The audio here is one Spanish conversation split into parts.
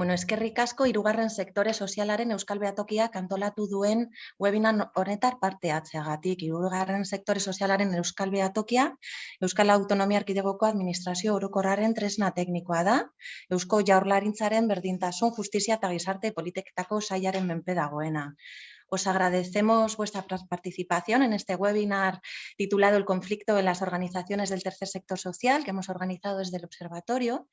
Bueno, eskerrik asko hirugarren sektore sozialaren Euskal Beatokiak antolatu duen webinar honetar parte hartzeagatik. Hirugarren sektore sozialaren Euskal Beatokia Euskal Autonomia Erkidegoko Administrazio Orokorraren tresna teknikoa da. Eusko Jaurlaritzaren berdintasun, justizia eta gizarte politiketako sailaren menpe dagoena. Os agradecemos vuestra participación en este webinar titulado El conflicto en las organizaciones del tercer sector social que hemos organizado desde el observatorio.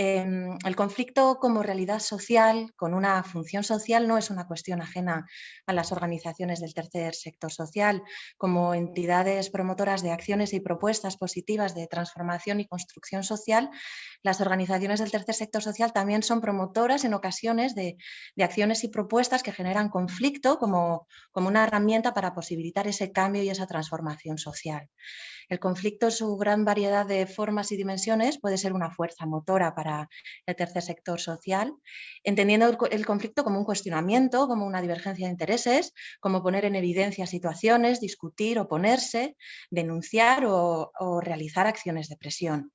Em, el conflicto como realidad social, con una función social, no es una cuestión ajena a las organizaciones del tercer sector social. Como entidades promotoras de acciones y propuestas positivas de transformación y construcción social, las organizaciones del tercer sector social también son promotoras en ocasiones de, acciones y propuestas que generan conflicto como, como una herramienta para posibilitar ese cambio y esa transformación social. El conflicto su gran variedad de formas y dimensiones puede ser una fuerza motora para el tercer sector social, entendiendo el, conflicto como un cuestionamiento, como una divergencia de intereses, como poner en evidencia situaciones, discutir, oponerse, denunciar o realizar acciones de presión.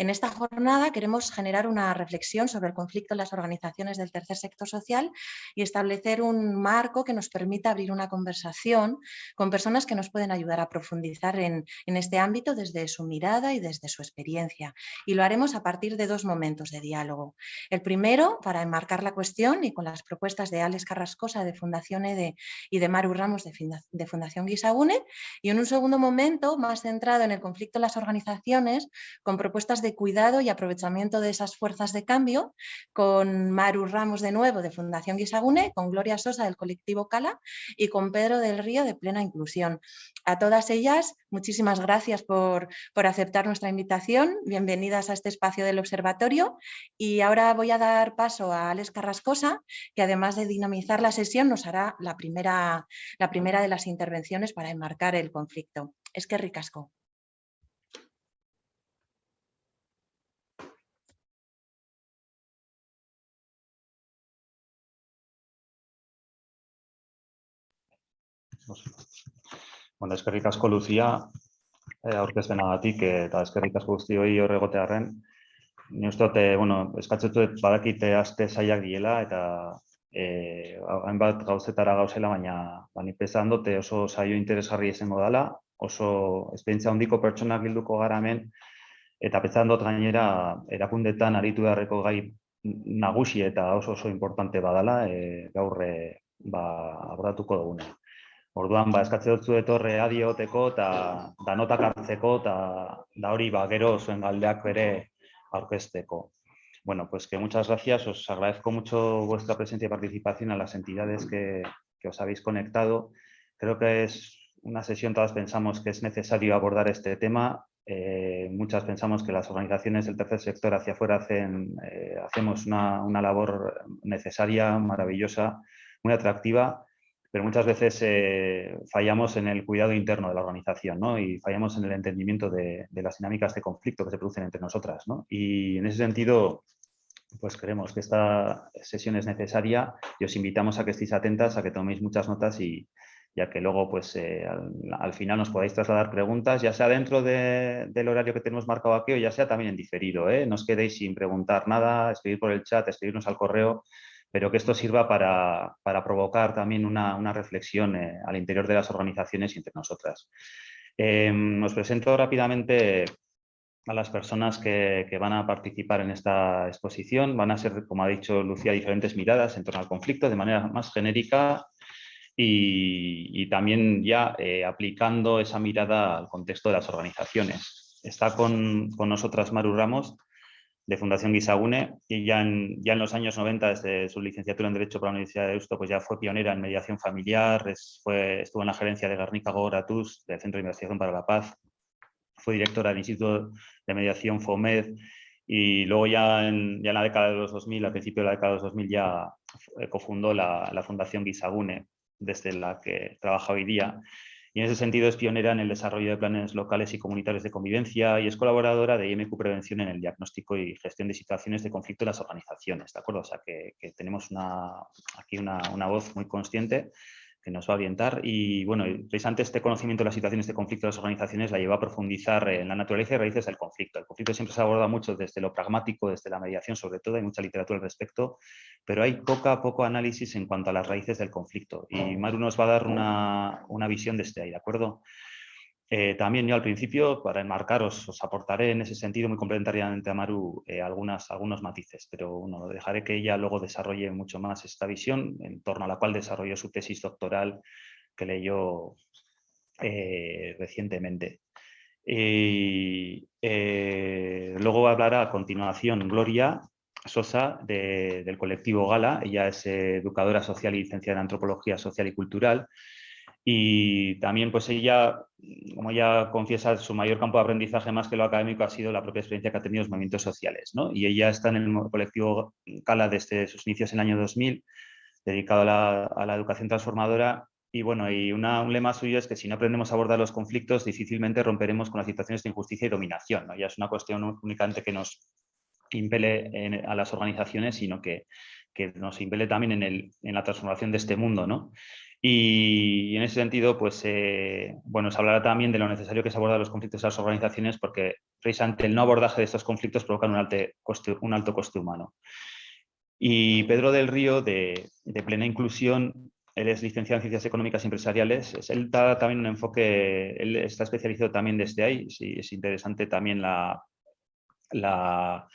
En esta jornada queremos generar una reflexión sobre el conflicto en las organizaciones del tercer sector social y establecer un marco que nos permita abrir una conversación con personas que nos pueden ayudar a profundizar en, este ámbito desde su mirada y desde su experiencia. Y lo haremos a partir de dos momentos de diálogo. El primero, para enmarcar la cuestión y con las propuestas de Alex Carrascosa de Fundación EDE y de Maru Ramos de Fundación Guisagune. Y en un segundo momento, más centrado en el conflicto en las organizaciones, con propuestas de cuidado y aprovechamiento de esas fuerzas de cambio, con Maru Ramos de nuevo de Fundación Guisagune, con Gloria Sosa del colectivo Cala y con Pedro del Río de Plena Inclusión. A todas ellas, muchísimas gracias por, por aceptar nuestra invitación. Bienvenidas a este espacio del observatorio y ahora voy a dar paso a Alex Carrascosa, que además de dinamizar la sesión nos hará la primera, la primera de las intervenciones para enmarcar el conflicto. Es que ricasco. Bueno, eskerrik asko Lucia, eh, aurkezpenagatik eta eskerrik asko guztioi hor egotearren. Ni uste dute, bueno, eskatzetu badakite aste zaiak diela eta eh, hainbat gauzetara gauzela, baina bani pesan dute oso saio interesgarri izango dela, oso esperientzia handiko pertsonak bilduko gara hemen, eta pesan dut gainera erakundetan aritu beharreko gai nagusi eta oso oso importante badala, e, gaur ba, abordatuko duguna. Orduan, ba, eskatze dut etorre adioteko eta danotak hartzeko eta da hori ba, gero zuen galdeak bere. Bueno, pues que muchas gracias. Os agradezco mucho vuestra presencia y participación a las entidades que, que os habéis conectado. Creo que es una sesión, todas pensamos que es necesario abordar este tema. Eh, muchas pensamos que las organizaciones del tercer sector hacia afuera hacen, eh, hacemos una, una labor necesaria, maravillosa, muy atractiva, pero muchas veces eh, fallamos en el cuidado interno de la organización ¿no? y fallamos en el entendimiento de, las dinámicas de conflicto que se producen entre nosotras. ¿no? Y en ese sentido, pues creemos que esta sesión es necesaria y os invitamos a que estéis atentas, a que toméis muchas notas y, ya que luego pues eh, al, final nos podáis trasladar preguntas, ya sea dentro del horario que tenemos marcado aquí o ya sea también en diferido. ¿eh? No os quedéis sin preguntar nada, escribir por el chat, escribirnos al correo pero que esto sirva para, provocar también una, reflexión eh, al interior de las organizaciones y entre nosotras. Em, os presento rápidamente a las personas que, van a participar en esta exposición. Van a ser, como ha dicho Lucía, diferentes miradas en torno al conflicto de manera más genérica y, también ya eh, aplicando esa mirada al contexto de las organizaciones. Está con, con nosotras Maru Ramos, de Fundación Guisagune y ya en, ya en los años 90, desde su licenciatura en Derecho para la Universidad de Deusto, pues ya fue pionera en mediación familiar, fue, estuvo en la gerencia de Garnica Goratus, del Centro de Investigación para la Paz, fue directora del Instituto de Mediación FOMED y luego ya en, ya en la década de los 2000, al principio de la década de los 2000 ya cofundó la, la Fundación Guisagune, desde la que trabaja hoy día y en ese sentido es pionera en el desarrollo de planes locales y comunitarios de convivencia y es colaboradora de IMQ Prevención en el diagnóstico y gestión de situaciones de conflicto en las organizaciones, ¿de acuerdo? O sea que, tenemos aquí una, voz muy consciente que nos va a orientar. Y bueno, precisamente este conocimiento de las situaciones de conflicto de las organizaciones la lleva a profundizar en la naturaleza y raíces del conflicto. El conflicto siempre se aborda mucho desde lo pragmático, desde la mediación sobre todo, hay mucha literatura al respecto, pero hay poca, poco análisis en cuanto a las raíces del conflicto. Y Maru nos va a dar una, una visión desde ahí, ¿de acuerdo? Eh, también yo al principio, para enmarcaros, os aportaré en ese sentido muy complementariamente a Maru eh, algunos matices, pero bueno, dejaré que ella luego desarrolle mucho más esta visión, en torno a la cual desarrolló su tesis doctoral que leyó eh, recientemente. Y luego hablará a continuación Gloria Sosa del colectivo Gala, ella es educadora social y licenciada en Antropología Social y Cultural, y también, pues ella, como ella confiesa, su mayor campo de aprendizaje más que lo académico ha sido la propia experiencia que ha tenido los movimientos sociales. ¿no? Y ella está en el colectivo Cala desde sus inicios en el año 2000, dedicado a la, educación transformadora. Y bueno, y una, un lema suyo es que si no aprendemos a abordar los conflictos, difícilmente romperemos con las situaciones de injusticia y dominación. ¿no? Ya es una cuestión únicamente que nos impele a las organizaciones, sino que, que nos impele también en, el, en la transformación de este mundo. ¿no? Y en ese sentido, pues, eh, bueno, se hablará también de lo necesario que es abordar los conflictos de las organizaciones porque precisamente el no abordaje de estos conflictos provoca un, coste, un alto coste humano. Y Pedro del Río, de, Plena Inclusión, él es licenciado en Ciencias Económicas y Empresariales, él da también un enfoque, él está especializado también desde ahí, sí, es interesante también la, la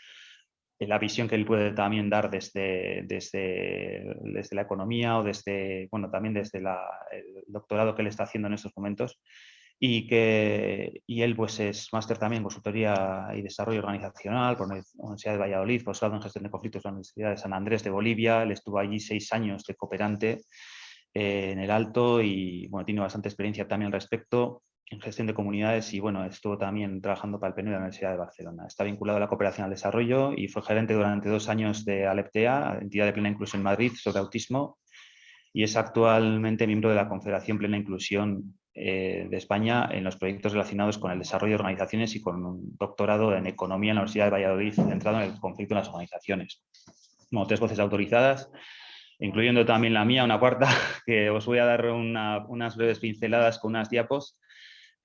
la visión que él puede también dar desde, desde, desde la economía o desde, bueno, también desde el doctorado que él está haciendo en estos momentos. Y, que, y él pues es máster también en consultoría y desarrollo organizacional por la Universidad de Valladolid, posgrado en gestión de conflictos en la Universidad de San Andrés de Bolivia. Él estuvo allí seis años de cooperante eh, en el Alto y bueno, tiene bastante experiencia también al respecto en gestión de comunidades y bueno, estuvo también trabajando para el PNU de la Universidad de Barcelona. Está vinculado a la cooperación al desarrollo y fue gerente durante dos años de Aleptea, entidad de plena inclusión en Madrid, sobre autismo y es actualmente miembro de la Confederación Plena Inclusión eh, de España en los proyectos relacionados con el desarrollo de organizaciones y con un doctorado en Economía en la Universidad de Valladolid centrado en el conflicto en las organizaciones. Como tres voces autorizadas, incluyendo también la mía, una cuarta, que os voy a dar unas breves pinceladas con unas diapos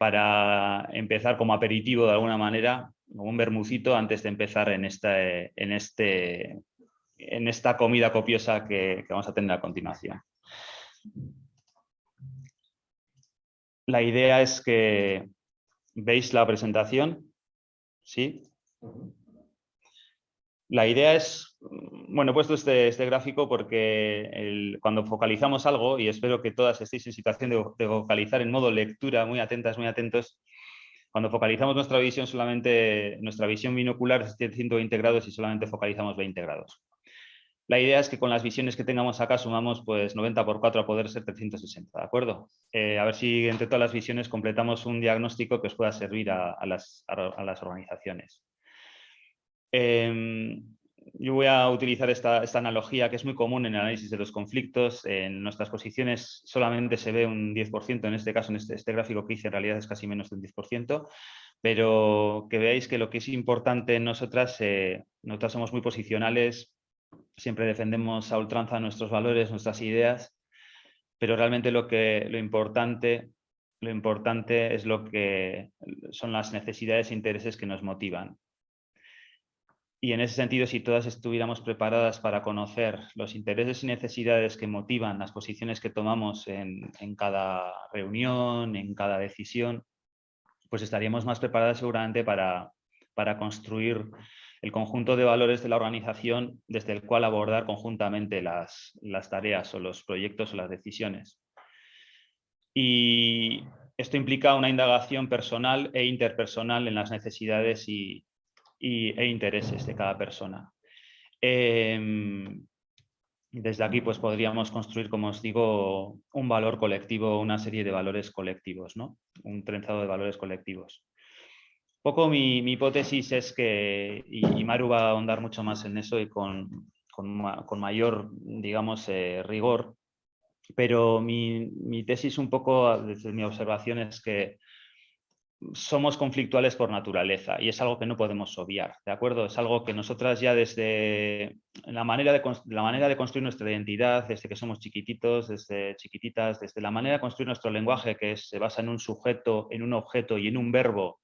para empezar como aperitivo de alguna manera, como un bermucito antes de empezar en esta, en este, en esta comida copiosa que, vamos a tener a continuación. La idea es que veis la presentación, ¿sí? La idea es, bueno, he puesto este, este gráfico porque cuando focalizamos algo, y espero que todas estéis en situación de, focalizar en modo lectura, muy atentas, muy atentos, cuando focalizamos nuestra visión solamente, nuestra visión binocular es 120 grados y solamente focalizamos 20 grados. La idea es que con las visiones que tengamos acá sumamos pues 90 por 4 a poder ser 360, ¿de acuerdo? Eh, a ver si entre todas las visiones completamos un diagnóstico que os pueda servir a, las, a las organizaciones. Em, yo voy a utilizar esta, analogía que es muy común en el análisis de los conflictos. En nuestras posiciones solamente se ve un 10%, en este caso, en este, este, gráfico que hice, en realidad es casi menos de un 10%, pero que veáis que lo que es importante en nosotras, eh, nosotras somos muy posicionales, siempre defendemos a ultranza nuestros valores, nuestras ideas, pero realmente lo, que, lo importante lo importante es lo que son las necesidades e intereses que nos motivan. Y en ese sentido, si todas estuviéramos preparadas para conocer los intereses y necesidades que motivan las posiciones que tomamos en, cada reunión, en cada decisión, pues estaríamos más preparadas seguramente para, para construir el conjunto de valores de la organización desde el cual abordar conjuntamente las, las tareas o los proyectos o las decisiones. Y esto implica una indagación personal e interpersonal en las necesidades y, e intereses de cada persona. Em, desde aquí pues podríamos construir, como os digo, un valor colectivo, una serie de valores colectivos, ¿no? un trenzado de valores colectivos. poco mi, hipótesis es que, y, Maru va a ahondar mucho más en eso y con, mayor, digamos, eh, rigor, pero mi, mi, tesis un poco, desde mi observación, es que somos conflictuales por naturaleza y es algo que no podemos obviar, ¿de acuerdo? Es algo que nosotras ya desde la manera de, la manera de construir nuestra identidad, desde que somos chiquititos, desde chiquititas, desde la manera de construir nuestro lenguaje que se basa en un sujeto, en un objeto y en un verbo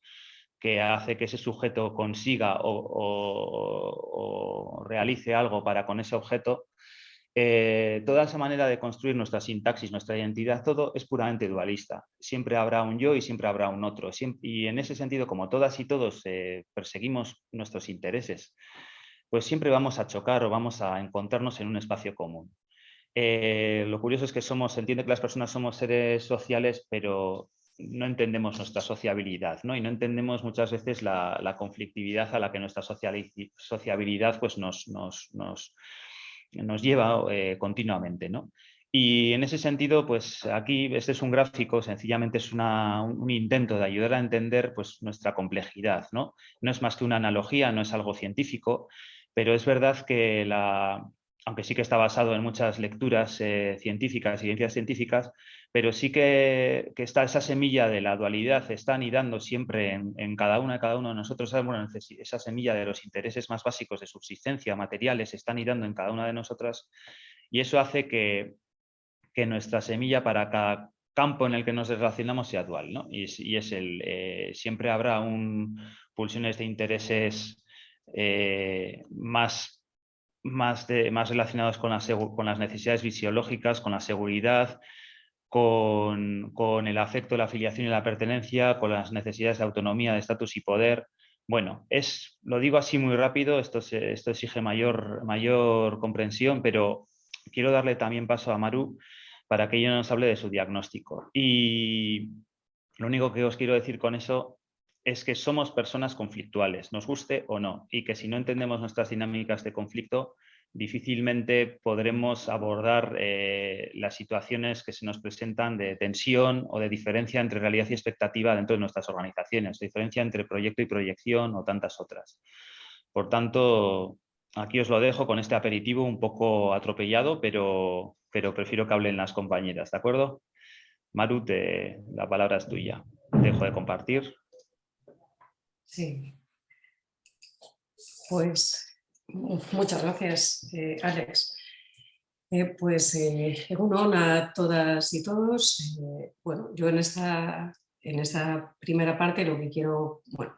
que hace que ese sujeto consiga o realice algo para con ese objeto, eh, toda esa manera de construir nuestra sintaxis, nuestra identidad, todo es puramente dualista. Siempre habrá un yo y siempre habrá un otro. y en ese sentido, como todas y todos eh, perseguimos nuestros intereses, pues siempre vamos a chocar o vamos a encontrarnos en un espacio común. Eh, lo curioso es que somos, entiende que las personas somos seres sociales, pero no entendemos nuestra sociabilidad, ¿no? Y no entendemos muchas veces la, conflictividad a la que nuestra sociabilidad pues nos, nos, nos nos lleva eh, continuamente. ¿no? Y en ese sentido, pues aquí este es un gráfico, sencillamente es un intento de ayudar a entender pues, nuestra complejidad. ¿no? no es más que una analogía, no es algo científico, pero es verdad que la, aunque sí que está basado en muchas lecturas eh, científicas ciencias científicas, pero sí que, está esa semilla de la dualidad, está anidando siempre en, cada una, cada uno de nosotros, bueno, esa semilla de los intereses más básicos de subsistencia, materiales, está anidando en cada una de nosotras y eso hace que, que nuestra semilla para cada campo en el que nos relacionamos sea dual, ¿no? Y es, el, eh, siempre habrá un, pulsiones de intereses eh, más más, más relacionados con, con, las necesidades fisiológicas, con la seguridad, con, el afecto, la afiliación y la pertenencia, con las necesidades de autonomía, de estatus y poder. Bueno, es, lo digo así muy rápido, esto, esto exige mayor, mayor comprensión, pero quiero darle también paso a Maru para que ella nos hable de su diagnóstico. Y lo único que os quiero decir con eso es que somos personas conflictuales, nos guste o no, y que si no entendemos nuestras dinámicas de conflicto, difícilmente podremos abordar eh, las situaciones que se nos presentan de tensión o de diferencia entre realidad y expectativa dentro de nuestras organizaciones, diferencia entre proyecto y proyección o tantas otras. Por tanto, aquí os lo dejo con este aperitivo un poco atropellado, pero, pero prefiero que hablen las compañeras, ¿de acuerdo? Maru, la palabra es tuya. Dejo de compartir. Sí. Pues muchas gracias, eh, Alex. Eh, pues eh, a todas y todos. Eh, bueno, yo en esta, en esta primera parte lo que quiero, bueno,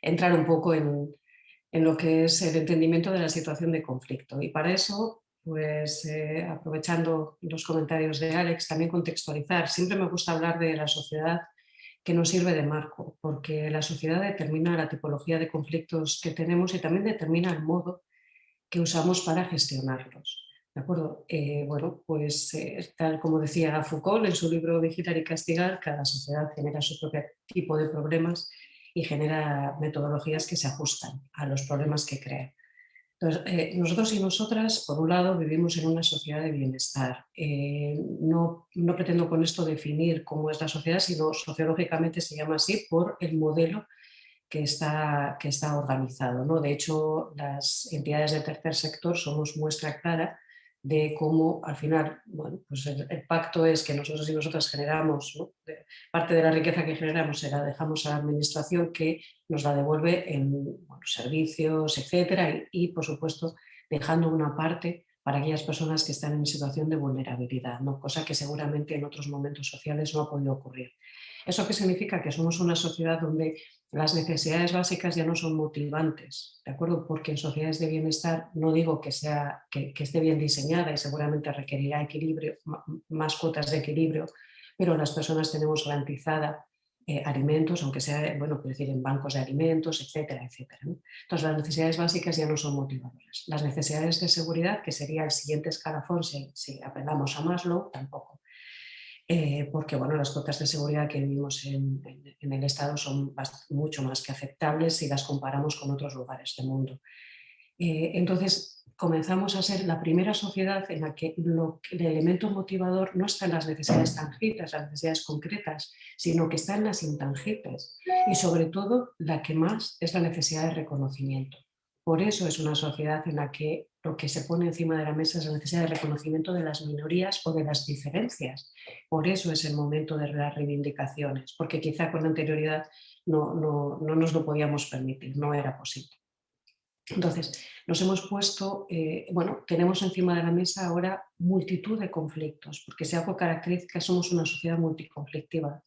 entrar un poco en, en lo que es el entendimiento de la situación de conflicto. Y para eso, pues aprovechando los comentarios de Alex, también contextualizar. Siempre me gusta hablar de la sociedad que nos sirve de marco, porque la sociedad determina la tipología de conflictos que tenemos y también determina el modo que usamos para gestionarlos. ¿De acuerdo? Eh, bueno, pues eh, tal como decía Foucault en su libro Vigilar y Castigar, cada sociedad genera su propio tipo de problemas y genera metodologías que se ajustan a los problemas que crea. Entonces, eh, nosotros y nosotras, por un lado, vivimos en una sociedad de bienestar. Eh, no, no, pretendo con esto definir cómo es la sociedad, sino sociológicamente se llama así por el modelo que está, que está organizado. ¿no? De hecho, las entidades del tercer sector somos muestra clara de cómo al final, pues el, pacto es que nosotros y nosotras generamos, parte de la riqueza que generamos se la dejamos a la administración que nos la devuelve en servicios, etcétera, y, por supuesto dejando una parte para aquellas personas que están en situación de vulnerabilidad, ¿no? cosa que seguramente en otros momentos sociales no ha podido ocurrir. ¿Eso qué significa? Que somos una sociedad donde las necesidades básicas ya no son motivantes, ¿de acuerdo? Porque en sociedades de bienestar no digo que, sea, que, esté bien diseñada y seguramente requerirá equilibrio, más cuotas de equilibrio, pero las personas tenemos garantizada eh, alimentos, aunque sea, bueno, decir, en bancos de alimentos, etcétera, etcétera. Entonces las necesidades básicas ya no son motivadoras. Las necesidades de seguridad, que sería el siguiente escalafón si, si apelamos a Maslow, tampoco. Eh, porque bueno, las cuotas de seguridad que vivimos en, el Estado son mucho más que aceptables si las comparamos con otros lugares del mundo. Eh, entonces, comenzamos a ser la primera sociedad en la que el elemento motivador no está en las necesidades tangibles, las necesidades concretas, sino que está en las intangibles y sobre todo la que más es la necesidad de reconocimiento. Por eso es una sociedad en la que lo que se pone encima de la mesa es la necesidad de reconocimiento de las minorías o de las diferencias. Por eso es el momento de las reivindicaciones, porque quizá con anterioridad no, no, no nos lo podíamos permitir, no era posible. Entonces, nos hemos puesto, eh, bueno, tenemos encima de la mesa ahora multitud de conflictos, porque si algo caracteriza somos una sociedad multiconflictiva,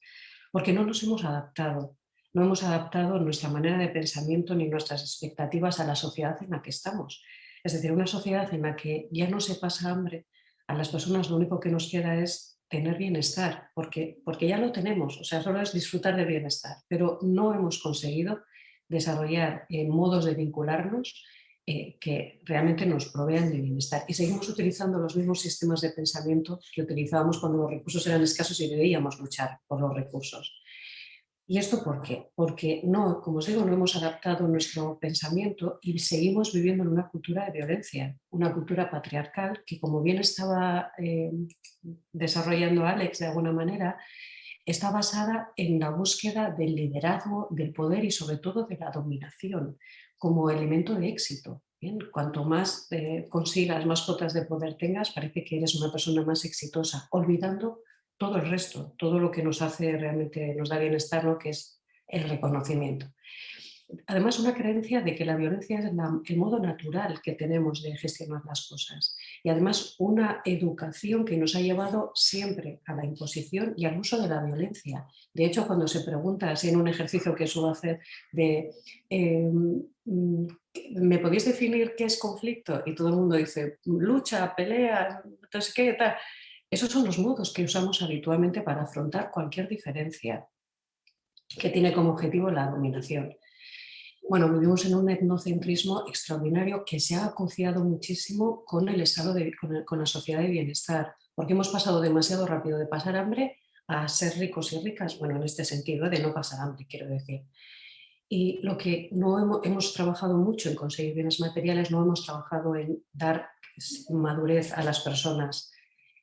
porque no nos hemos adaptado, no hemos adaptado nuestra manera de pensamiento ni nuestras expectativas a la sociedad en la que estamos. Es decir, una sociedad en la que ya no se pasa hambre, a las personas lo único que nos queda es tener bienestar, porque, porque ya lo tenemos, o sea, solo es disfrutar del bienestar, pero no hemos conseguido desarrollar eh, modos de vincularnos eh, que realmente nos provean de bienestar. Y seguimos utilizando los mismos sistemas de pensamiento que utilizábamos cuando los recursos eran escasos y debíamos luchar por los recursos. ¿Y esto por qué? Porque no, como os digo, no hemos adaptado nuestro pensamiento y seguimos viviendo en una cultura de violencia, una cultura patriarcal que como bien estaba eh, desarrollando Alex de alguna manera, está basada en la búsqueda del liderazgo, del poder y sobre todo de la dominación como elemento de éxito. Cuanto más eh, consigas, más cotas de poder tengas, parece que eres una persona más exitosa, olvidando todo el resto, todo lo que nos hace realmente, nos da bienestar, lo que es el reconocimiento. Además, una creencia de que la violencia es el modo natural que tenemos de gestionar las cosas y además una educación que nos ha llevado siempre a la imposición y al uso de la violencia. De hecho, cuando se pregunta, así en un ejercicio que suelo hacer de em, ¿me podéis definir qué es conflicto? Y todo el mundo dice lucha, pelea, entonces qué, tal. Esos son los modos que usamos habitualmente para afrontar cualquier diferencia que tiene como objetivo la dominación. Bueno, vivimos en un etnocentrismo extraordinario que se ha asociado muchísimo con el estado de, con, la sociedad de bienestar, porque hemos pasado demasiado rápido de pasar hambre a ser ricos y ricas, bueno, en este sentido, de no pasar hambre, quiero decir. Y lo que no hemos, hemos, trabajado mucho en conseguir bienes materiales, no hemos trabajado en dar madurez a las personas,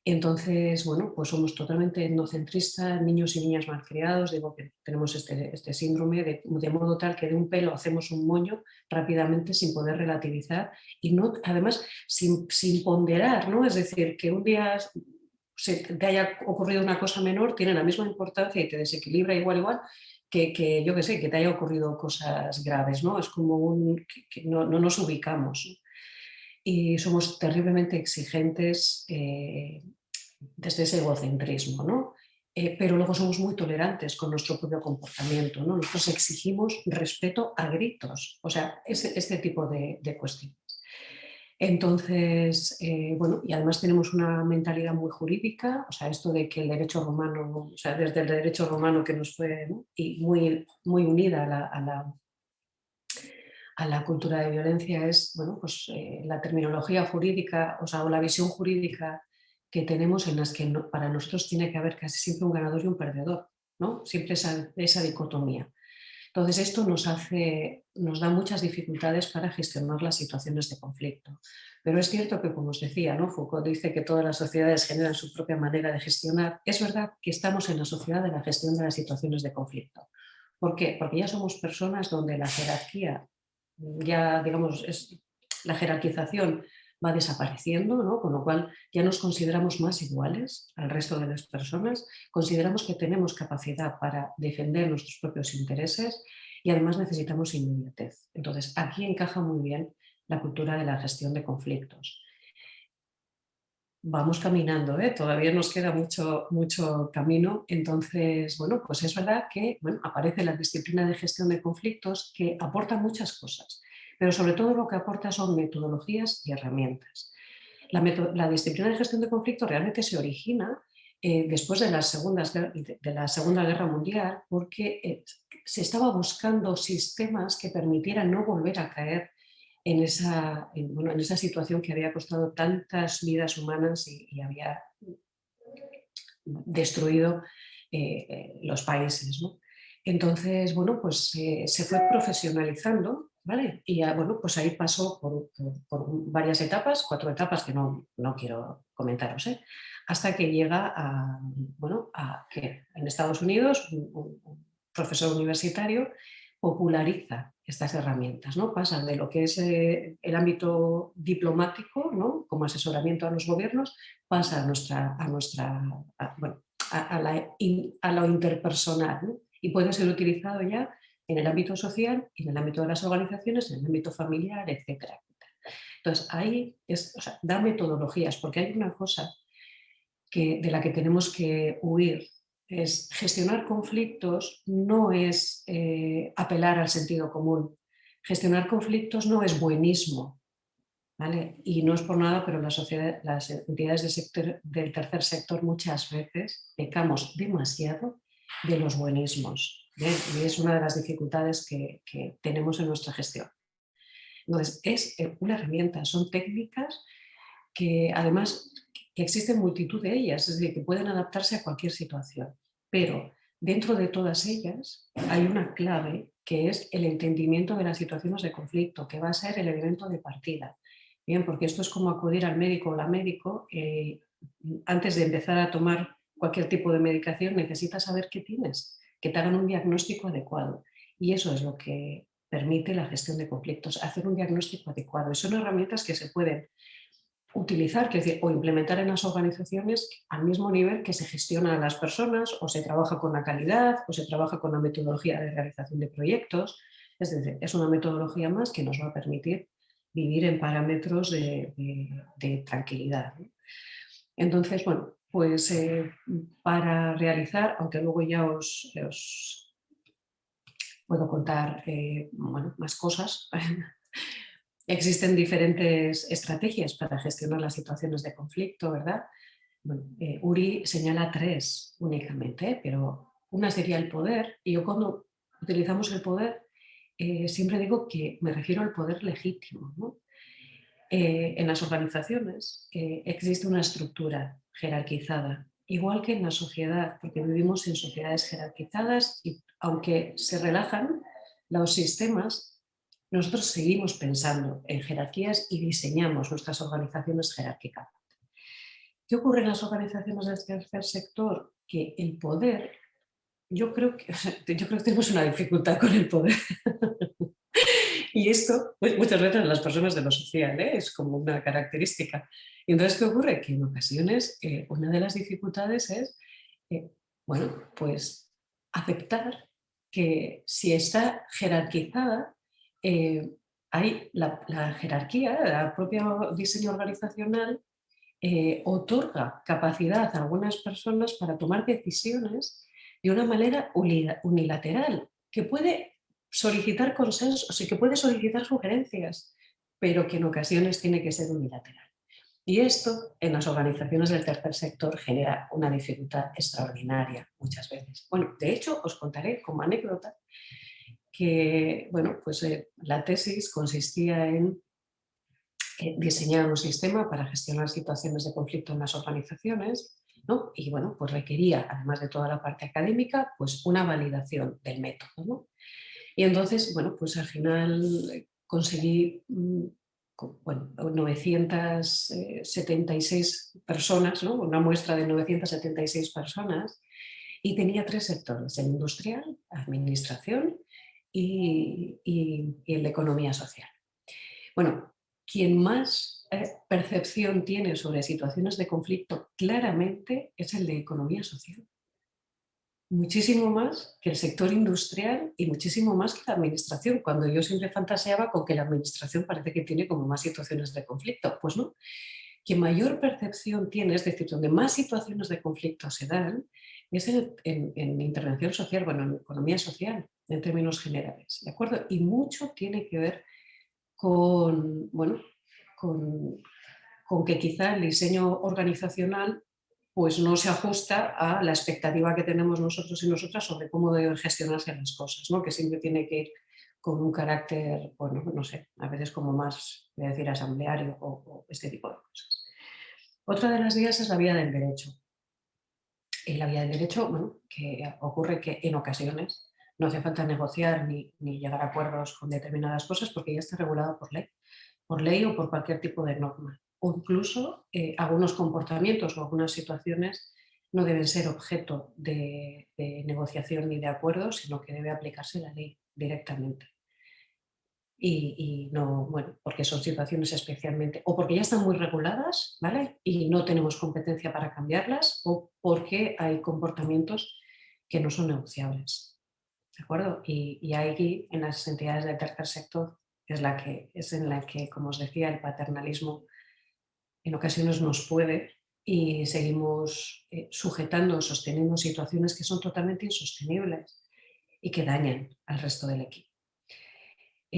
entonces, bueno, pues somos totalmente etnocentristas, niños y niñas malcriados, digo que tenemos este, este síndrome de, modo tal que de un pelo hacemos un moño rápidamente sin poder relativizar y no, además sin, ponderar, ¿no? Es decir, que un día se te haya ocurrido una cosa menor tiene la misma importancia y te desequilibra igual igual que, yo que sé, que te haya ocurrido cosas graves, ¿no? Es como un, que, no, nos ubicamos y somos terriblemente exigentes eh, desde ese egocentrismo, ¿no? Eh, pero luego somos muy tolerantes con nuestro propio comportamiento, ¿no? Nosotros exigimos respeto a gritos, o sea, ese, este tipo de, cuestiones. Entonces, eh, bueno, y además tenemos una mentalidad muy jurídica, o sea, esto de que el derecho romano, o sea, desde el derecho romano que nos fue y muy, muy unida a la, a la cultura de violencia es, bueno, pues eh, la terminología jurídica, o sea, o la visión jurídica que tenemos en las que para nosotros tiene que haber casi siempre un ganador y un perdedor, ¿no? Siempre esa, esa dicotomía. Entonces esto nos, hace, nos da muchas dificultades para gestionar las situaciones de conflicto. Pero es cierto que, como os decía, ¿no? Foucault dice que todas las sociedades generan su propia manera de gestionar. Es verdad que estamos en la sociedad de la gestión de las situaciones de conflicto. ¿Por qué? Porque ya somos personas donde la jerarquía, ya digamos, la jerarquización va desapareciendo, ¿no? con lo cual ya nos consideramos más iguales al resto de las personas, consideramos que tenemos capacidad para defender nuestros propios intereses y además necesitamos inmediatez. Entonces aquí encaja muy bien la cultura de la gestión de conflictos. Vamos caminando, ¿eh? todavía nos queda mucho, mucho camino, entonces, bueno, pues es verdad que aparece la disciplina de gestión de conflictos que aporta muchas cosas pero sobre todo lo que aporta son metodologías y herramientas. La, disciplina de gestión de conflicto realmente se origina eh, después de la, de la, Segunda Guerra Mundial porque eh, se estaba buscando sistemas que permitieran no volver a caer en esa, en, esa situación que había costado tantas vidas humanas y, había destruido eh, los países. Entonces, bueno, pues se fue profesionalizando y bueno, pues ahí pasó por, varias etapas, cuatro etapas que no, no quiero comentaros, ¿eh? hasta que llega a, bueno, a que en Estados Unidos un, profesor universitario populariza estas herramientas, ¿no? Pasan de lo que es eh, el ámbito diplomático, ¿no? Como asesoramiento a los gobiernos, pasa a nuestra, a nuestra, bueno, a, lo interpersonal, Y puede ser utilizado ya en el ámbito social, en el ámbito de las organizaciones, en el ámbito familiar, etc. Entonces, ahí es, da metodologías, porque hay una cosa que, de la que tenemos que huir es gestionar conflictos no es eh, apelar al sentido común. Gestionar conflictos no es buenismo. ¿vale? Y no es por nada, pero las entidades del, tercer sector muchas veces pecamos demasiado de los buenismos. Y es una de las dificultades que, que tenemos en nuestra gestión. Entonces, es eh, una herramienta, son técnicas que además existen multitud de ellas, es decir, que pueden adaptarse a cualquier situación. Pero dentro de todas ellas hay una clave que es el entendimiento de las situaciones de conflicto, que va a ser el elemento de partida. Bien, porque esto es como acudir al médico o la médico, eh, antes de empezar a tomar cualquier tipo de medicación necesitas saber qué tienes, que te hagan un diagnóstico adecuado. Y eso es lo que permite la gestión de conflictos, hacer un diagnóstico adecuado. Y son herramientas que se pueden utilizar que decir, o implementar en las organizaciones al mismo nivel que se gestiona a las personas o se trabaja con la calidad o se trabaja con la metodología de realización de proyectos. Es decir, es una metodología más que nos va a permitir vivir en parámetros de, tranquilidad. Entonces, bueno, pues eh, para realizar, aunque luego ya os, puedo contar eh, más cosas, Existen diferentes estrategias para gestionar las situaciones de conflicto, ¿verdad? Eh, Uri señala tres únicamente, pero una sería el poder, y yo cuando utilizamos el poder eh, siempre digo que me refiero al poder legítimo. Eh, en las organizaciones existe una estructura jerarquizada, igual que en la sociedad, porque vivimos en sociedades jerarquizadas y aunque se relajan, los sistemas nosotros seguimos pensando en jerarquías y diseñamos nuestras organizaciones jerárquicas. ¿Qué ocurre en las organizaciones del tercer sector? Que el poder, yo creo que, yo creo que tenemos una dificultad con el poder. y esto, pues, muchas veces en las personas de lo social, ¿eh? es como una característica. Y entonces, ¿qué ocurre? Que en ocasiones eh, una de las dificultades es, eh, bueno, pues aceptar que si está jerarquizada, eh, hay la, jerarquía, el propio diseño organizacional eh, otorga capacidad a algunas personas para tomar decisiones de una manera unilateral, que puede solicitar consensos y que puede solicitar sugerencias, pero que en ocasiones tiene que ser unilateral. Y esto en las organizaciones del tercer sector genera una dificultad extraordinaria muchas veces. Bueno, de hecho, os contaré como anécdota que bueno, pues, eh, la tesis consistía en eh, diseñar un sistema para gestionar situaciones de conflicto en las organizaciones ¿no? y bueno, pues requería, además de toda la parte académica, pues una validación del método. Y entonces, bueno, pues al final eh, conseguí mm, bueno, 976 personas, ¿no? una muestra de 976 personas, y tenía tres sectores, el industrial, administración y, el de economía social. Bueno, quien más eh, percepción tiene sobre situaciones de conflicto claramente es el de economía social. Muchísimo más que el sector industrial y muchísimo más que la administración, cuando yo siempre fantaseaba con que la administración parece que tiene como más situaciones de conflicto. Pues no, quien mayor percepción tiene, es decir, donde más situaciones de conflicto se dan, es en, intervención social, bueno, en economía social, en términos generales, ¿de acuerdo? Y mucho tiene que ver con, bueno, con, que quizá el diseño organizacional pues no se ajusta a la expectativa que tenemos nosotros y nosotras sobre cómo deben gestionarse las cosas, ¿no? que siempre tiene que ir con un carácter, bueno, no sé, a veces como más, decir, asambleario o, este tipo de cosas. Otra de las vías es la vía del derecho. En la vía del derecho, bueno, que ocurre que en ocasiones no hace falta negociar ni, llegar a acuerdos con determinadas cosas porque ya está regulado por ley, por ley o por cualquier tipo de norma. O incluso eh, algunos comportamientos o algunas situaciones no deben ser objeto de, negociación ni de acuerdo, sino que debe aplicarse la ley directamente. y, no, bueno, porque son situaciones especialmente, o porque ya están muy reguladas, ¿vale? Y no tenemos competencia para cambiarlas, o porque hay comportamientos que no son negociables, ¿de acuerdo? Y, aquí, en las entidades del tercer sector, es, la que, es en la que, como os decía, el paternalismo en ocasiones nos puede y seguimos eh, sujetando, sosteniendo situaciones que son totalmente insostenibles y que dañan al resto del equipo.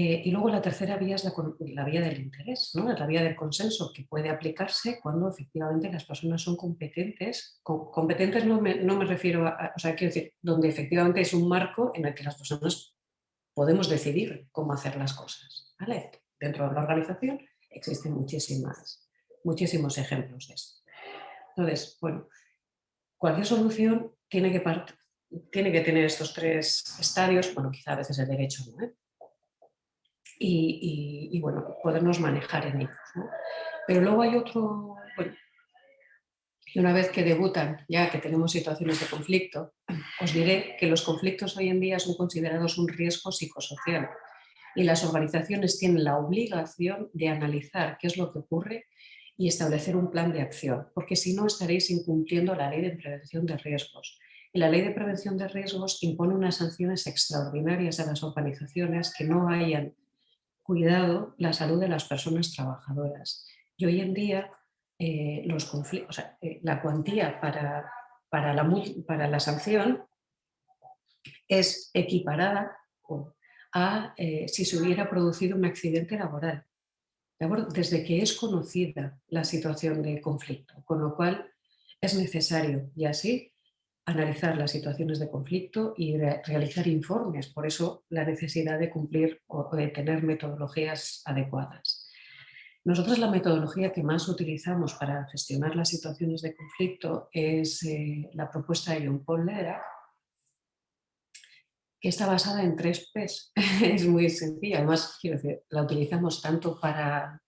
Eh, y luego la tercera vía es la, vía del interés, la vía del consenso, que puede aplicarse cuando efectivamente las personas son competentes. competentes no me, refiero a, o sea, quiero decir, donde efectivamente es un marco en el que las personas podemos decidir cómo hacer las cosas. Dentro de la organización existen muchísimas, muchísimos ejemplos de esto. Entonces, bueno, cualquier solución tiene que, tener estos tres estadios, bueno, quizá a veces el derecho no. Y, bueno, podernos manejar en ellos. Pero luego hay otro, bueno, y una vez que debutan, ya que tenemos situaciones de conflicto, os diré que los conflictos hoy en día son considerados un riesgo psicosocial y las organizaciones tienen la obligación de analizar qué es lo que ocurre y establecer un plan de acción, porque si no estaréis incumpliendo la ley de prevención de riesgos. Y la ley de prevención de riesgos impone unas sanciones extraordinarias a las organizaciones que no hayan cuidado la salud de las personas trabajadoras. Y hoy en día eh, los conflictos, eh, la cuantía para, para, la, para la sanción es equiparada a eh, si se hubiera producido un accidente laboral. Desde que es conocida la situación de conflicto, con lo cual es necesario y así analizar las situaciones de conflicto y realizar informes, por eso la necesidad de cumplir o de tener metodologías adecuadas. Nosotros la metodología que más utilizamos para gestionar las situaciones de conflicto es eh, la propuesta de John Paul que está basada en tres P's. es muy sencilla, además quiero decir, la utilizamos tanto para,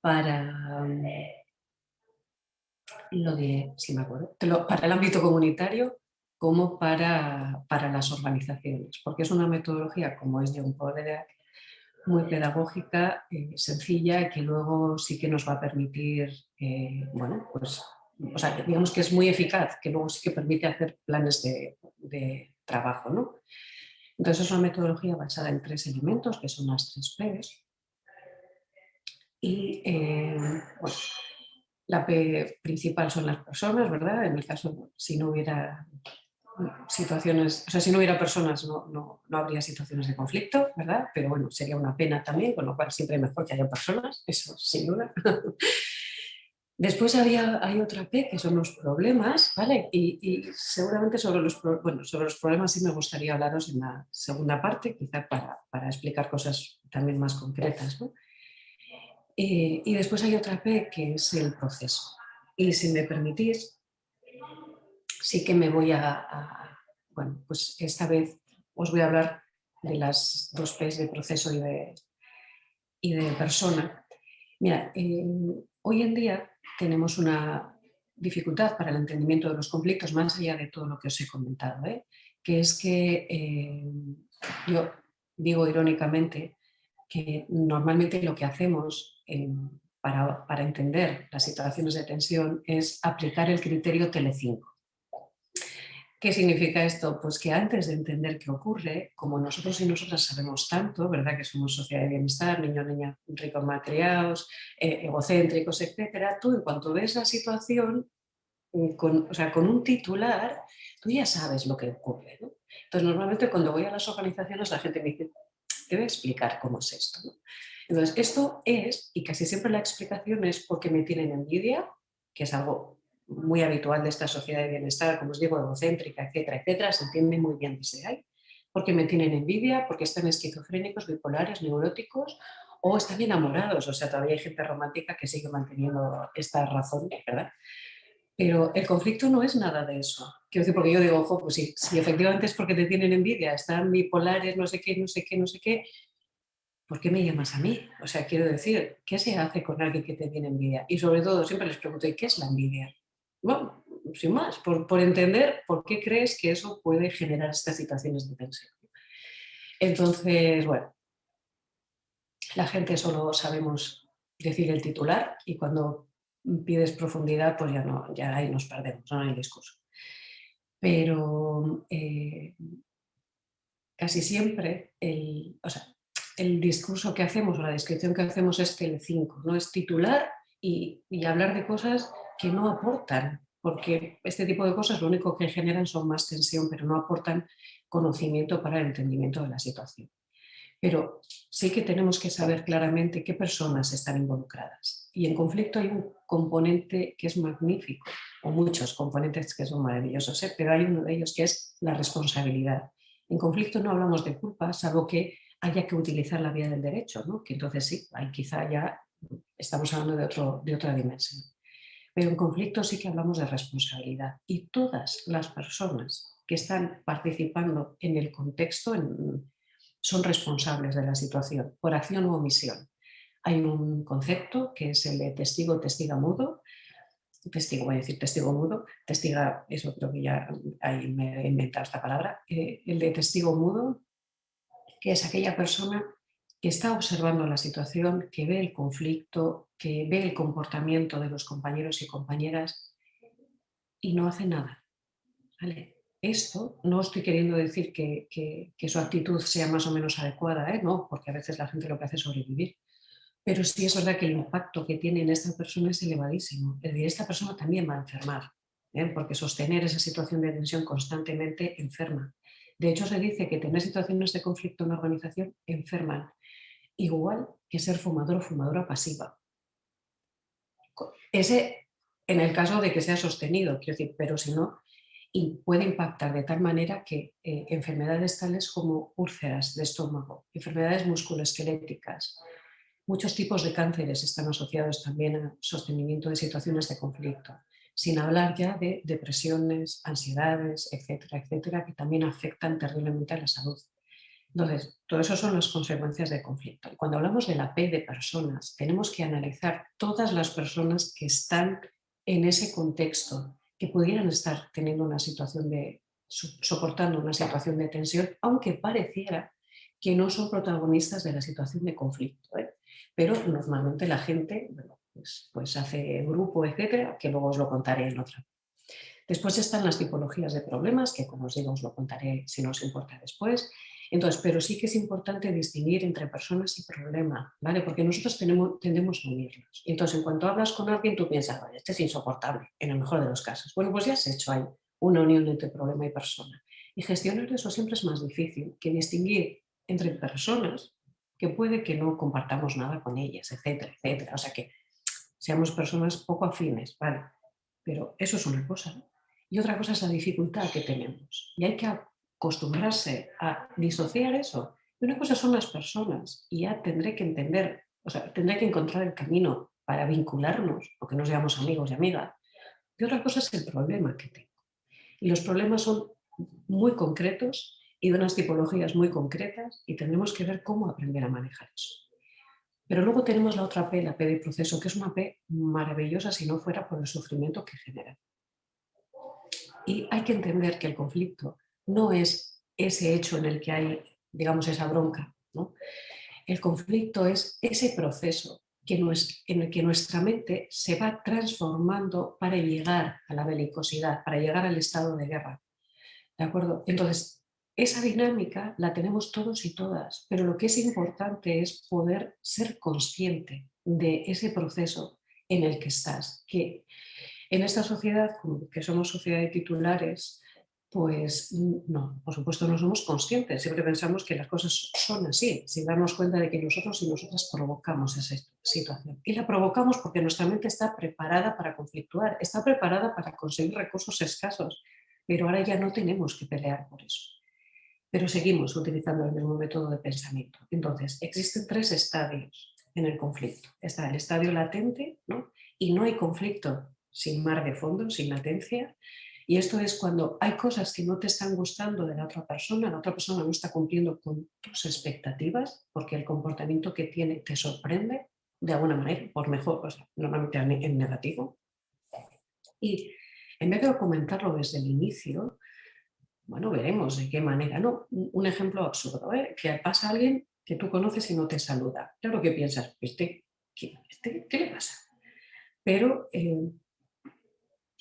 para lo de, si me acuerdo, para el ámbito comunitario como para, para, las organizaciones, porque es una metodología, como es John Paul muy pedagógica, eh, sencilla, que luego sí que nos va a permitir, eh, bueno, pues, o sea, digamos que es muy eficaz, que luego sí que permite hacer planes de, de trabajo, ¿no? Entonces es una metodología basada en tres elementos, que son las tres P's. Y, eh, la P principal son las personas, ¿verdad? En el caso, si no hubiera situaciones, o sea, si no hubiera personas no, no, no, habría situaciones de conflicto, ¿verdad? Pero bueno, sería una pena también, con lo cual siempre es mejor que haya personas, eso sin duda. Después había, hay otra P que son los problemas, ¿vale? Y, seguramente sobre los, bueno, sobre los problemas sí me gustaría hablaros en la segunda parte, quizá para, para explicar cosas también más concretas, ¿no? Eh, y después hay otra P que es el proceso. Y si me permitís, sí que me voy a, bueno, pues esta vez os voy a hablar de las dos P's de proceso y de, y de persona. Mira, eh, hoy en día tenemos una dificultad para el entendimiento de los conflictos más allá de todo lo que os he comentado, ¿eh? que es que yo digo irónicamente que normalmente lo que hacemos para, para, entender las situaciones de tensión es aplicar el criterio Telecinco. ¿Qué significa esto? Pues que antes de entender qué ocurre, como nosotros y nosotras sabemos tanto, ¿verdad? Que somos sociedad de bienestar, niños, niñas ricos malcriados, eh, egocéntricos, etcétera, tú en cuanto ves la situación, mm, con, o sea, con un titular, tú ya sabes lo que ocurre. Entonces, normalmente cuando voy a las organizaciones la gente me dice, a explicar cómo es esto. Entonces, esto es, y casi siempre la explicación es porque me tienen envidia, que es algo muy habitual de esta sociedad de bienestar, como os digo, egocéntrica, etcétera, etcétera, se entiende muy bien desde ahí, porque me tienen envidia, porque están esquizofrénicos, bipolares, neuróticos, o están enamorados, o sea, todavía hay gente romántica que sigue manteniendo esta razón, ¿verdad? Pero el conflicto no es nada de eso. Quiero decir, porque yo digo, ojo, pues si efectivamente es porque te tienen envidia, están bipolares, no sé qué, no sé qué, no sé qué, ¿por qué me llamas a mí? O sea, quiero decir, ¿qué se hace con alguien que te tiene envidia? Y sobre todo, siempre les pregunto, ¿y qué es la envidia? Bueno, sin más, por, entender por qué crees que eso puede generar estas situaciones de tensión. Entonces, bueno, la gente solo sabemos decir el titular y cuando pides profundidad, pues ya, no, ya ahí nos perdemos, no hay discurso. Pero eh, casi siempre el, el discurso que hacemos o la descripción que hacemos es Tele5, ¿no? es titular y, y hablar de cosas que no aportan, porque este tipo de cosas lo único que generan son más tensión, pero no aportan conocimiento para el entendimiento de la situación. Pero sí que tenemos que saber claramente qué personas están involucradas. Y en conflicto hay un componente que es magnífico, o muchos componentes que son maravillosos, ¿eh? pero hay uno de ellos que es la responsabilidad. En conflicto no hablamos de culpa, salvo que haya que utilizar la vía del derecho, ¿no? que entonces sí, ahí quizá ya estamos hablando de, otro, de otra dimensión. Pero en conflicto sí que hablamos de responsabilidad y todas las personas que están participando en el contexto, son responsables de la situación, por acción u omisión. Hay un concepto que es el de testigo, testiga mudo, testigo, voy a decir testigo mudo, testiga, eso creo que ya ahí me he inventado esta palabra, eh, el de testigo mudo, que es aquella persona que está observando la situación, que ve el conflicto, que ve el comportamiento de los compañeros y compañeras y no hace nada. Esto no estoy queriendo decir que, su actitud sea más o menos adecuada, ¿eh? no, porque a veces la gente lo que hace es sobrevivir. Pero sí es verdad que el impacto que tiene en esta persona es elevadísimo. Es decir, esta persona también va a enfermar, ¿eh? porque sostener esa situación de tensión constantemente enferma. De hecho, se dice que tener situaciones de conflicto en una organización enferman, igual que ser fumador o fumadora pasiva. Ese en el caso de que sea sostenido, quiero decir, pero si no, y puede impactar de tal manera que eh, enfermedades tales como úlceras de estómago, enfermedades musculoesqueléticas, muchos tipos de cánceres están asociados también al sostenimiento de situaciones de conflicto, sin hablar ya de depresiones, ansiedades, etcétera, etcétera, que también afectan terriblemente a la salud. Entonces, todo eso son las consecuencias del conflicto. cuando hablamos de la P de personas, tenemos que analizar todas las personas que están en ese contexto, que pudieran estar teniendo una situación de, soportando una situación de tensión, aunque pareciera que no son protagonistas de la situación de conflicto. ¿eh? Pero normalmente la gente pues, pues, hace grupo, etcétera, que luego os lo contaré en otra. Después están las tipologías de problemas, que como os digo os lo contaré si no os importa después. Entonces, pero sí que es importante distinguir entre personas y problema, ¿vale? Porque nosotros tenemos, tendemos a unirlos. Entonces, en cuanto hablas con alguien, tú piensas, este es insoportable, en el mejor de los casos. Bueno, pues ya has hecho ahí una unión entre problema y persona. Y gestionar eso siempre es más difícil que distinguir entre personas que puede que no compartamos nada con ellas, etcétera, etcétera. O sea que seamos personas poco afines, ¿vale? Pero eso es una cosa. Y otra cosa es la dificultad que tenemos. Y hay que acostumbrarse a disociar eso. Y una cosa son las personas y ya tendré que entender, o sea, tendré que encontrar el camino para vincularnos, porque no seamos amigos y amigas. Y otra cosa es el problema que tengo. Y los problemas son muy concretos y de unas tipologías muy concretas y tendremos que ver cómo aprender a manejar eso. Pero luego tenemos la otra P, la P de proceso, que es una P maravillosa si no fuera por el sufrimiento que genera. Y hay que entender que el conflicto no es ese hecho en el que hay, digamos, esa bronca. ¿no? El conflicto es ese proceso que en el que nuestra mente se va transformando para llegar a la belicosidad, para llegar al estado de guerra. ¿De acuerdo? Entonces, esa dinámica la tenemos todos y todas, pero lo que es importante es poder ser consciente de ese proceso en el que estás. Que en esta sociedad, que somos sociedad de titulares, pues no, por supuesto no somos conscientes, siempre pensamos que las cosas son así, sin darnos cuenta de que nosotros y nosotras provocamos esa situación. Y la provocamos porque nuestra mente está preparada para conflictuar, está preparada para conseguir recursos escasos, pero ahora ya no tenemos que pelear por eso. Pero seguimos utilizando el mismo método de pensamiento. Entonces, existen tres estadios en el conflicto. Está el estadio latente, ¿no? y no hay conflicto sin mar de fondo, sin latencia, y esto es cuando hay cosas que no te están gustando de la otra persona, la otra persona no está cumpliendo con tus expectativas porque el comportamiento que tiene te sorprende de alguna manera, por mejor, o normalmente en negativo. Y en vez de comentarlo desde el inicio, bueno, veremos de qué manera. No, un ejemplo absurdo, ¿eh? que pasa alguien que tú conoces y no te saluda. Claro que piensas, ¿este, qué, este, ¿qué le pasa? Pero eh,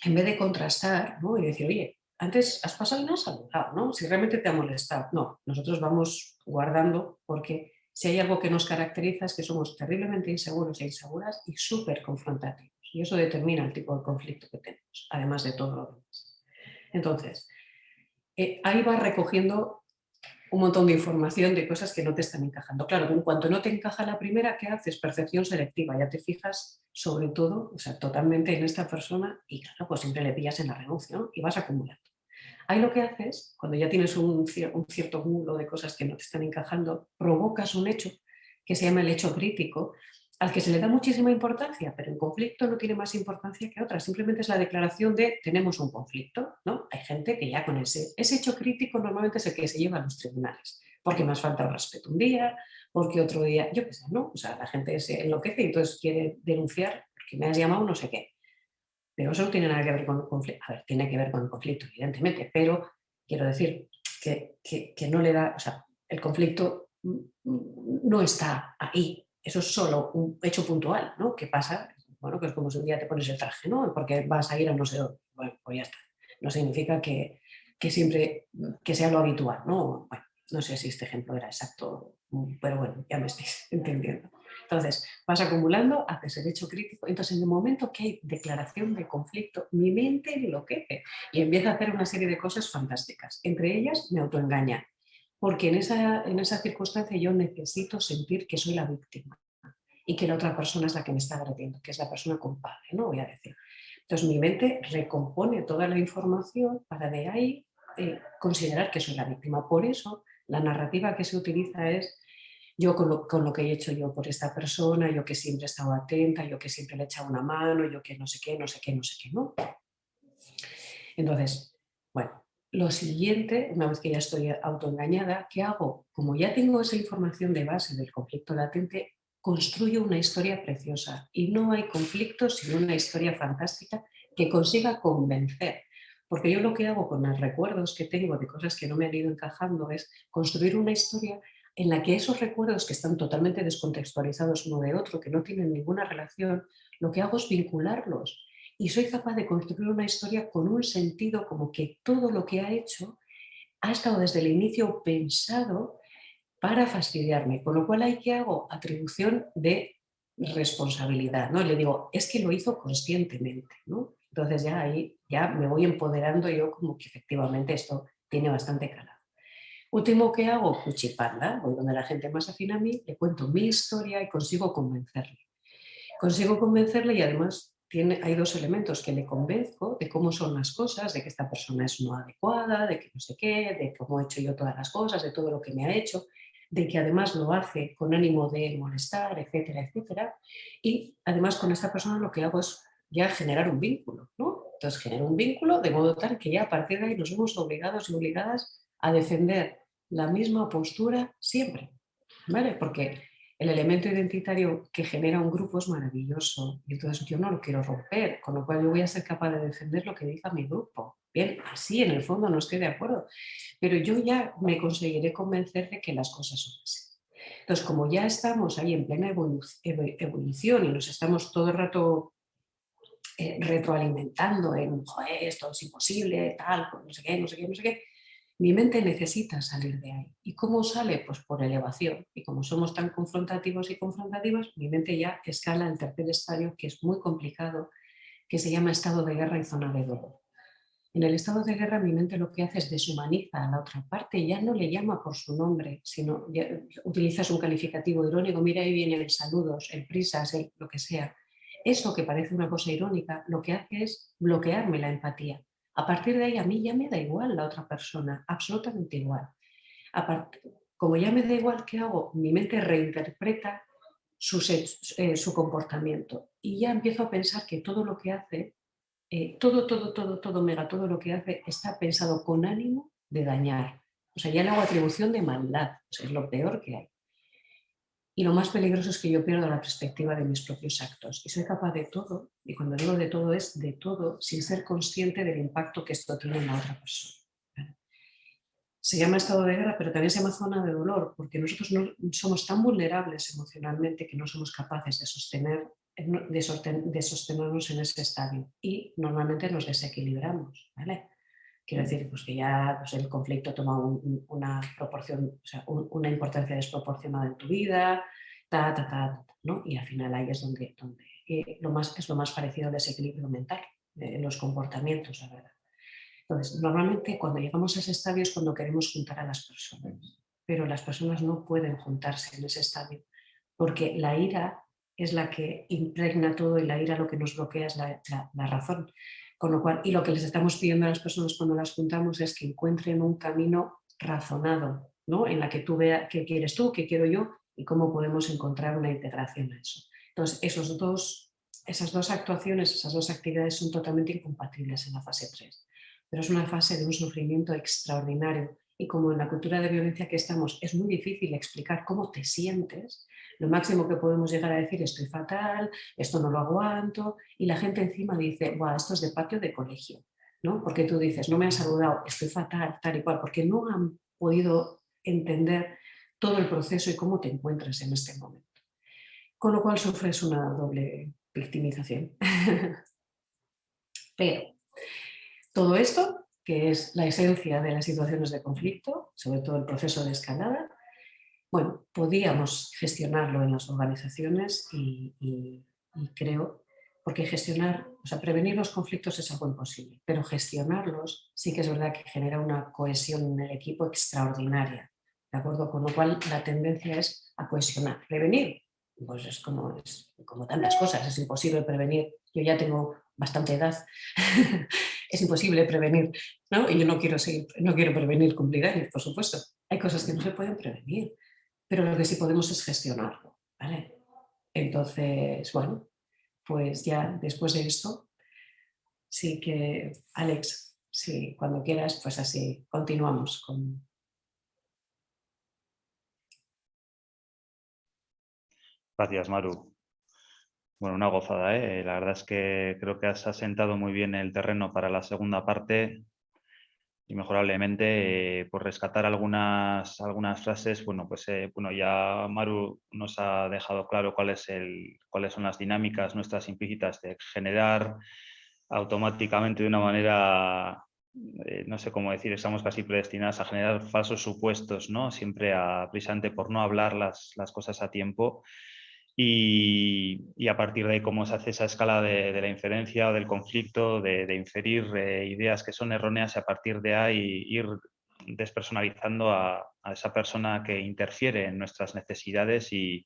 en vez de contrastar ¿no? y decir, oye, antes has pasado y no has saludado, ¿no? Si realmente te ha molestado. No, nosotros vamos guardando porque si hay algo que nos caracteriza es que somos terriblemente inseguros e inseguras y súper confrontativos. Y eso determina el tipo de conflicto que tenemos, además de todo lo demás. Entonces, eh, ahí vas recogiendo un montón de información de cosas que no te están encajando. Claro, en cuanto no te encaja la primera, ¿qué haces? Percepción selectiva, ya te fijas sobre todo, o sea, totalmente en esta persona y claro, pues siempre le pillas en la renuncia y vas acumulando. Ahí lo que haces, cuando ya tienes un, cierto mundo de cosas que no te están encajando, provocas un hecho que se llama el hecho crítico, al que se le da muchísima importancia, pero en conflicto no tiene más importancia que otra, simplemente es la declaración de tenemos un conflicto, ¿no? Hay gente que ya con ese, ese hecho crítico normalmente es el que se lleva a los tribunales, porque más falta el respeto un día, porque otro día, yo qué sé, ¿no? O sea, la gente se enloquece y entonces quiere denunciar porque me has llamado no sé qué. Pero eso no tiene nada que ver con el conflicto, a ver, tiene que ver con el conflicto, evidentemente, pero quiero decir que, que, que no le da, o sea, el conflicto no está ahí, eso es solo un hecho puntual, ¿no? ¿Qué pasa? Bueno, que es como si un día te pones el traje, ¿no? Porque vas a ir a no sé dónde. Bueno, pues ya está. No significa que, que siempre que sea lo habitual, ¿no? Bueno, no sé si este ejemplo era exacto, pero bueno, ya me estáis entendiendo. Entonces, vas acumulando, haces el hecho crítico, entonces en el momento que hay declaración de conflicto, mi mente enloquece y empieza a hacer una serie de cosas fantásticas. Entre ellas, me autoengaña, porque en esa, en esa circunstancia yo necesito sentir que soy la víctima y que la otra persona es la que me está agrediendo, que es la persona culpable, ¿no? Voy a decir. Entonces mi mente recompone toda la información para de ahí eh, considerar que soy la víctima. Por eso la narrativa que se utiliza es yo con lo, con lo, que he hecho yo por esta persona, yo que siempre he estado atenta, yo que siempre le he echado una mano, yo que no sé qué, no sé qué, no sé qué, ¿no? Entonces, bueno, lo siguiente, una vez que ya estoy autoengañada, ¿qué hago? Como ya tengo esa información de base del conflicto latente, construyo una historia preciosa y no hay conflicto sino una historia fantástica que consiga convencer. Porque yo lo que hago con los recuerdos que tengo de cosas que no me han ido encajando es construir una historia en la que esos recuerdos que están totalmente descontextualizados uno de otro, que no tienen ninguna relación, lo que hago es vincularlos y soy capaz de construir una historia con un sentido como que todo lo que ha hecho ha estado desde el inicio pensado para fastidiarme, con lo cual hay que hago atribución de responsabilidad, ¿no? Le digo, es que lo hizo conscientemente, ¿no? Entonces ya ahí ya me voy empoderando yo como que efectivamente esto tiene bastante calado. Último que hago, cuchipanda, voy donde la gente más afina a mí, le cuento mi historia y consigo convencerle. Consigo convencerle y además hay dos elementos que le convenzco de cómo son las cosas, de que esta persona es no adecuada, de que no sé qué, de cómo he hecho yo todas las cosas, de todo lo que me ha hecho, de que además lo hace con ánimo de molestar, etcétera, etcétera. Y además con esta persona lo que hago es ya generar un vínculo, ¿no? Entonces genero un vínculo de modo tal que ya a partir de ahí nos vemos obligados y obligadas a defender la misma postura siempre, ¿vale? Porque el elemento identitario que genera un grupo es maravilloso y entonces yo no lo quiero romper, con lo cual yo voy a ser capaz de defender lo que diga mi grupo. Bien, así en el fondo no estoy de acuerdo, pero yo ya me conseguiré convencer de que las cosas son así. Entonces, como ya estamos ahí en plena evolución y nos estamos todo el rato eh, retroalimentando en, esto es imposible, tal, no sé qué, no sé qué, no sé qué, mi mente necesita salir de ahí. ¿Y cómo sale? Pues por elevación. Y como somos tan confrontativos y confrontativos, mi mente ya escala el tercer estadio, que es muy complicado, que se llama estado de guerra y zona de dolor. En el estado de guerra mi mente lo que hace es deshumaniza a la otra parte, ya no le llama por su nombre, sino utilizas un calificativo irónico, mira ahí viene el saludos, el prisas, el, lo que sea. Eso que parece una cosa irónica, lo que hace es bloquearme la empatía. A partir de ahí a mí ya me da igual la otra persona, absolutamente igual. como ya me da igual qué hago, mi mente reinterpreta eh, su comportamiento y ya empiezo a pensar que todo lo que hace, eh, todo, todo, todo, todo, mega, todo lo que hace está pensado con ánimo de dañar. O sea, ya le hago atribución de maldad, es lo peor que hay. Y lo más peligroso es que yo pierdo la perspectiva de mis propios actos y soy capaz de todo, y cuando digo de todo es de todo, sin ser consciente del impacto que esto tiene en la otra persona. se llama estado de guerra, pero también se llama zona de dolor, porque nosotros no, somos tan vulnerables emocionalmente que no somos capaces de, sostener, de, sostenernos en ese estadio y normalmente nos desequilibramos. ¿vale? Quiero decir pues que ya pues, el conflicto toma una proporción, una importancia desproporcionada en tu vida, ta, ta, ta, ¿no? y al final ahí es donde, donde eh, lo más, es lo más parecido al desequilibrio mental, en los comportamientos, la verdad. Entonces, normalmente cuando llegamos a ese estadio es cuando queremos juntar a las personas, pero las personas no pueden juntarse en ese estadio, porque la ira es la que impregna todo y la ira lo que nos bloquea es la, razón. Con lo cual, y lo que les estamos pidiendo a las personas cuando las juntamos es que encuentren un camino razonado, ¿no? en la que tú veas qué quieres tú, qué quiero yo y cómo podemos encontrar una integración a eso. Entonces, esos dos, esas dos actuaciones, esas dos actividades son totalmente incompatibles en la fase 3 pero es una fase de un sufrimiento extraordinario y como en la cultura de violencia que estamos es muy difícil explicar cómo te sientes, lo máximo que podemos llegar a decir estoy fatal, esto no lo aguanto y la gente encima dice, Buah, esto es de patio de colegio, ¿no? porque tú dices, no me han saludado, estoy fatal, tal y cual, porque no han podido entender todo el proceso y cómo te encuentras en este momento. Con lo cual sufres una doble victimización. Pero todo esto, que es la esencia de las situaciones de conflicto, sobre todo el proceso de escalada, bueno, podíamos gestionarlo en las organizaciones y, creo, porque gestionar, o sea, prevenir los conflictos es algo imposible, pero gestionarlos sí que es verdad que genera una cohesión en el equipo extraordinaria, ¿de acuerdo? Con lo cual la tendencia es a cohesionar. Prevenir, pues es como, es como tantas cosas, es imposible prevenir. Yo ya tengo bastante edad, es imposible prevenir, ¿no? Y yo no quiero, seguir, no quiero prevenir cumplir por supuesto. Hay cosas que no se pueden prevenir, pero lo que sí podemos es gestionarlo, ¿vale? Entonces, bueno, pues ya después de esto, sí que, Alex, sí, cuando quieras, pues así continuamos con... Gracias, Maru. Bueno, una gozada, ¿eh? La verdad es que creo que has asentado muy bien el terreno para la segunda parte y mejorablemente eh, por rescatar algunas, algunas frases, bueno, pues eh, bueno, ya Maru nos ha dejado claro cuál el, cuáles son las dinámicas nuestras implícitas de generar automáticamente de una manera, no sé cómo decir, estamos casi predestinadas a generar falsos supuestos, ¿no? Siempre a, por no hablar las, las cosas a tiempo y, a partir de cómo se hace esa escala de, la inferencia o del conflicto, de, inferir eh, ideas que son erróneas y a partir de ahí ir despersonalizando a, esa persona que interfiere en nuestras necesidades y,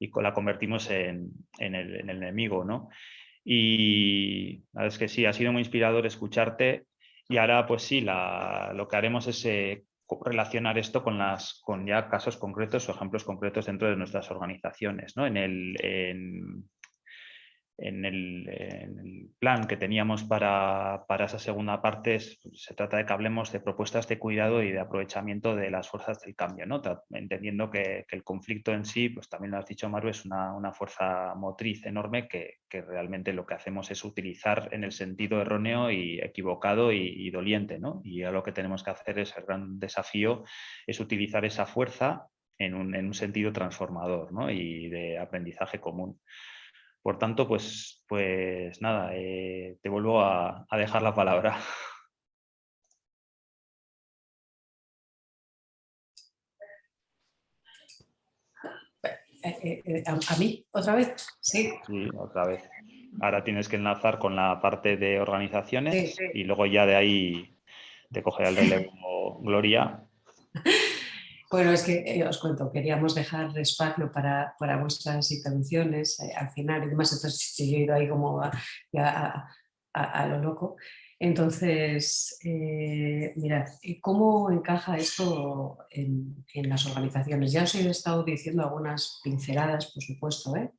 la convertimos en, el, enemigo. ¿no? Y la es que sí, ha sido muy inspirador escucharte y ahora pues sí, lo que haremos es eh, relacionar esto con, las, con ya casos concretos o ejemplos concretos dentro de nuestras organizaciones. ¿no? En, el, en, el, plan que teníamos para, esa segunda parte se trata de que hablemos de propuestas de cuidado y de aprovechamiento de las fuerzas del cambio, ¿no? entendiendo que, el conflicto en sí, pues también lo has dicho Maru, es una, fuerza motriz enorme que, realmente lo que hacemos es utilizar en el sentido erróneo y equivocado y, doliente. ¿no? Y lo que tenemos que hacer es el gran desafío, es utilizar esa fuerza en un, sentido transformador y de aprendizaje común. Por tanto, pues, pues nada, eh, te vuelvo a, dejar la palabra. Eh, eh, ¿A, mí otra vez? Sí. Sí, otra vez. Ahora tienes que enlazar con la parte de organizaciones y luego ya de ahí te cogerá el relevo Gloria. Bueno, es que eh, os cuento, queríamos dejar espacio para, para vuestras intervenciones eh, al final y demás, entonces yo he ido ahí como a, a, lo loco. Entonces, eh, mirad, ¿cómo encaja esto en, las organizaciones? Ya os he estado diciendo algunas pinceladas, por supuesto, ¿eh?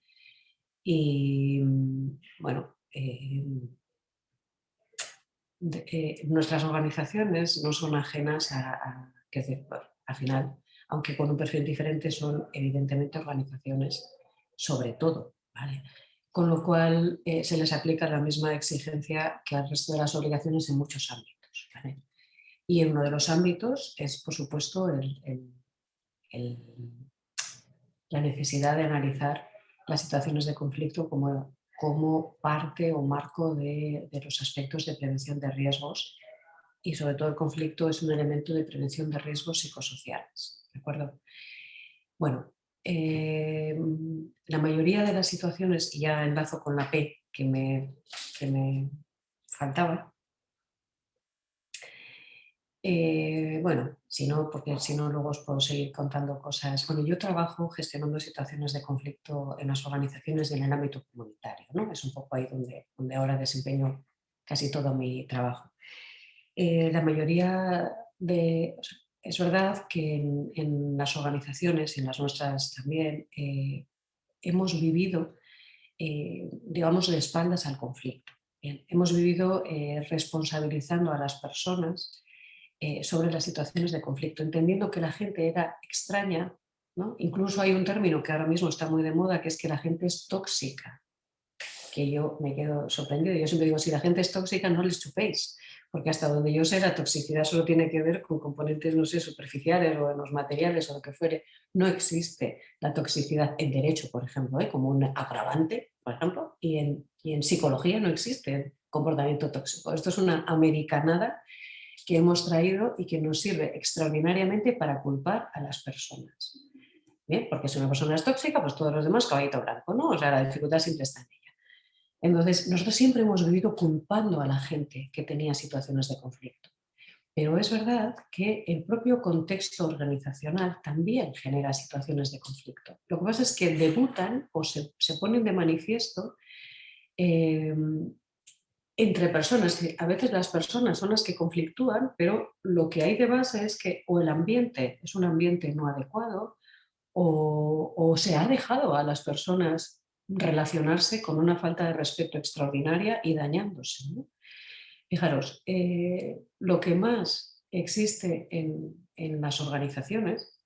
y bueno, nuestras organizaciones no son ajenas a, a decir, al final, aunque con un perfil diferente, son evidentemente organizaciones sobre todo. Con lo cual eh, se les aplica la misma exigencia que al resto de las obligaciones en muchos ámbitos. Y en uno de los ámbitos es, por supuesto, la necesidad de analizar las situaciones de conflicto como, parte o marco de los aspectos de prevención de riesgos y sobre todo el conflicto es un elemento de prevención de riesgos psicosociales. ¿De acuerdo? Bueno, eh, la mayoría de las situaciones, y ya enlazo con la P que me, me faltaba, eh, bueno, si no, porque si no luego os puedo seguir contando cosas. Bueno, yo trabajo gestionando situaciones de conflicto en las organizaciones y en el ámbito comunitario, ¿no? Es un poco ahí donde, donde ahora desempeño casi todo mi trabajo. Eh, la mayoría de... es verdad que en, las organizaciones, en las nuestras también, eh, hemos vivido, eh, digamos, de espaldas al conflicto. hemos vivido responsabilizando a las personas sobre las situaciones de conflicto, entendiendo que la gente era extraña, ¿no? incluso hay un término que ahora mismo está muy de moda, que es que la gente es tóxica, que yo me quedo sorprendido. Yo siempre digo, si la gente es tóxica, no les chupéis, porque hasta donde yo sé la toxicidad solo tiene que ver con componentes, no sé, superficiales o en los materiales o lo que fuere. No existe la toxicidad en derecho, por ejemplo, ¿eh? como un agravante, por ejemplo, y en, psicología no existe comportamiento tóxico. Esto es una americanada que hemos traído y que nos sirve extraordinariamente para culpar a las personas. ¿Bien? Porque si una persona es tóxica, pues todos los demás caballito blanco, ¿no? O sea, la dificultad siempre está ella. Entonces, nosotros siempre hemos vivido culpando a la gente que tenía situaciones de conflicto. Pero es verdad que el propio contexto organizacional también genera situaciones de conflicto. Lo que pasa es que debutan o se, ponen de manifiesto eh, entre personas. A veces las personas son las que conflictúan, pero lo que hay de base es que o el ambiente es un ambiente no adecuado o se ha dejado a las personas relacionarse con una falta de respeto extraordinaria y dañándose. Fijaros, eh, lo que más existe en, las organizaciones,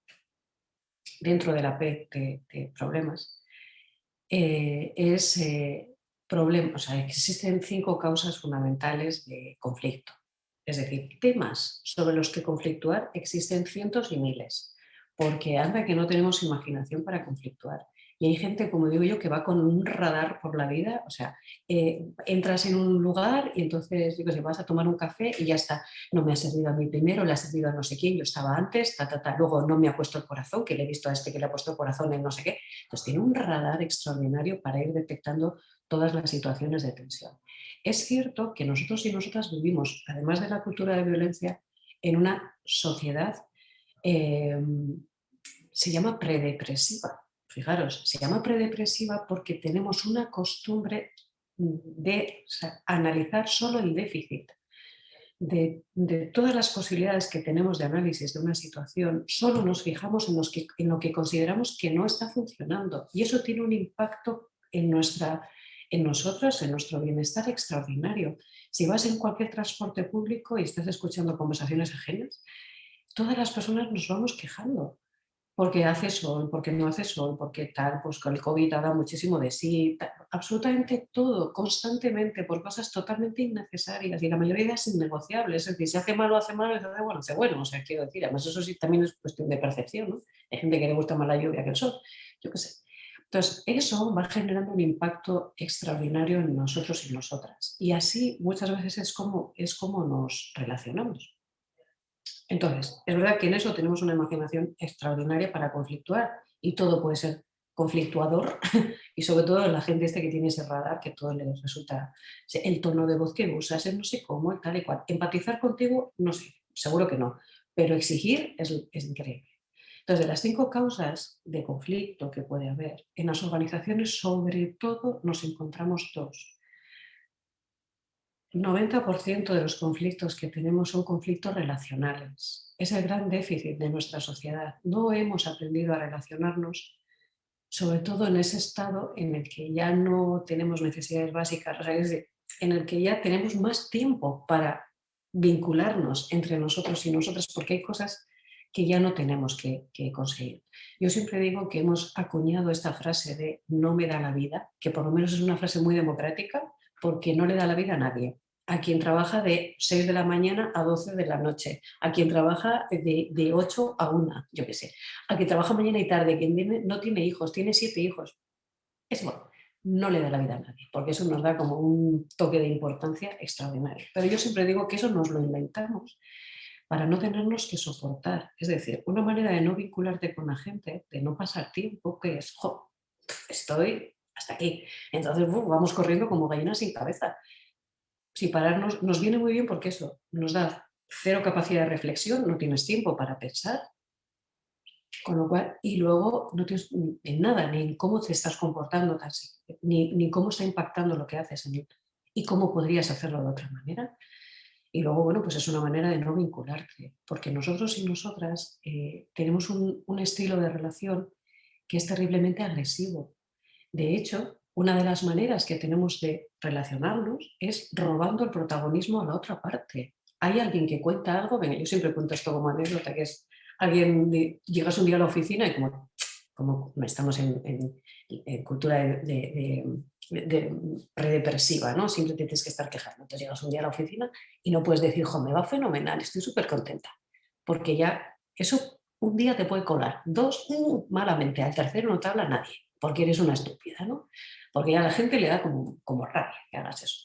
dentro de la P de, problemas, eh, es eh, problemas, o sea, existen cinco causas fundamentales de conflicto. Es decir, temas sobre los que conflictuar existen cientos y miles, porque anda que no tenemos imaginación para conflictuar. Y hay gente, como digo yo, que va con un radar por la vida, o sea, eh, entras en un lugar y entonces, digo, si vas a tomar un café y ya está, no me ha servido a mí primero, le ha servido a no sé quién, yo estaba antes, ta, ta, ta, luego no me ha puesto el corazón, que le he visto a este que le ha puesto el corazón en no sé qué. Entonces tiene un radar extraordinario para ir detectando todas las situaciones de tensión. Es cierto que nosotros y nosotras vivimos, además de la cultura de violencia, en una sociedad, eh, se llama predepresiva Fijaros, se llama predepresiva porque tenemos una costumbre de analizar solo el déficit. De, todas las posibilidades que tenemos de análisis de una situación, solo nos fijamos en, en, lo que consideramos que no está funcionando. Y eso tiene un impacto en, nuestra, en nosotros, en nuestro bienestar extraordinario. Si vas en cualquier transporte público y estás escuchando conversaciones ajenas, todas las personas nos vamos quejando porque hace sol, porque no hace sol, porque tal, pues con el COVID ha dado muchísimo de sí, absolutamente todo, constantemente, por cosas totalmente innecesarias y la mayoría es innegociable, es decir, si hace malo, hace malo, hace bueno, hace bueno, o sea, quiero decir, además eso sí también es cuestión de percepción, ¿no? Hay gente que le gusta más la lluvia que el sol, yo qué sé. Entonces, eso va generando un impacto extraordinario en nosotros y nosotras. Y así muchas veces es como, es como nos relacionamos. Entonces, es verdad que en eso tenemos una imaginación extraordinaria para conflictuar y todo puede ser conflictuador y sobre todo la gente este que tiene ese radar que todo le resulta el tono de voz que usas, no sé cómo, tal y cual. Empatizar contigo, no sé, seguro que no, pero exigir es, es increíble. Entonces, de las cinco causas de conflicto que puede haber en las organizaciones, sobre todo nos encontramos dos. 90% de los conflictos que tenemos son conflictos relacionales. Es el gran déficit de nuestra sociedad. No hemos aprendido a relacionarnos, sobre todo en ese estado en el que ya no tenemos necesidades básicas, en el que ya tenemos más tiempo para vincularnos entre nosotros y nosotras, porque hay cosas que ya no tenemos que, conseguir. Yo siempre digo que hemos acuñado esta frase de no me da la vida, que por lo menos es una frase muy democrática, porque no le da la vida a nadie a quien trabaja de 6 de la mañana a 12 de la noche, a quien trabaja de, de 8 a 1, yo qué sé, a quien trabaja mañana y tarde, quien tiene, no tiene hijos, tiene siete hijos. Es bueno, no le da la vida a nadie, porque eso nos da como un toque de importancia extraordinario. Pero yo siempre digo que eso nos lo inventamos para no tenernos que soportar. Es decir, una manera de no vincularte con la gente, de no pasar tiempo, que es, jo, estoy hasta aquí. Entonces vamos corriendo como gallinas sin cabeza si pararnos nos viene muy bien porque eso nos da cero capacidad de reflexión, no tienes tiempo para pensar, con lo cual, y luego no tienes en nada, ni en cómo te estás comportando casi, ni, ni cómo está impactando lo que haces en y cómo podrías hacerlo de otra manera. Y luego, bueno, pues es una manera de no vincularte, porque nosotros y nosotras eh, tenemos un, un estilo de relación que es terriblemente agresivo. De hecho, una de las maneras que tenemos de relacionarnos es robando el protagonismo a la otra parte. Hay alguien que cuenta algo, venga, yo siempre cuento esto como anécdota, que es alguien, llegas un día a la oficina y como, como estamos en, cultura de, predepresiva, ¿no? siempre tienes que estar quejando. Entonces llegas un día a la oficina y no puedes decir, jo, me va fenomenal, estoy súper contenta. Porque ya eso un día te puede colar, dos, uh, malamente, al tercero no te habla nadie, porque eres una estúpida, ¿no? Porque a la gente le da como, como rabia que hagas eso.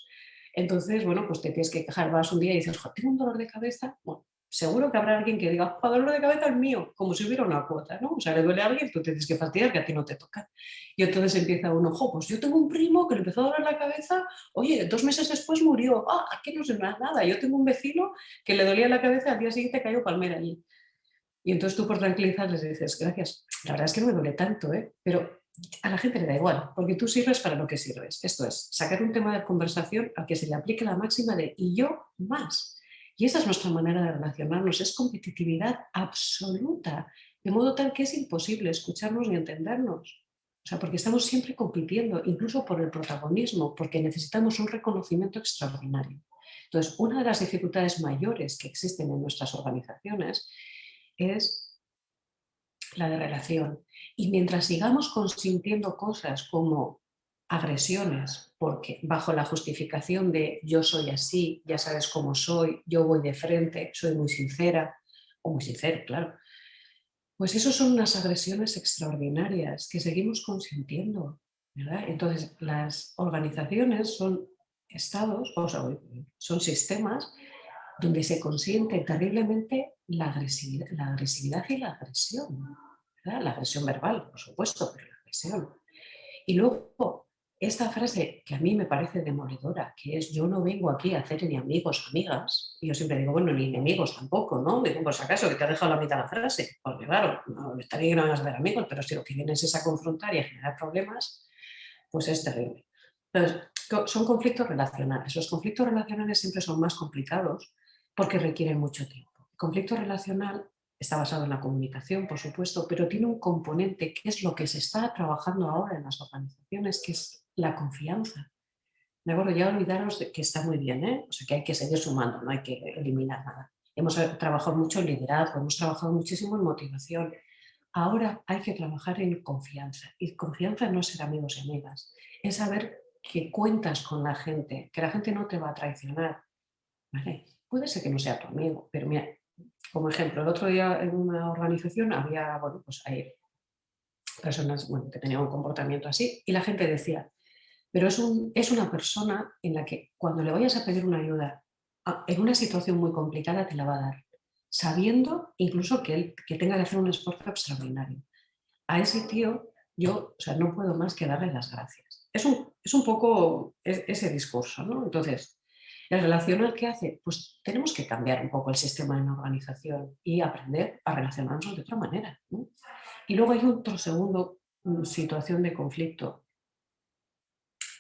Entonces, bueno, pues te tienes que quejar, vas un día y dices, tengo un dolor de cabeza, bueno, seguro que habrá alguien que diga, el dolor de cabeza es mío, como si hubiera una cuota, ¿no? O sea, le duele a alguien, tú tienes que fastidiar que a ti no te toca. Y entonces empieza uno, ojo, pues yo tengo un primo que le empezó a doler la cabeza, oye, dos meses después murió, ah, aquí no se me nada, yo tengo un vecino que le dolía la cabeza, al día siguiente cayó palmera allí. Y entonces tú por tranquilizar les dices, gracias, la verdad es que no me duele tanto, ¿eh? pero a la gente le da igual, porque tú sirves para lo que sirves. Esto es, sacar un tema de conversación al que se le aplique la máxima de y yo más. Y esa es nuestra manera de relacionarnos, es competitividad absoluta, de modo tal que es imposible escucharnos ni entendernos. O sea, porque estamos siempre compitiendo, incluso por el protagonismo, porque necesitamos un reconocimiento extraordinario. Entonces, una de las dificultades mayores que existen en nuestras organizaciones es la de relación. Y mientras sigamos consintiendo cosas como agresiones, porque bajo la justificación de yo soy así, ya sabes cómo soy, yo voy de frente, soy muy sincera, o muy sincero, claro, pues eso son unas agresiones extraordinarias que seguimos consintiendo. Entonces, las organizaciones son estados, o sea, son sistemas donde se consiente terriblemente la agresividad, la agresividad y la agresión. La agresión verbal, por supuesto, pero la agresión. Y luego, esta frase que a mí me parece demoledora, que es yo no vengo aquí a hacer ni amigos amigas, y yo siempre digo, bueno, ni enemigos tampoco, ¿no? Digo, por si acaso, que te ha dejado la mitad de la frase, porque claro, no, estaría bien que no vas a hacer amigos, pero si lo que vienes es a confrontar y a generar problemas, pues es terrible. Entonces, son conflictos relacionales. Los conflictos relacionales siempre son más complicados porque requieren mucho tiempo. Conflicto relacional está basado en la comunicación, por supuesto, pero tiene un componente que es lo que se está trabajando ahora en las organizaciones, que es la confianza. De acuerdo, ya olvidaros de que está muy bien, ¿eh? o sea, que hay que seguir sumando, no hay que eliminar nada. Hemos trabajado mucho en liderazgo, hemos trabajado muchísimo en motivación. Ahora hay que trabajar en confianza. Y confianza no es ser amigos y amigas, es saber que cuentas con la gente, que la gente no te va a traicionar. Puede ser que no sea tu amigo, pero mira, como ejemplo, el otro día en una organización había, bueno, pues personas bueno, que tenían un comportamiento así y la gente decía, pero es, un, es una persona en la que cuando le vayas a pedir una ayuda en una situación muy complicada te la va a dar, sabiendo incluso que él que tenga que hacer un esfuerzo extraordinario. A ese tío yo o sea, no puedo más que darle las gracias. Es un, es un poco ese discurso, ¿no? Entonces, ¿El relacional qué hace? Pues tenemos que cambiar un poco el sistema de la organización y aprender a relacionarnos de otra manera. Y luego hay otro segundo mm, situación de conflicto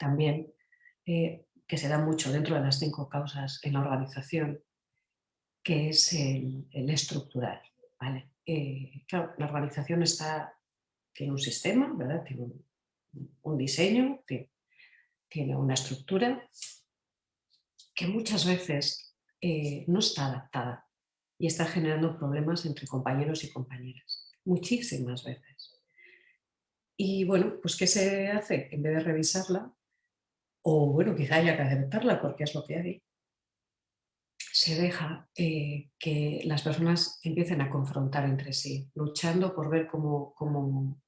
también eh, que se da mucho dentro de las cinco causas en la organización, que es el, estructural. ¿vale? Eh, claro, la organización está, tiene un sistema, ¿verdad? tiene un, diseño, tiene una estructura que muchas veces eh, no está adaptada y está generando problemas entre compañeros y compañeras, muchísimas veces. Y bueno, pues ¿qué se hace? En vez de revisarla, o bueno, quizá haya que aceptarla porque es lo que hay, se deja eh, que las personas empiecen a confrontar entre sí, luchando por ver cómo, cómo,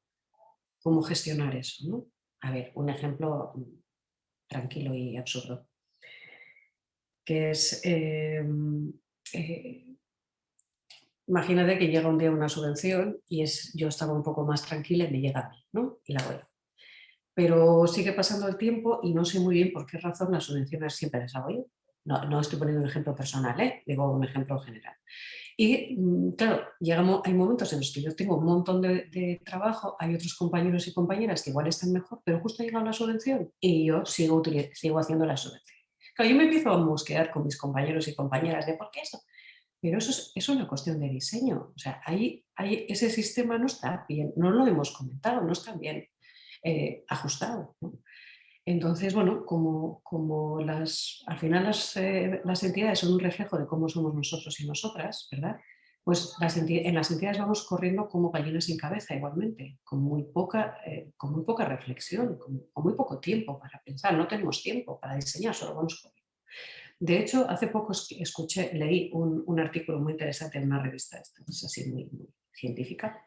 cómo gestionar eso. ¿no? A ver, un ejemplo tranquilo y absurdo, que es, em, eh, imagínate que llega un día una subvención y es, yo estaba un poco más tranquila y me llega a mí, ¿no? Y la voy. Pero sigue pasando el tiempo y no sé muy bien por qué razón las subvenciones siempre las hago yo no, no, estoy poniendo un ejemplo personal, ¿eh? digo un ejemplo general. Y mm, claro, llegamos, hay momentos en los que yo tengo un montón de, trabajo, hay otros compañeros y compañeras que igual están mejor, pero justo ha llegado la subvención y yo sigo, sigo haciendo la subvención. Claro, yo me empiezo a mosquear con mis compañeros y compañeras de por qué eso. Pero eso es, una cuestión de diseño. O sea, ahí, ahí, ese sistema no está bien, no lo hemos comentado, no está bien eh, ajustado. Entonces, bueno, como, como las, al final eh, las, entidades son un reflejo de cómo somos nosotros y nosotras, ¿verdad? Pues en las entidades vamos corriendo como gallinas sin cabeza igualmente, con muy poca, eh, con muy poca reflexión, con, muy poco tiempo para pensar, no tenemos tiempo para diseñar, solo vamos corriendo. De hecho, hace poco escuché, leí un, artículo muy interesante en una revista, es así muy científica,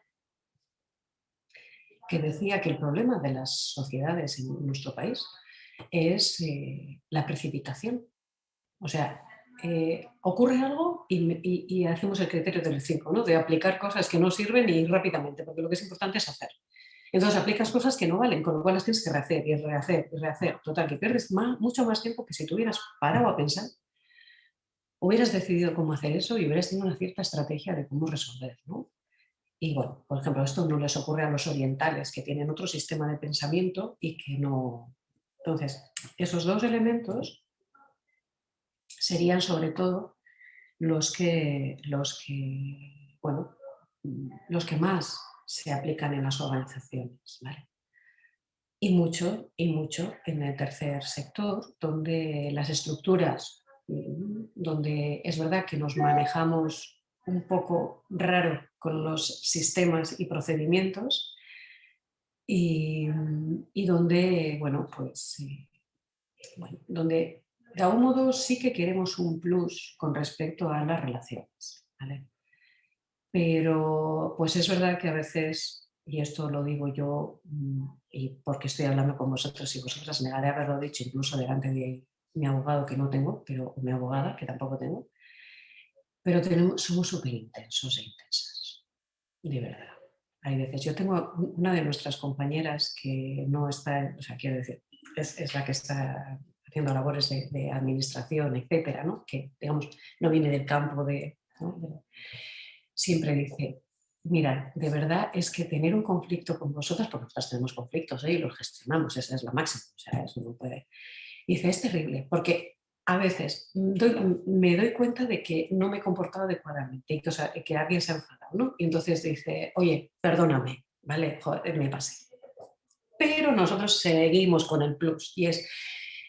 que decía que el problema de las sociedades en nuestro país es eh, la precipitación. O sea, eh, ocurre algo y, hacemos el criterio del 5, ¿no? de aplicar cosas que no sirven y rápidamente, porque lo que es importante es hacer. Entonces aplicas cosas que no valen, con lo cual las tienes que rehacer y rehacer y rehacer. Total, que pierdes mucho más tiempo que si tuvieras parado a pensar, hubieras decidido cómo hacer eso y hubieras tenido una cierta estrategia de cómo resolver. ¿no? Y bueno, por ejemplo, esto no les ocurre a los orientales, que tienen otro sistema de pensamiento y que no... Entonces, esos dos elementos serían sobre todo los que, los que, bueno, los que más se aplican en las organizaciones. Y mucho, y mucho en el tercer sector, donde las estructuras, donde es verdad que nos manejamos un poco raro con los sistemas y procedimientos y, donde, bueno, pues, eh, donde de algún modo sí que queremos un plus con respecto a las relaciones, Pero pues es verdad que a veces, y esto lo digo yo, mm, y porque estoy hablando con vosotros y vosotras, me haberlo dicho incluso delante de mi abogado que no tengo, pero mi abogada que tampoco tengo, pero tenemos, somos súper intensos e intensas, de verdad. Hay veces, yo tengo una de nuestras compañeras que no está, o sea, quiero decir, es, la que está haciendo labores de, administración, etcétera, ¿no? que digamos no viene del campo de, siempre dice, mira, de verdad es que tener un conflicto con vosotras, porque nosotras tenemos conflictos ¿eh? y los gestionamos, esa es la máxima, o sea, eso no puede. Dice, es terrible, porque a veces me doy cuenta de que no me he comportado adecuadamente y que, alguien se ha enfadado, ¿no? Y entonces dice, oye, perdóname, ¿vale? Joder, me pasé. Pero nosotros seguimos con el plus y es,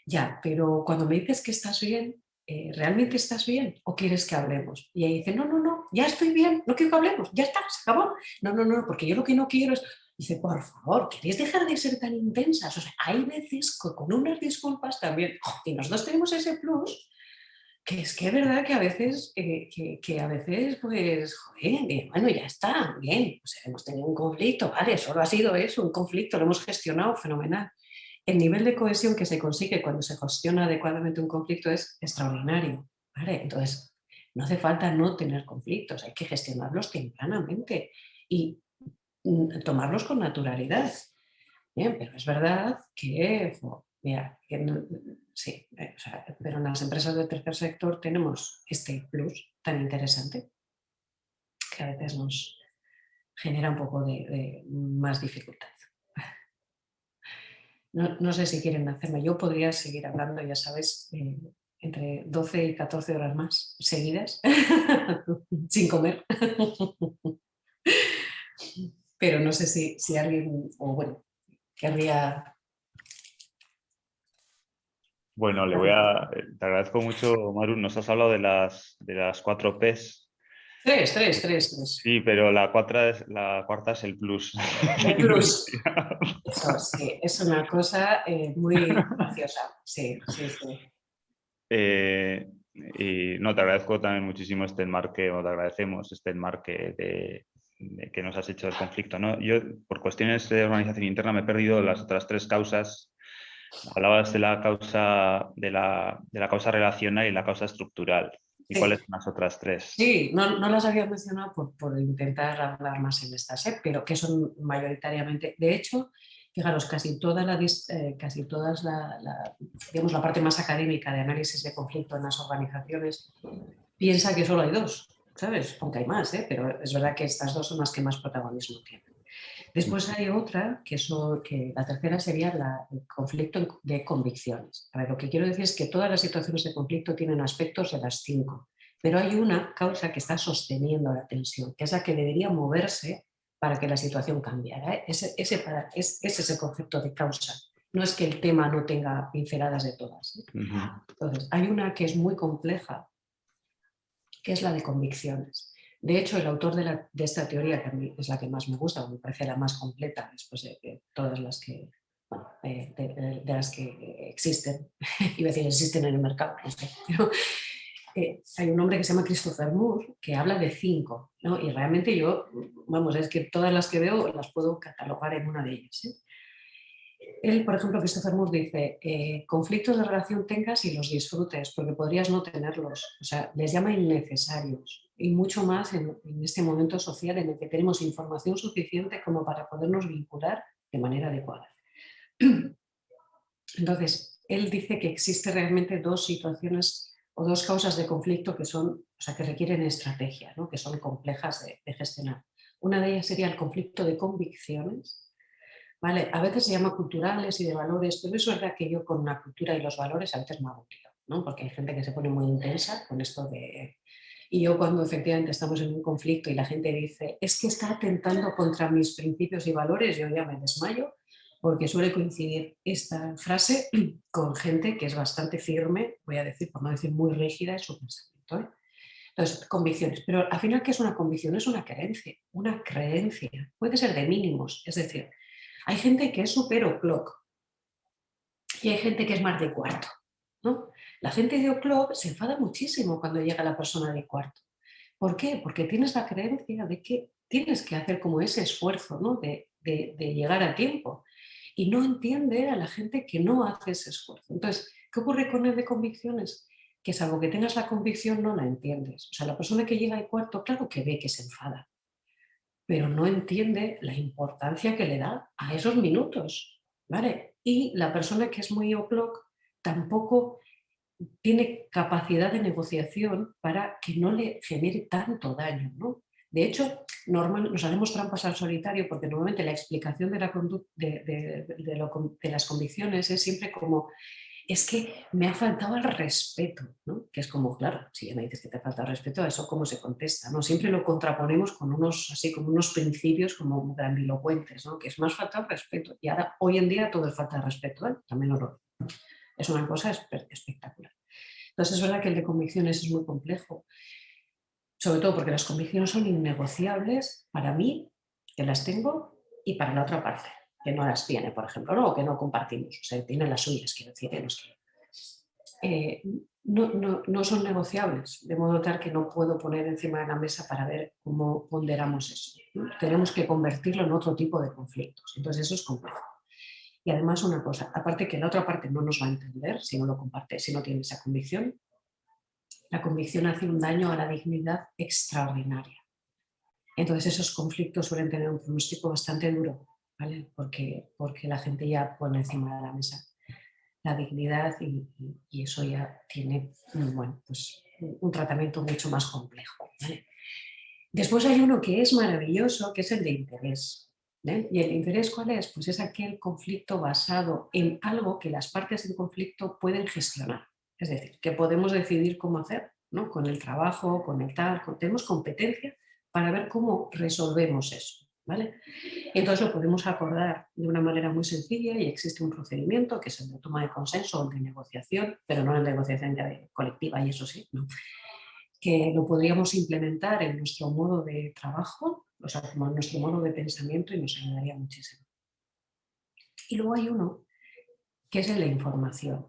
ya, pero cuando me dices que estás bien, eh, ¿realmente estás bien o quieres que hablemos? Y ahí dice, no, no, no, ya estoy bien, no quiero que hablemos, ya está, se acabó. No, no, no, porque yo lo que no quiero es, Dice, por favor, ¿queréis dejar de ser tan intensas? O sea, hay veces con unas disculpas también, y nosotros tenemos ese plus, que es que es verdad que a veces, eh, que, a veces, pues, bueno, ya está, bien, o sea, hemos tenido un conflicto, vale, solo ha sido eso, un conflicto, lo hemos gestionado fenomenal. El nivel de cohesión que se consigue cuando se gestiona adecuadamente un conflicto es extraordinario. Entonces, no hace falta no tener conflictos, hay que gestionarlos tempranamente. Y Mm, tomarlos con naturalidad. pero es verdad que, mira, sí, eh, pero en las empresas del tercer sector tenemos este plus tan interesante que a veces nos genera un poco de, más dificultad. No, sé si quieren hacerme, yo podría seguir hablando, ya sabes, eh, entre 12 y 14 horas más seguidas, sin comer pero no sé si, si alguien, o bueno, querría... Bueno, le voy a, te agradezco mucho, Maru, nos has hablado de las, de las cuatro Ps. Tres, tres, tres, tres. Sí, pero la, cuarta es, la cuarta es el plus. El plus. Eso, sí, es una cosa eh, muy graciosa. Sí, sí, sí. Eh, y no, te agradezco también muchísimo este enmarque, o te agradecemos este enmarque de, que nos has hecho el conflicto. ¿no? Yo, por cuestiones de organización interna, me he perdido las otras tres causas. Hablabas de la causa, de la, de la causa relacional y la causa estructural. ¿Y cuáles son las otras tres? Sí, no, no las había mencionado por, por, intentar hablar más en estas, ¿eh? pero que son mayoritariamente, de hecho, fijaros, casi toda la, eh, casi todas la, la, digamos, la parte más académica de análisis de conflicto en las organizaciones piensa que solo hay dos, ¿sabes? Aunque hay más, ¿eh? pero es verdad que estas dos son las que más protagonismo tienen. Después hay otra, que, son, que la tercera sería la, el conflicto de convicciones. A ver, lo que quiero decir es que todas las situaciones de conflicto tienen aspectos de las cinco, pero hay una causa que está sosteniendo la tensión, que es la que debería moverse para que la situación cambiara. ¿eh? Ese, ese, para, es, ese es el concepto de causa. No es que el tema no tenga pinceladas de todas. ¿eh? Entonces, hay una que es muy compleja, que es la de convicciones. De hecho, el autor de, esta teoría, que a mí es la que más me gusta, me parece la más completa después de, todas las que, de, las que existen, iba a decir existen en el mercado, eh, hay un hombre que se llama Christopher Moore que habla de cinco, y realmente yo, vamos, es que todas las que veo las puedo catalogar en una de ellas. ¿eh? Él, por ejemplo, Christopher Moore dice, eh, conflictos de relación tengas y los disfrutes, porque podrías no tenerlos. O sea, les llama innecesarios y mucho más en, este momento social en el que tenemos información suficiente como para podernos vincular de manera adecuada. Entonces, él dice que existe realmente dos situaciones o dos causas de conflicto que son, o sea, que requieren estrategia, ¿no? que son complejas de, de gestionar. Una de ellas sería el conflicto de convicciones, ¿vale? A veces se llama culturales y de valores, pero es verdad que yo con la cultura y los valores a veces me hago ¿no? porque hay gente que se pone muy intensa con esto de y yo cuando efectivamente estamos en un conflicto y la gente dice, es que está atentando contra mis principios y valores, yo ya me desmayo, porque suele coincidir esta frase con gente que es bastante firme, voy a decir, por no decir muy rígida en su pensamiento. ¿eh? Entonces, convicciones. Pero al final, ¿qué es una convicción? Es una creencia, una creencia. Puede ser de mínimos, es decir, hay gente que es super o'clock y hay gente que es más de cuarto. ¿no? La gente de O'Clock se enfada muchísimo cuando llega la persona de cuarto. ¿Por qué? Porque tienes la creencia de que tienes que hacer como ese esfuerzo ¿no? de, llegar a tiempo y no entiende a la gente que no hace ese esfuerzo. Entonces, ¿qué ocurre con el de convicciones? Que salvo que tengas la convicción no la entiendes. O sea, la persona que llega al cuarto, claro que ve que se enfada, pero no entiende la importancia que le da a esos minutos. ¿vale? Y la persona que es muy o'clock tampoco tiene capacidad de negociación para que no le genere tanto daño. ¿no? De hecho, normal, nos haremos trampas al solitario porque normalmente la explicación de, la de, de, las convicciones es siempre como es que me ha faltado el respeto, ¿no? que es como, claro, si ya me dices que te falta el respeto, a eso cómo se contesta, ¿no? Siempre lo contraponemos con unos, así como unos principios como grandilocuentes, ¿no? que es más falta el respeto. Y ahora, hoy en día, todo es falta de respeto, ¿eh? también lo es una cosa espectacular. Entonces es verdad que el de convicciones es muy complejo, sobre todo porque las convicciones son innegociables para mí, que las tengo, y para la otra parte, que no las tiene, por ejemplo, ¿no? o que no compartimos, o sea, tiene las suyas, quiero decir, eh, no, no, no, son negociables, de modo tal que no puedo poner encima de la mesa para ver cómo ponderamos eso. Tenemos que convertirlo en otro tipo de conflictos, entonces eso es complejo. Y además una cosa, aparte que la otra parte no nos va a entender si no lo comparte, si no tiene esa convicción, la convicción hace un daño a la dignidad extraordinaria. Entonces esos conflictos suelen tener un pronóstico bastante duro, porque, porque la gente ya pone encima de la mesa la dignidad y, eso ya tiene bueno, pues, un tratamiento mucho más complejo. Después hay uno que es maravilloso, que es el de interés. ¿Y el interés cuál es? Pues es aquel conflicto basado en algo que las partes del conflicto pueden gestionar. Es decir, que podemos decidir cómo hacer, ¿no? Con el trabajo, con el tal, tenemos competencia para ver cómo resolvemos eso. ¿Vale? Entonces lo podemos acordar de una manera muy sencilla y existe un procedimiento que es el de toma de consenso o de negociación, pero no en negociación colectiva y eso sí, que lo podríamos implementar en nuestro modo de trabajo o sea, como nuestro modo de pensamiento y nos ayudaría muchísimo. Y luego hay uno que es el de información.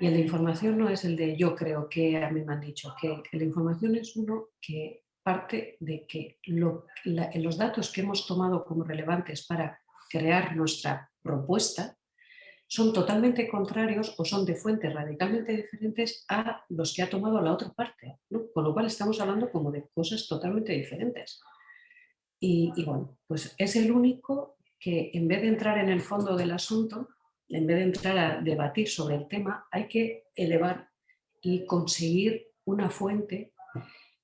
Y el de información no es el de yo creo que a mí me han dicho, que de información es uno que parte de que los datos que hemos tomado como relevantes para crear nuestra propuesta son totalmente contrarios o son de fuentes radicalmente diferentes a los que ha tomado la otra parte. Con lo cual estamos hablando como de cosas totalmente diferentes. Y, y, bueno, pues es el único que en vez de entrar en el fondo del asunto, en vez de entrar a debatir sobre el tema, hay que elevar y conseguir una fuente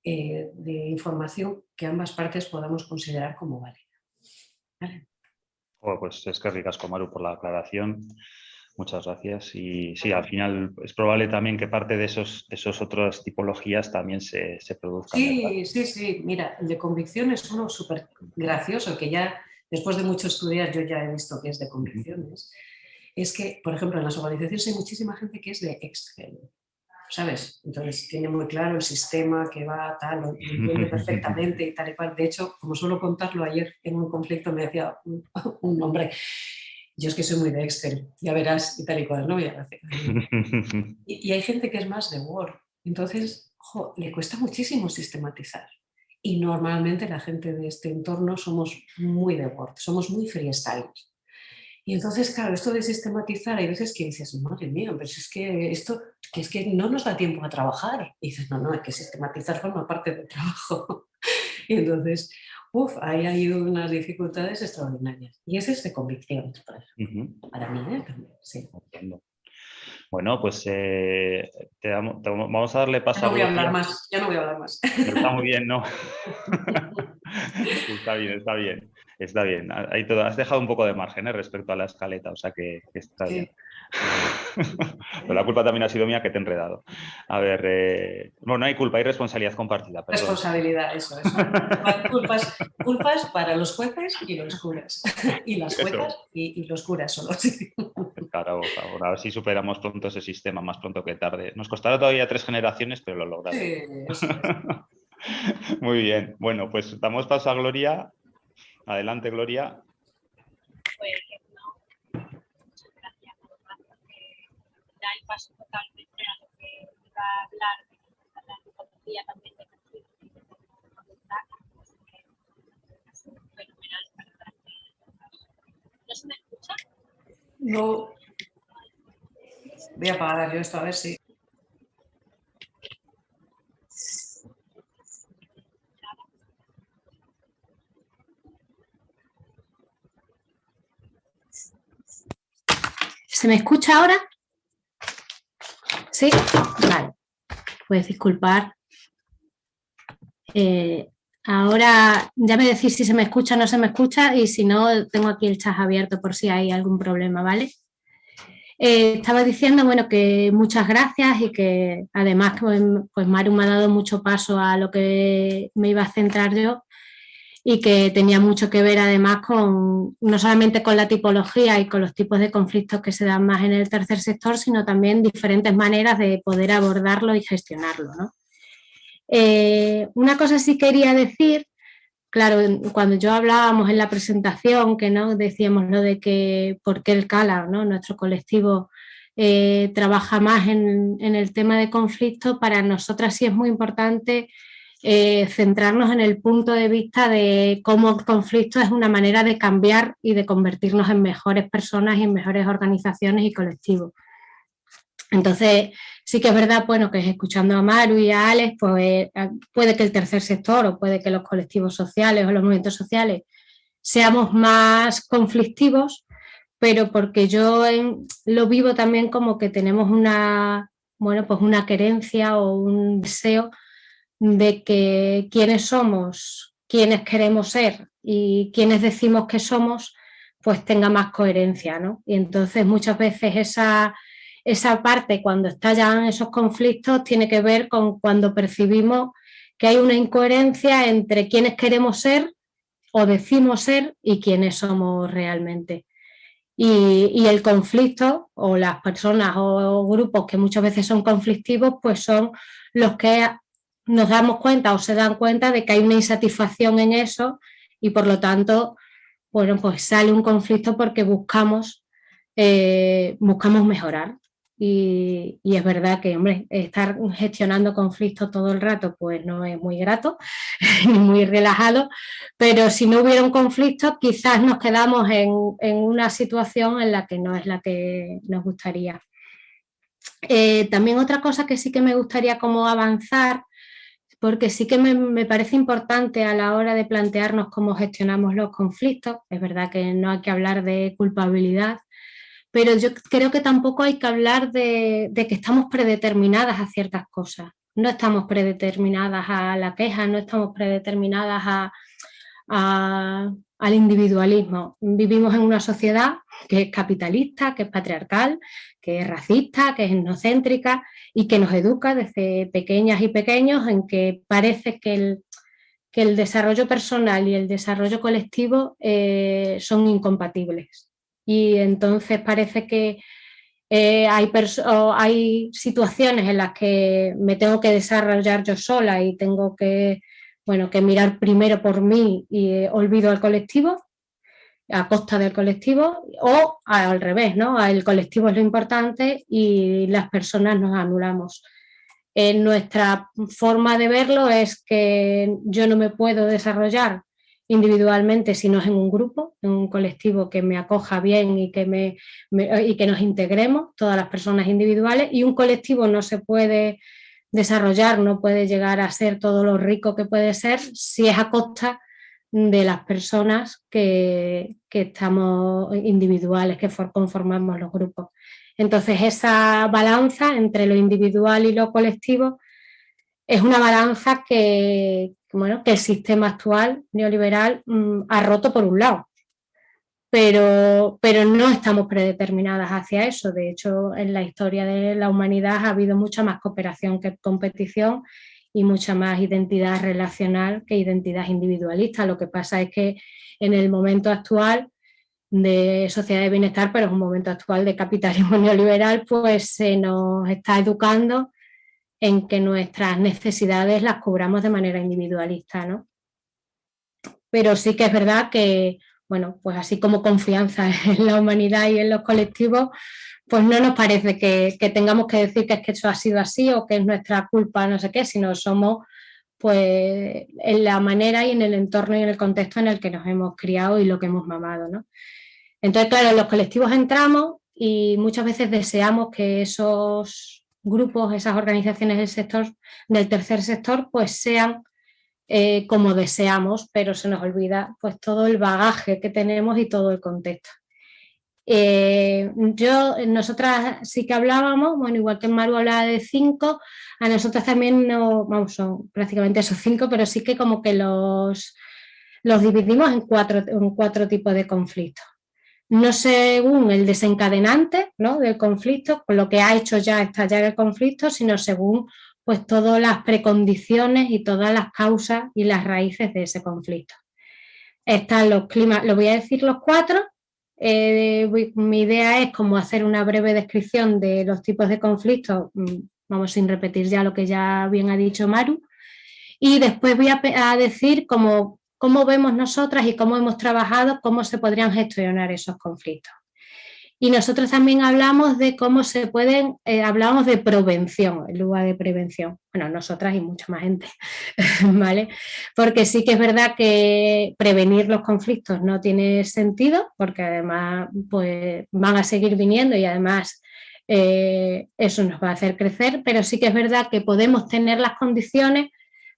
eh, de información que ambas partes podamos considerar como válida. ¿Vale? pues es que ricasco, Maru, por la aclaración. Muchas gracias. Y sí, al final es probable también que parte de esos, esos otras tipologías también se, se produzcan. Sí, sí, sí. Mira, el de convicción es uno súper gracioso, que ya después de mucho estudiar yo ya he visto que es de convicciones. Es que, por ejemplo, en las organizaciones hay muchísima gente que es de Excel. ¿Sabes? Entonces tiene muy claro el sistema que va, tal, lo entiende perfectamente y tal y cual. De hecho, como suelo contarlo ayer en un conflicto me decía un, un hombre, yo es que soy muy de Excel, ya verás y tal y cual, ¿no? Y, y, hay gente que es más de Word, entonces le cuesta muchísimo sistematizar. Y normalmente la gente de este entorno somos muy de Word, somos muy freestyle. Y entonces, claro, esto de sistematizar, hay veces que dices, madre mía, pero es que esto, que es que no nos da tiempo a trabajar. Y dices, no, no, hay que sistematizar forma parte del trabajo. y entonces, uff, ahí hay unas dificultades extraordinarias. Y ese es de convicción, para mí, ¿eh? sí. Bueno, pues eh, vamos a darle paso ya no voy a hablar más, ya no voy a hablar más. Está muy bien, ¿no? está bien, está bien. Está bien. Ahí todo, has dejado un poco de margen ¿eh? respecto a la escaleta, o sea que, está bien. Pero la culpa también ha sido mía que te he enredado. A ver, eh, no, no hay culpa, hay responsabilidad compartida. Responsabilidad, eso, eso. culpas, culpas para los jueces y los curas. Y las juezas y, los curas solo. Claro, por favor, a ver si superamos pronto ese sistema, más pronto que tarde. Nos costará todavía tres generaciones, pero lo lograremos. Sí, Muy bien. Bueno, pues damos paso a Gloria. Adelante, Gloria. Pues no, muchas gracias da el paso totalmente a lo que iba a hablar de la antropología también de fenomenal para ¿No se me escucha? No. Voy a apagar yo esto a ver si... ¿Se me escucha ahora? ¿Sí? Vale. Pues disculpar. Eh, ahora ya me decís si se me escucha o no se me escucha y si no, tengo aquí el chat abierto por si hay algún problema, ¿vale? Eh, estaba diciendo, bueno, que muchas gracias y que además pues, pues Maru me ha dado mucho paso a lo que me iba a centrar yo y que tenía mucho que ver además con no solamente con la tipología y con los tipos de conflictos que se dan más en el tercer sector, sino también diferentes maneras de poder abordarlo y gestionarlo. Eh, una cosa sí quería decir, claro, cuando yo hablábamos en la presentación, que no decíamos lo de que por qué el CALA, ¿no? nuestro colectivo, eh, trabaja más en, en el tema de conflicto, para nosotras sí es muy importante eh, centrarnos en el punto de vista de cómo el conflicto es una manera de cambiar y de convertirnos en mejores personas y en mejores organizaciones y colectivos. Entonces, sí que es verdad, bueno, que escuchando a Maru y a Alex, pues eh, puede que el tercer sector o puede que los colectivos sociales o los movimientos sociales seamos más conflictivos, pero porque yo lo vivo también como que tenemos una, bueno, pues una querencia o un deseo de que quienes somos, quienes queremos ser y quienes decimos que somos, pues tenga más coherencia, ¿no? Y entonces muchas veces esa, esa parte cuando estallan esos conflictos tiene que ver con cuando percibimos que hay una incoherencia entre quienes queremos ser o decimos ser y quienes somos realmente. Y, y, el conflicto o las personas o grupos que muchas veces son conflictivos pues son los que nos damos cuenta o se dan cuenta de que hay una insatisfacción en eso y por lo tanto, bueno, pues sale un conflicto porque buscamos, eh, buscamos mejorar. y, es verdad que, hombre, estar gestionando conflictos todo el rato pues no es muy grato ni muy relajado, pero si no hubiera un conflicto quizás nos quedamos en, una situación en la que no es la que nos gustaría. Eh, también otra cosa que sí que me gustaría como avanzar, porque sí que me, me, parece importante a la hora de plantearnos cómo gestionamos los conflictos, es verdad que no hay que hablar de culpabilidad, pero yo creo que tampoco hay que hablar de, que estamos predeterminadas a ciertas cosas. No estamos predeterminadas a la queja, no estamos predeterminadas al individualismo. Vivimos en una sociedad que es capitalista, que es patriarcal, que es racista, que es etnocéntrica y que nos educa desde pequeñas y pequeños en que parece que el, el desarrollo personal y el desarrollo colectivo eh, son incompatibles. Y entonces parece que eh, hay, hay situaciones en las que me tengo que desarrollar yo sola y tengo que, bueno, que mirar primero por mí y eh, olvido al colectivo, a costa del colectivo, o al revés, ¿no? El colectivo es lo importante y las personas nos anulamos. En nuestra forma de verlo es que yo no me puedo desarrollar individualmente, sino en un grupo, en un colectivo que me acoja bien y que, me, y que nos integremos, todas las personas individuales, y un colectivo no se puede desarrollar, no puede llegar a ser todo lo rico que puede ser si es a costa de las personas que, que estamos individuales, que conformamos los grupos. Entonces esa balanza entre lo individual y lo colectivo es una balanza que, bueno, que el sistema actual neoliberal mm, ha roto por un lado. Pero, pero no estamos predeterminadas hacia eso. De hecho, en la historia de la humanidad ha habido mucha más cooperación que competición y mucha más identidad relacional que identidad individualista. Lo que pasa es que en el momento actual de sociedad de bienestar, pero es un momento actual de capitalismo neoliberal, pues se nos está educando en que nuestras necesidades las cobramos de manera individualista, ¿no? Pero sí que es verdad que, bueno, pues así como confianza en la humanidad y en los colectivos, pues no nos parece que, tengamos que decir que es que eso ha sido así o que es nuestra culpa, no sé qué, sino somos pues en la manera y en el entorno y en el contexto en el que nos hemos criado y lo que hemos mamado, ¿no? Entonces, claro, los colectivos entramos y muchas veces deseamos que esos grupos, esas organizaciones del sector, del tercer sector, pues sean eh, como deseamos, pero se nos olvida pues todo el bagaje que tenemos y todo el contexto. Eh, yo, nosotras sí que hablábamos, bueno, igual que Maru hablaba de cinco, a nosotras también no, vamos, son prácticamente esos cinco, pero sí que como que los, los dividimos en cuatro, en cuatro tipos de conflictos no según el desencadenante del conflicto, con lo que ha hecho ya estallar el conflicto, sino según pues, todas las precondiciones y todas las causas y las raíces de ese conflicto. Están los climas, lo voy a decir los cuatro, eh, mi idea es como hacer una breve descripción de los tipos de conflictos, mm, vamos sin repetir ya lo que ya bien ha dicho Maru, y después voy a, a decir como cómo vemos nosotras y cómo hemos trabajado, cómo se podrían gestionar esos conflictos. Y nosotros también hablamos de cómo se pueden, eh, hablamos de prevención en lugar de prevención. Bueno, nosotras y mucha más gente, ¿vale? Porque sí que es verdad que prevenir los conflictos no tiene sentido, porque además pues, van a seguir viniendo y además eh, eso nos va a hacer crecer, pero sí que es verdad que podemos tener las condiciones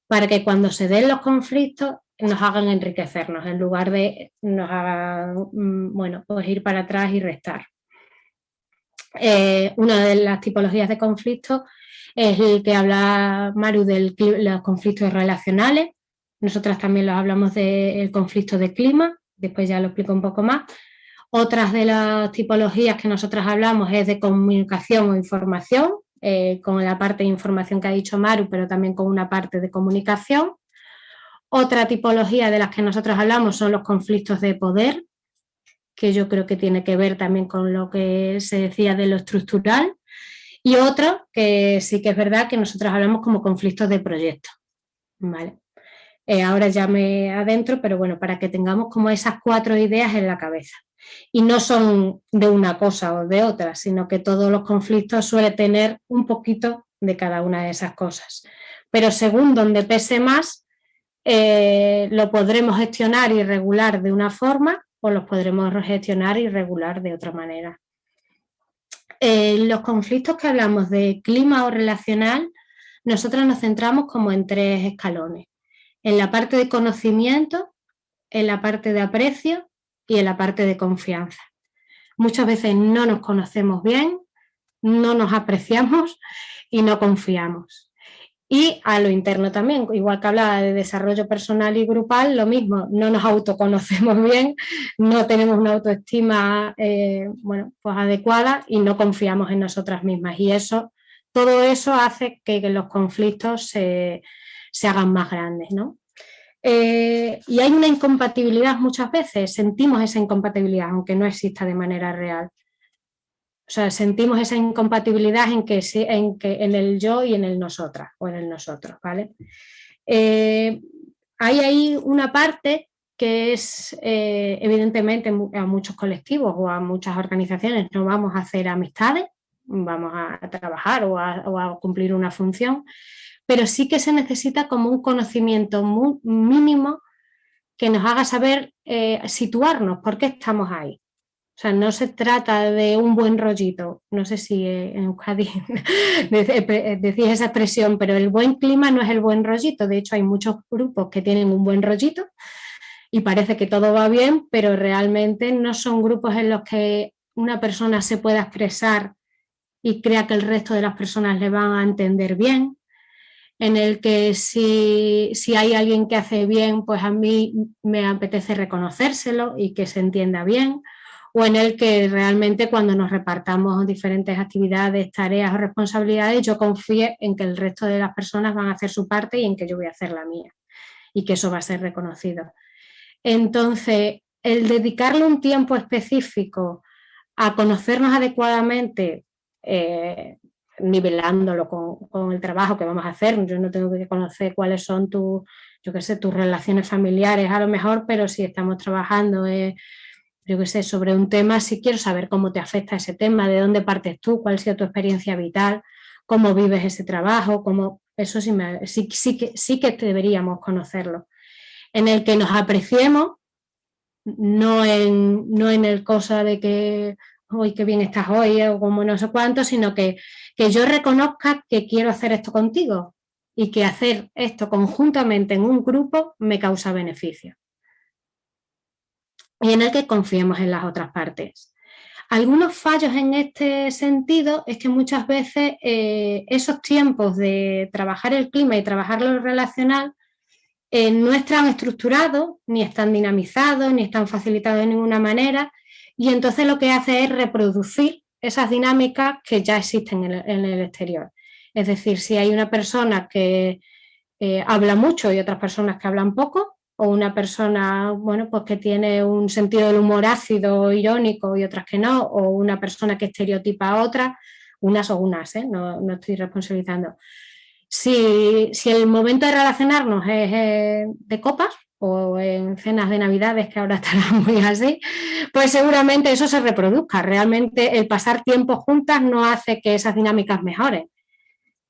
para que cuando se den los conflictos nos hagan enriquecernos en lugar de nos hagan, mm, bueno, pues ir para atrás y restar. Eh, una de las tipologías de conflictos es el que habla Maru de los conflictos relacionales. Nosotras también los hablamos del conflicto de clima, después ya lo explico un poco más. Otras de las tipologías que nosotras hablamos es de comunicación o información, eh, con la parte de información que ha dicho Maru, pero también con una parte de comunicación. Otra tipología de las que nosotros hablamos son los conflictos de poder, que yo creo que tiene que ver también con lo que se decía de lo estructural. Y otro que sí que es verdad que nosotros hablamos como conflictos de proyecto. ¿vale? eh, ahora ya me adentro, pero bueno, para que tengamos como esas cuatro ideas en la cabeza. Y no son de una cosa o de otra, sino que todos los conflictos suelen tener un poquito de cada una de esas cosas. Pero según donde pese más, eh, lo podremos gestionar y regular de una forma o los podremos gestionar y regular de otra manera. En los conflictos que hablamos de clima o relacional, nosotros nos centramos como en tres escalones en la parte de conocimiento, en la parte de aprecio y en la parte de confianza. Muchas veces no nos conocemos bien, no nos apreciamos y no confiamos. Y a lo interno también, igual que hablaba de desarrollo personal y grupal, lo mismo, no nos autoconocemos bien, no tenemos una autoestima eh, bueno, pues adecuada y no confiamos en nosotras mismas. Y eso, todo eso hace que los conflictos se, se hagan más grandes. ¿no? Eh, y hay una incompatibilidad muchas veces, sentimos esa incompatibilidad, aunque no exista de manera real. O sea, sentimos esa incompatibilidad en, que, en, en el yo y en el nosotras, o en el nosotros, ¿vale? Eh, hay ahí una parte que es, eh, evidentemente, a muchos colectivos o a muchas organizaciones no vamos a hacer amistades, vamos a trabajar o a cumplir una función, pero sí que se necesita como un conocimiento mínimo que nos haga saber eh, situarnos, por qué estamos ahí. O sea, no se trata de un buen rollito, no sé si eh, en Euskadi decís esa expresión, pero el buen clima no es el buen rollito, de hecho hay muchos grupos que tienen un buen rollito y parece que todo va bien, pero realmente no son grupos en los que una persona se pueda expresar y crea que el resto de las personas le van a entender bien, en el que si, hay alguien que hace bien, pues a mí me apetece reconocérselo y que se entienda bien, o en el que realmente cuando nos repartamos diferentes actividades, tareas o responsabilidades, yo confíe en que el resto de las personas van a hacer su parte y en que yo voy a hacer la mía y que eso va a ser reconocido. Entonces, el dedicarle un tiempo específico a conocernos adecuadamente, eh, nivelándolo con, el trabajo que vamos a hacer. Yo no tengo que conocer cuáles son tus, yo qué sé, tus relaciones familiares a lo mejor, pero si estamos trabajando, eh, yo qué sé, sobre un tema, si quiero saber cómo te afecta ese tema, de dónde partes tú, cuál ha sido tu experiencia vital, cómo vives ese trabajo, cómo, eso sí, me, sí, sí, que, sí que deberíamos conocerlo. En el que nos apreciemos, no en, no en el cosa de que hoy qué bien estás hoy o como no sé cuánto, sino que, que yo reconozca que quiero hacer esto contigo y que hacer esto conjuntamente en un grupo me causa beneficio. Y en el que confiemos en las otras partes. Algunos fallos en este sentido es que muchas veces eh, esos tiempos de trabajar el clima y trabajar lo relacional eh, no están estructurados, ni están dinamizados, ni están facilitados de ninguna manera y entonces lo que hace es reproducir esas dinámicas que ya existen en el, exterior. Es decir, si hay una persona que eh, habla mucho y otras personas que hablan poco, o una persona bueno, pues que tiene un sentido del humor ácido, irónico y otras que no, o una persona que estereotipa a otra, unas o unas, ¿eh? no, no, estoy responsabilizando. Si, si, el momento de relacionarnos es de copas, o en cenas de navidades, que ahora estará muy así, pues seguramente eso se reproduzca. Realmente el pasar tiempo juntas no hace que esas dinámicas mejoren,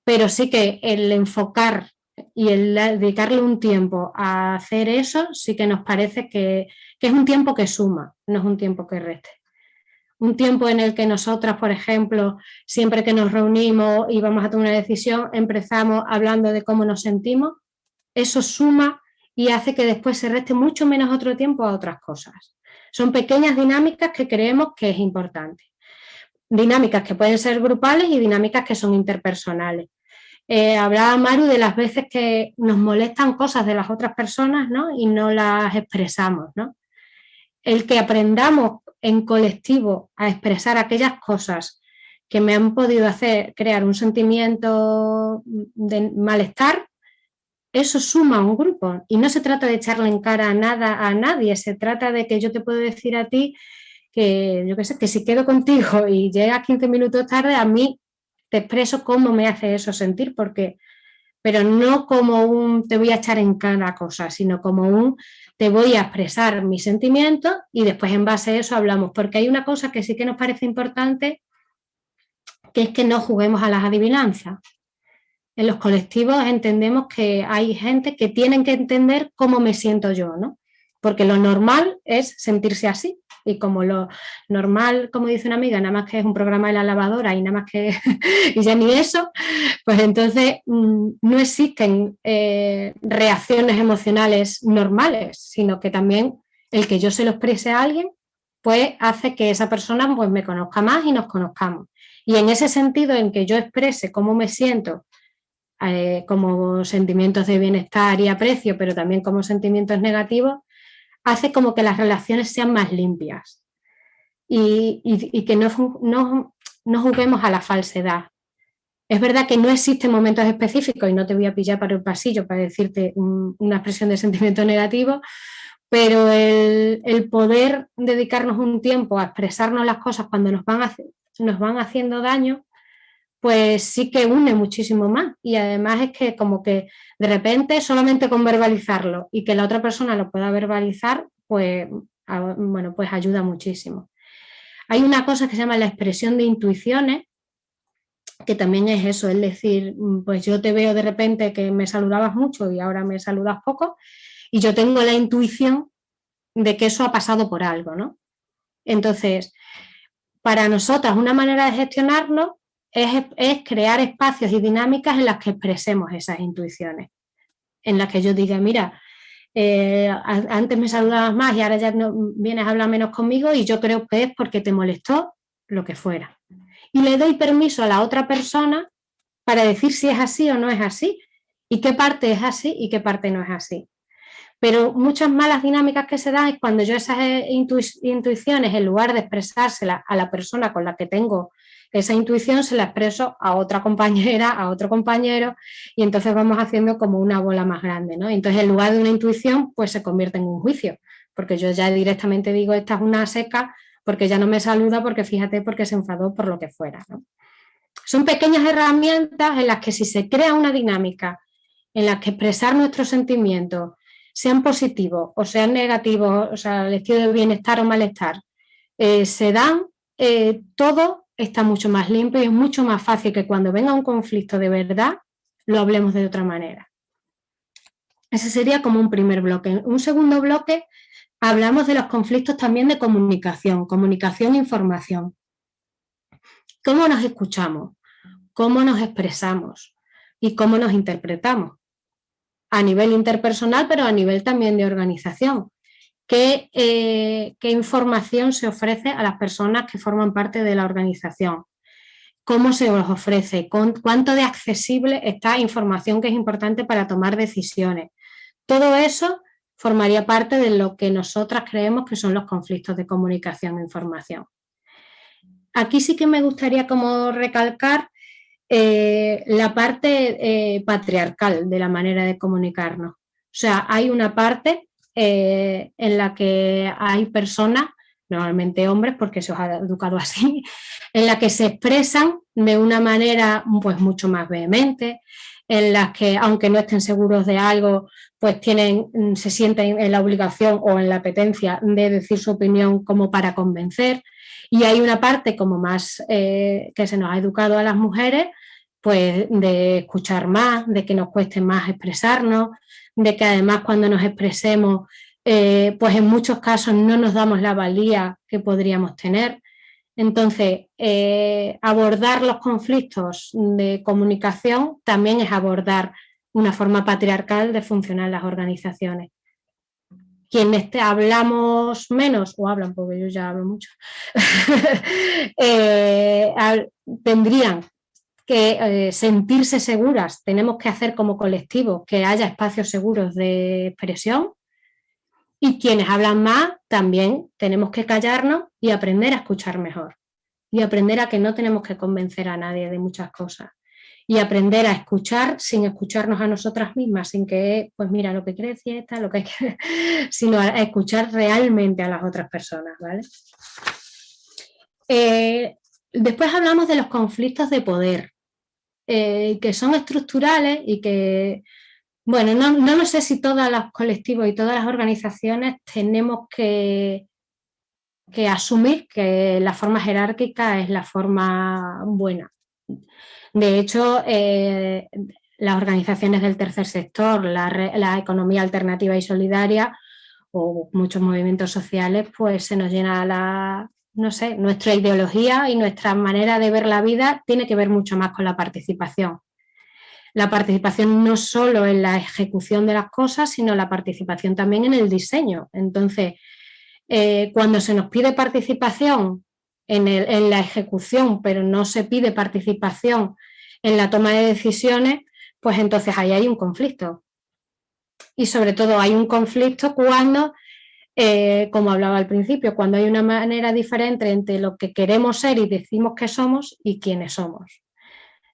pero sí que el enfocar y el dedicarle un tiempo a hacer eso, sí que nos parece que, que es un tiempo que suma, no es un tiempo que reste. Un tiempo en el que nosotras, por ejemplo, siempre que nos reunimos y vamos a tomar una decisión, empezamos hablando de cómo nos sentimos, eso suma y hace que después se reste mucho menos otro tiempo a otras cosas. Son pequeñas dinámicas que creemos que es importante. Dinámicas que pueden ser grupales y dinámicas que son interpersonales. Eh, hablaba Maru de las veces que nos molestan cosas de las otras personas ¿no? y no las expresamos. ¿no? El que aprendamos en colectivo a expresar aquellas cosas que me han podido hacer crear un sentimiento de malestar, eso suma a un grupo y no se trata de echarle en cara a nada a nadie, se trata de que yo te puedo decir a ti que yo qué sé, que si quedo contigo y llegas 15 minutos tarde, a mí te expreso cómo me hace eso sentir, porque pero no como un te voy a echar en cada cosa, sino como un te voy a expresar mis sentimientos y después en base a eso hablamos, porque hay una cosa que sí que nos parece importante, que es que no juguemos a las adivinanzas. En los colectivos entendemos que hay gente que tienen que entender cómo me siento yo, ¿no? Porque lo normal es sentirse así, y como lo normal, como dice una amiga, nada más que es un programa de la lavadora y nada más que, y ya ni eso, pues entonces mm, no existen eh, reacciones emocionales normales, sino que también el que yo se lo exprese a alguien, pues hace que esa persona pues, me conozca más y nos conozcamos. Y en ese sentido, en que yo exprese cómo me siento, eh, como sentimientos de bienestar y aprecio, pero también como sentimientos negativos, hace como que las relaciones sean más limpias y, que no, no, juguemos a la falsedad. Es verdad que no existen momentos específicos y no te voy a pillar para el pasillo para decirte una expresión de sentimiento negativo, pero el, poder dedicarnos un tiempo a expresarnos las cosas cuando nos van, nos van haciendo daño, pues sí que une muchísimo más y además es que como que de repente solamente con verbalizarlo y que la otra persona lo pueda verbalizar, pues, bueno, pues ayuda muchísimo. Hay una cosa que se llama la expresión de intuiciones, que también es eso, es decir, pues yo te veo de repente que me saludabas mucho y ahora me saludas poco y yo tengo la intuición de que eso ha pasado por algo, ¿no? Entonces, para nosotras una manera de gestionarlo es, crear espacios y dinámicas en las que expresemos esas intuiciones, en las que yo diga, mira, eh, antes me saludabas más y ahora ya no, vienes a hablar menos conmigo y yo creo que es porque te molestó lo que fuera. Y le doy permiso a la otra persona para decir si es así o no es así, y qué parte es así y qué parte no es así. Pero muchas malas dinámicas que se dan es cuando yo esas eh, intuiciones, en lugar de expresárselas a la persona con la que tengo esa intuición se la expreso a otra compañera, a otro compañero y entonces vamos haciendo como una bola más grande. ¿no? Entonces en lugar de una intuición pues se convierte en un juicio, porque yo ya directamente digo esta es una seca porque ya no me saluda porque fíjate porque se enfadó por lo que fuera. Son pequeñas herramientas en las que si se crea una dinámica en la que expresar nuestros sentimientos sean positivos o sean negativos, o sea, el estilo de bienestar o malestar, eh, se dan eh, todo está mucho más limpio y es mucho más fácil que cuando venga un conflicto de verdad lo hablemos de otra manera. Ese sería como un primer bloque. Un segundo bloque hablamos de los conflictos también de comunicación, comunicación e información. ¿Cómo nos escuchamos? ¿Cómo nos expresamos? ¿Y cómo nos interpretamos? A nivel interpersonal, pero a nivel también de organización. Eh, qué, información se ofrece a las personas que forman parte de la organización, cómo se os ofrece, cuánto de accesible está información que es importante para tomar decisiones. Todo eso formaría parte de lo que nosotras creemos que son los conflictos de comunicación e información. Aquí sí que me gustaría como recalcar eh, la parte eh, patriarcal de la manera de comunicarnos. O sea, hay una parte eh, en la que hay personas, normalmente hombres porque se os ha educado así, en la que se expresan de una manera pues mucho más vehemente, en las que aunque no estén seguros de algo, pues tienen, mm, se sienten en la obligación o en la apetencia de decir su opinión como para convencer. Y hay una parte como más eh, que se nos ha educado a las mujeres, pues de escuchar más, de que nos cueste más expresarnos, de que además cuando nos expresemos, eh, pues en muchos casos no nos damos la valía que podríamos tener. Entonces, eh, abordar los conflictos de comunicación también es abordar una forma patriarcal de funcionar las organizaciones. Quienes hablamos menos, o hablan porque yo ya hablo mucho, eh, tendrían que eh, sentirse seguras, tenemos que hacer como colectivo que haya espacios seguros de expresión. Y quienes hablan más también tenemos que callarnos y aprender a escuchar mejor. Y aprender a que no tenemos que convencer a nadie de muchas cosas. Y aprender a escuchar sin escucharnos a nosotras mismas, sin que, pues mira, lo que quiere decir esta, lo que hay que... sino a escuchar realmente a las otras personas, ¿vale? Eh, después hablamos de los conflictos de poder, eh, que son estructurales y que, bueno, no, no lo sé si todos los colectivos y todas las organizaciones tenemos que, que asumir que la forma jerárquica es la forma buena. De hecho, eh, las organizaciones del tercer sector, la, economía alternativa y solidaria o muchos movimientos sociales, pues se nos llena la, no sé, nuestra ideología y nuestra manera de ver la vida tiene que ver mucho más con la participación. La participación no solo en la ejecución de las cosas, sino la participación también en el diseño. Entonces, eh, cuando se nos pide participación en, la ejecución, pero no se pide participación en la toma de decisiones, pues entonces ahí hay un conflicto. Y sobre todo hay un conflicto cuando, eh, como hablaba al principio, cuando hay una manera diferente entre lo que queremos ser y decimos que somos y quiénes somos.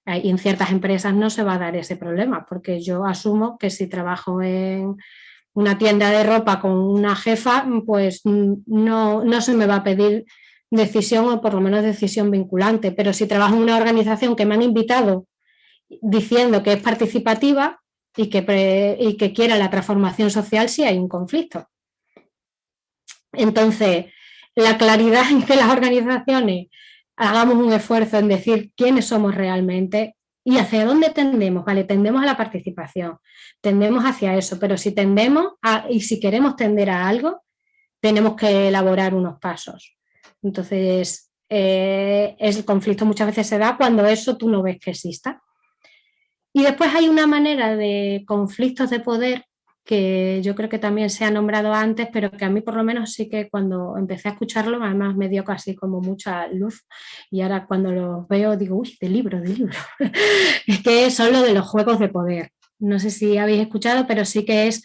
En ciertas empresas no se va a dar ese problema, porque yo asumo que si trabajo en una tienda de ropa con una jefa, pues no, no se me va a pedir decisión o por lo menos decisión vinculante, pero si trabajo en una organización que me han invitado diciendo que es participativa y que, y que quiera la transformación social, sí hay un conflicto. Entonces, la claridad en que las organizaciones hagamos un esfuerzo en decir quiénes somos realmente y hacia dónde tendemos, ¿vale? Tendemos a la participación, tendemos hacia eso, pero si tendemos y si queremos tender a algo, tenemos que elaborar unos pasos. Entonces, eh, el conflicto muchas veces se da cuando eso tú no ves que exista. Y después hay una manera de conflictos de poder que yo creo que también se ha nombrado antes, pero que a mí por lo menos sí que cuando empecé a escucharlo, además me dio casi como mucha luz y ahora cuando lo veo digo, uy, de libro, de libro. es que son lo de los juegos de poder. No sé si habéis escuchado, pero sí que es,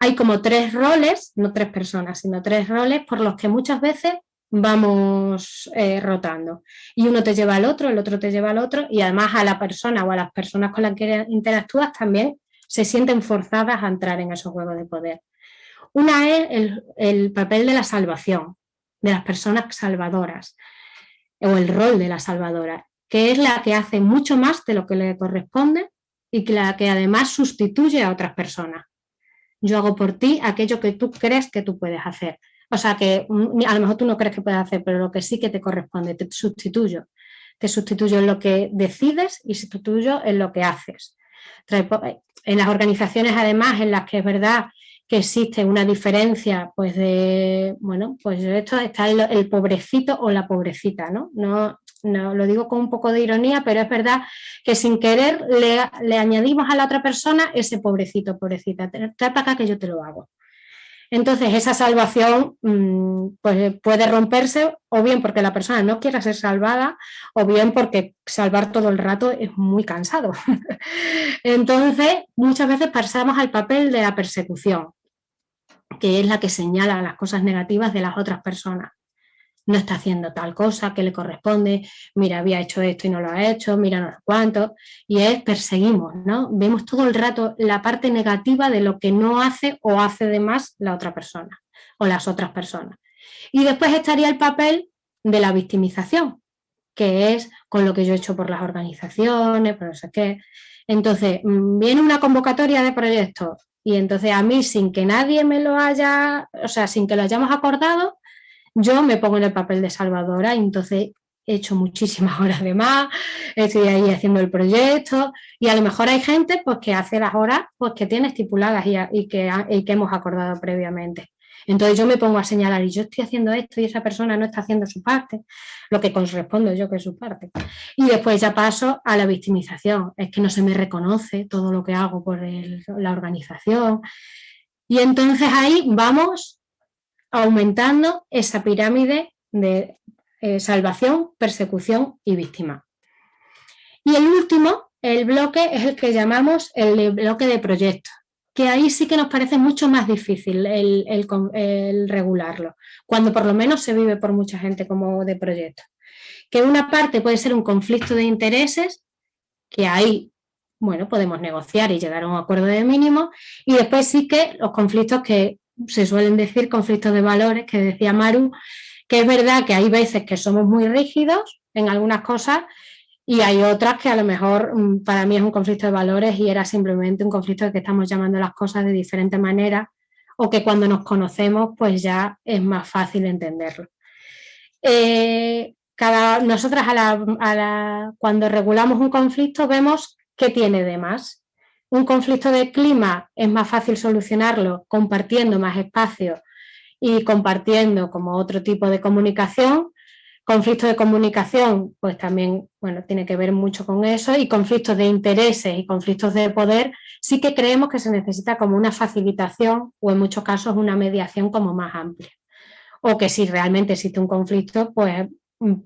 hay como tres roles, no tres personas, sino tres roles por los que muchas veces vamos eh, rotando. Y uno te lleva al otro, el otro te lleva al otro y además a la persona o a las personas con las que interactúas también se sienten forzadas a entrar en esos juegos de poder. Una es el, el papel de la salvación, de las personas salvadoras o el rol de la salvadora, que es la que hace mucho más de lo que le corresponde y que la que además sustituye a otras personas. Yo hago por ti aquello que tú crees que tú puedes hacer. O sea, que mm, a lo mejor tú no crees que puedes hacer, pero lo que sí que te corresponde, te sustituyo. Te sustituyo en lo que decides y sustituyo en lo que haces. En las organizaciones, además, en las que es verdad que existe una diferencia, pues de, bueno, pues esto está el, pobrecito o la pobrecita, ¿no? ¿no? No lo digo con un poco de ironía, pero es verdad que sin querer le, le añadimos a la otra persona ese pobrecito, pobrecita, trae para acá que yo te lo hago. Entonces esa salvación mm, pues, puede romperse o bien porque la persona no quiera ser salvada o bien porque salvar todo el rato es muy cansado. Entonces muchas veces pasamos al papel de la persecución, que es la que señala las cosas negativas de las otras personas no está haciendo tal cosa que le corresponde, mira, había hecho esto y no lo ha hecho, mira no sé cuánto, y es perseguimos, ¿no? Vemos todo el rato la parte negativa de lo que no hace o hace de más la otra persona o las otras personas. Y después estaría el papel de la victimización, que es con lo que yo he hecho por las organizaciones, por no sé qué. Entonces, mm, viene una convocatoria de proyectos y entonces a mí, sin que nadie me lo haya, o sea, sin que lo hayamos acordado, yo me pongo en el papel de salvadora y entonces he hecho muchísimas horas de más, estoy ahí haciendo el proyecto y a lo mejor hay gente pues, que hace las horas pues, que tiene estipuladas y, que, que hemos acordado previamente. Entonces yo me pongo a señalar y yo estoy haciendo esto y esa persona no está haciendo su parte, lo que corresponde yo que es su parte. Y después ya paso a la victimización, es que no se me reconoce todo lo que hago por la organización. Y entonces ahí vamos aumentando esa pirámide de eh, salvación, persecución y víctima. Y el último, el bloque, es el que llamamos el bloque de proyectos, que ahí sí que nos parece mucho más difícil el, regularlo, cuando por lo menos se vive por mucha gente como de proyecto. Que una parte puede ser un conflicto de intereses, que ahí bueno, podemos negociar y llegar a un acuerdo de mínimo, y después sí que los conflictos que se suelen decir conflictos de valores, que decía Maru, que es verdad que hay veces que somos muy rígidos en algunas cosas y hay otras que a lo mejor mm, para mí es un conflicto de valores y era simplemente un conflicto de que estamos llamando las cosas de diferente manera o que cuando nos conocemos pues ya es más fácil entenderlo. Eh, cada, nosotras cuando regulamos un conflicto vemos qué tiene de más. Un conflicto de clima es más fácil solucionarlo compartiendo más espacio y compartiendo como otro tipo de comunicación Conflictos de comunicación, pues también bueno, tiene que ver mucho con eso y conflictos de intereses y conflictos de poder, sí que creemos que se necesita como una facilitación o en muchos casos una mediación como más amplia. O que si realmente existe un conflicto, pues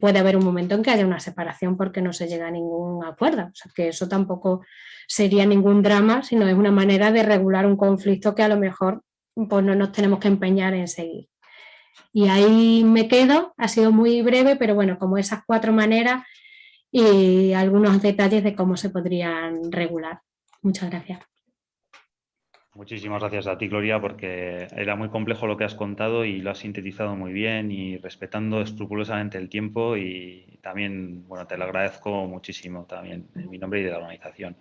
puede haber un momento en que haya una separación porque no se llega a ningún acuerdo. O sea, que eso tampoco sería ningún drama, sino es una manera de regular un conflicto que a lo mejor pues, no nos tenemos que empeñar en seguir. Y ahí me quedo, ha sido muy breve, pero bueno, como esas cuatro maneras y algunos detalles de cómo se podrían regular. Muchas gracias. Muchísimas gracias a ti, Gloria, porque era muy complejo lo que has contado y lo has sintetizado muy bien y respetando escrupulosamente el tiempo y también, bueno, te lo agradezco muchísimo también en mi nombre y de la organización.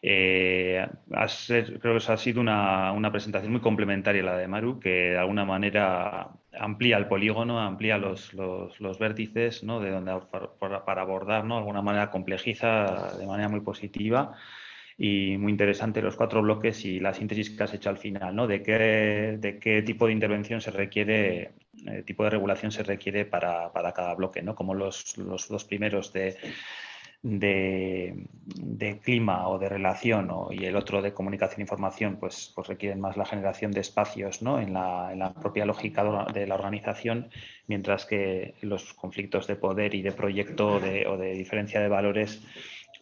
Eh, creo que ha sido una, presentación muy complementaria la de Maru, que de alguna manera amplía el polígono, amplía los, los, vértices, ¿no? de donde, para, abordar, ¿no? de alguna manera complejiza de manera muy positiva y muy interesante los cuatro bloques y la síntesis que has hecho al final, ¿no? de, qué, de qué tipo de intervención se requiere, eh, tipo de regulación se requiere para, para cada bloque, ¿no? como los, los dos primeros de de, clima o de relación y el otro de comunicación e información, pues, pues requieren más la generación de espacios ¿no? en, la, propia lógica de la organización, mientras que los conflictos de poder y de proyecto o de diferencia de valores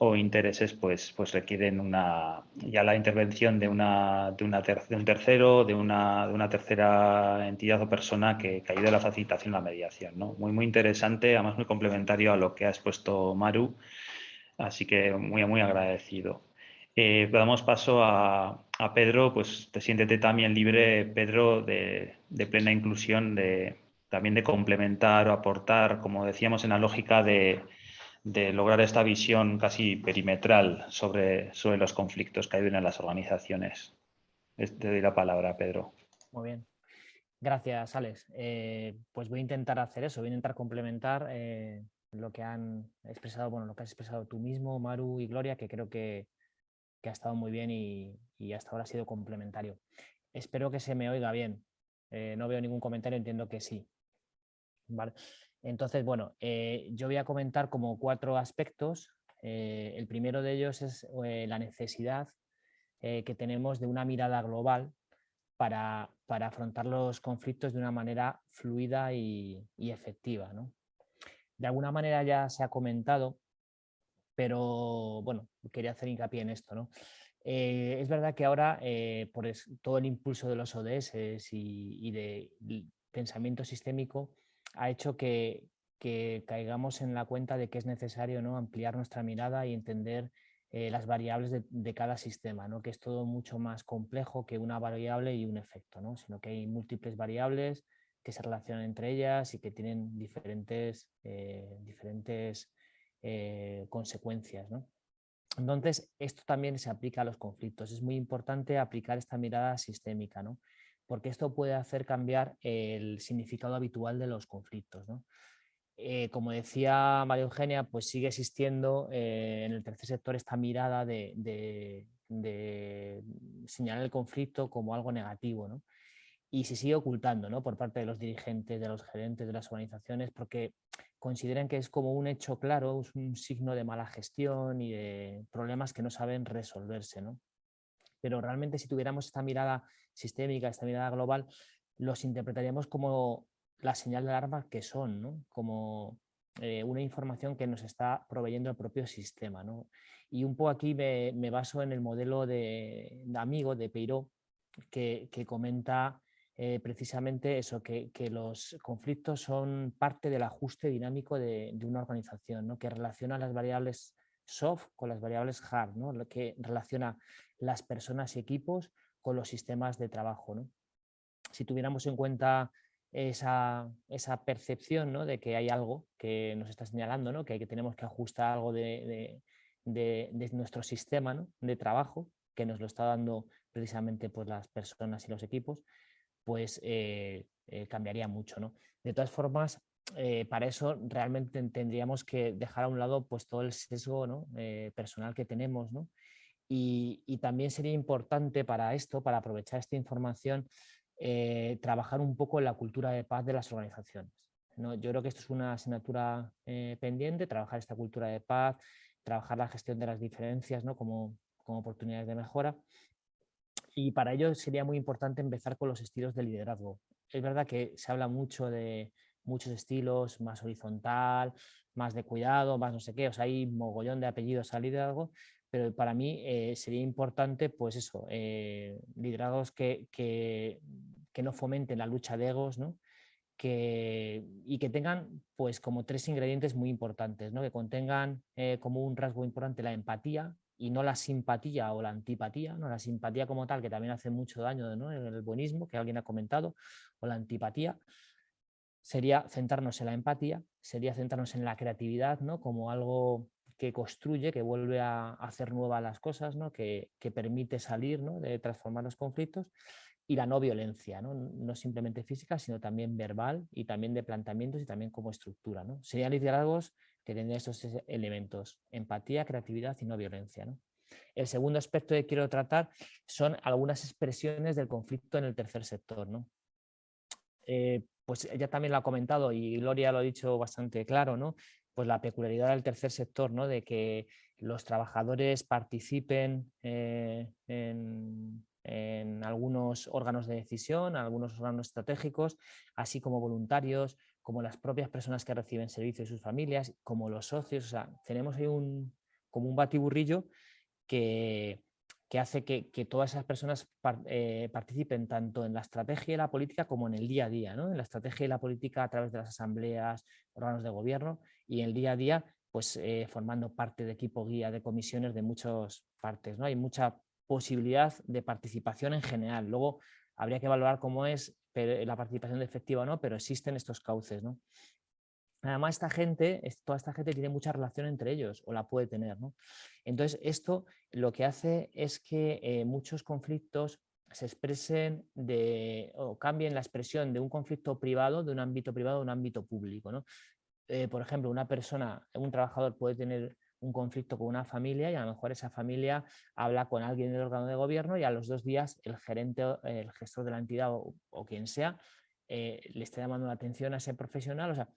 o intereses pues, pues requieren una, ya la intervención de, una, de, una de un tercero, de una, de una tercera entidad o persona que, que ayude a la facilitación y la mediación. ¿no? Muy, muy interesante, además muy complementario a lo que ha expuesto Maru Así que muy, muy agradecido. Eh, damos paso a, Pedro, pues te siéntete también libre, Pedro, de, plena inclusión, de, también de complementar o aportar, como decíamos, en la lógica de, lograr esta visión casi perimetral sobre, sobre los conflictos que hay en las organizaciones. Te doy la palabra, Pedro. Muy bien. Gracias, Alex. Eh, pues voy a intentar hacer eso, voy a intentar complementar eh, lo que han expresado, bueno, lo que has expresado tú mismo, Maru y Gloria, que creo que, ha estado muy bien y, hasta ahora ha sido complementario. Espero que se me oiga bien. Eh, no veo ningún comentario, entiendo que sí. ¿Vale? Entonces, bueno, eh, yo voy a comentar como cuatro aspectos. Eh, el primero de ellos es la necesidad que tenemos de una mirada global para, afrontar los conflictos de una manera fluida y, y efectiva. de alguna manera ya se ha comentado, pero bueno, quería hacer hincapié en esto. Eh, es verdad que ahora, eh, por todo el impulso de los ODS y, de pensamiento sistémico, ha hecho que, caigamos en la cuenta de que es necesario ¿no? ampliar nuestra mirada y entender eh, las variables de, cada sistema, ¿no? que es todo mucho más complejo que una variable y un efecto, ¿no? sino que hay múltiples variables que se relacionan entre ellas y que tienen diferentes, eh, diferentes eh, consecuencias. Entonces, esto también se aplica a los conflictos. Es muy importante aplicar esta mirada sistémica, ¿no? Porque esto puede hacer cambiar el significado habitual de los conflictos. Eh, como decía María Eugenia, pues sigue existiendo en el tercer sector esta mirada de, señalar el conflicto como algo negativo. ¿no? y se sigue ocultando ¿no? por parte de los dirigentes, de los gerentes de las organizaciones, porque consideran que es como un hecho claro, un signo de mala gestión y de problemas que no saben resolverse. ¿no? Pero realmente si tuviéramos esta mirada sistémica, esta mirada global, los interpretaríamos como la señal de alarma que son, como eh, una información que nos está proveyendo el propio sistema. ¿no? Y un poco aquí me, baso en el modelo de, amigo de Peiró, que, que comenta eh, precisamente eso, que, los conflictos son parte del ajuste dinámico de, una organización, ¿no? que relaciona las variables soft con las variables hard, ¿no? que relaciona las personas y equipos con los sistemas de trabajo. Si tuviéramos en cuenta esa, esa percepción ¿no? de que hay algo que nos está señalando, ¿no? que, que tenemos que ajustar algo de, de, de, nuestro sistema ¿no? de trabajo, que nos lo está dando precisamente pues, las personas y los equipos, pues eh, eh, cambiaría mucho. ¿no? De todas formas, eh, para eso realmente tendríamos que dejar a un lado pues, todo el sesgo ¿no? personal que tenemos. ¿no? Y, también sería importante para esto, para aprovechar esta información, eh, trabajar un poco en la cultura de paz de las organizaciones. ¿no? Yo creo que esto es una asignatura eh, pendiente, trabajar esta cultura de paz, trabajar la gestión de las diferencias como, como oportunidades de mejora. Y para ello sería muy importante empezar con los estilos de liderazgo. Es verdad que se habla mucho de muchos estilos, más horizontal, más de cuidado, más no sé qué, o sea, hay mogollón de apellidos al liderazgo, pero para mí eh, sería importante, pues eso, eh, liderazgos que, que, que, no fomenten la lucha de egos, ¿no? Que, y que tengan pues como tres ingredientes muy importantes, ¿no? que contengan eh, como un rasgo importante la empatía y no la simpatía o la antipatía, ¿no? la simpatía como tal, que también hace mucho daño ¿no? en el buenismo, que alguien ha comentado, o la antipatía, sería centrarnos en la empatía, sería centrarnos en la creatividad, ¿no? como algo que construye, que vuelve a hacer nuevas las cosas, ¿no? que, permite salir ¿no? de transformar los conflictos y la no violencia, ¿no? no simplemente física, sino también verbal y también de planteamientos y también como estructura. ¿no? Serían liderazgos que tendrían estos elementos, empatía, creatividad y no violencia. ¿no? El segundo aspecto que quiero tratar son algunas expresiones del conflicto en el tercer sector. ¿no? Eh, pues ella también lo ha comentado y Gloria lo ha dicho bastante claro, ¿no? pues la peculiaridad del tercer sector, ¿no? de que los trabajadores participen eh, en, algunos órganos de decisión, algunos órganos estratégicos, así como voluntarios, como las propias personas que reciben servicios y sus familias, como los socios. O sea, tenemos ahí un, como un batiburrillo que, que hace que, todas esas personas eh, participen tanto en la estrategia y la política como en el día a día, ¿no? en la estrategia y la política a través de las asambleas, órganos de gobierno y en el día a día pues eh, formando parte de equipo guía de comisiones de muchas partes. ¿no? Hay mucha posibilidad de participación en general. Luego habría que evaluar cómo es la participación efectiva o no, pero existen estos cauces. ¿no? Además, esta gente, toda esta gente tiene mucha relación entre ellos o la puede tener. ¿no? Entonces, esto lo que hace es que eh, muchos conflictos se expresen de, o cambien la expresión de un conflicto privado, de un ámbito privado a un ámbito público. ¿no? Eh, por ejemplo, una persona, un trabajador puede tener un conflicto con una familia y a lo mejor esa familia habla con alguien del órgano de gobierno y a los dos días el gerente, el gestor de la entidad o, quien sea, eh, le está llamando la atención a ese profesional. O sea,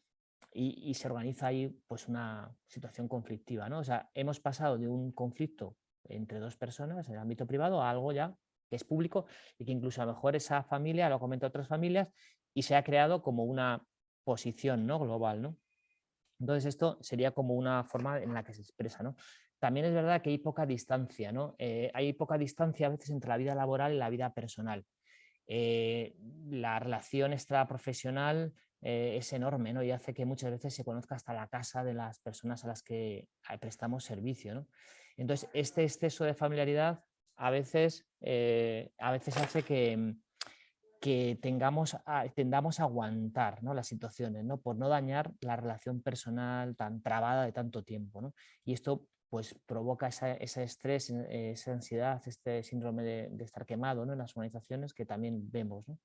y, se organiza ahí pues una situación conflictiva. ¿no? O sea, hemos pasado de un conflicto entre dos personas en el ámbito privado a algo ya que es público y que incluso a lo mejor esa familia lo comenta otras familias y se ha creado como una posición ¿no? global. ¿no? Entonces esto sería como una forma en la que se expresa. ¿no? También es verdad que hay poca distancia, ¿no? Eh, hay poca distancia a veces entre la vida laboral y la vida personal. Eh, la relación extraprofesional eh, es enorme ¿no? y hace que muchas veces se conozca hasta la casa de las personas a las que eh, prestamos servicio. ¿no? Entonces, este exceso de familiaridad a veces, eh, a veces hace que, que tengamos tendamos a aguantar ¿no? las situaciones, ¿no? por no dañar la relación personal tan trabada de tanto tiempo. ¿no? Y esto pues provoca ese estrés, esa ansiedad, este síndrome de, de estar quemado ¿no? en las organizaciones que también vemos. ¿no?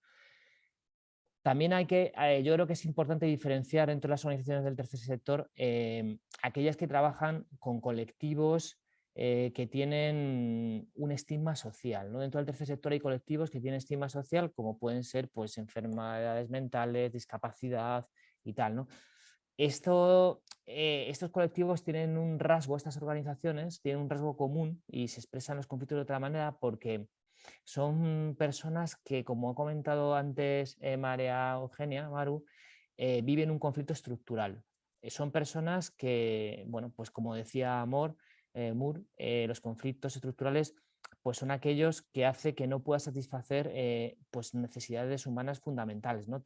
También hay que, eh, yo creo que es importante diferenciar entre las organizaciones del tercer sector em, aquellas que trabajan con colectivos eh, que tienen un estigma social. ¿no? Dentro del tercer sector hay colectivos que tienen estigma social como pueden ser pues, enfermedades mentales, discapacidad y tal. ¿no? Eh, estos colectivos tienen un rasgo, estas organizaciones tienen un rasgo común y se expresan los conflictos de otra manera porque son personas que, como ha comentado antes eh, María Eugenia, Maru, eh, viven un conflicto estructural. Eh, son personas que, bueno, pues como decía Amor, Moore, los conflictos estructurales pues son aquellos que hace que no pueda satisfacer pues necesidades humanas fundamentales, ¿no?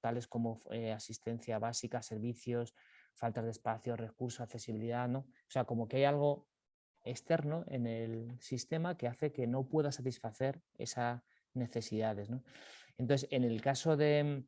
tales como asistencia básica, servicios, faltas de espacio, recursos, accesibilidad, ¿no? O sea, como que hay algo externo en el sistema que hace que no pueda satisfacer esas necesidades. Entonces, en el caso de,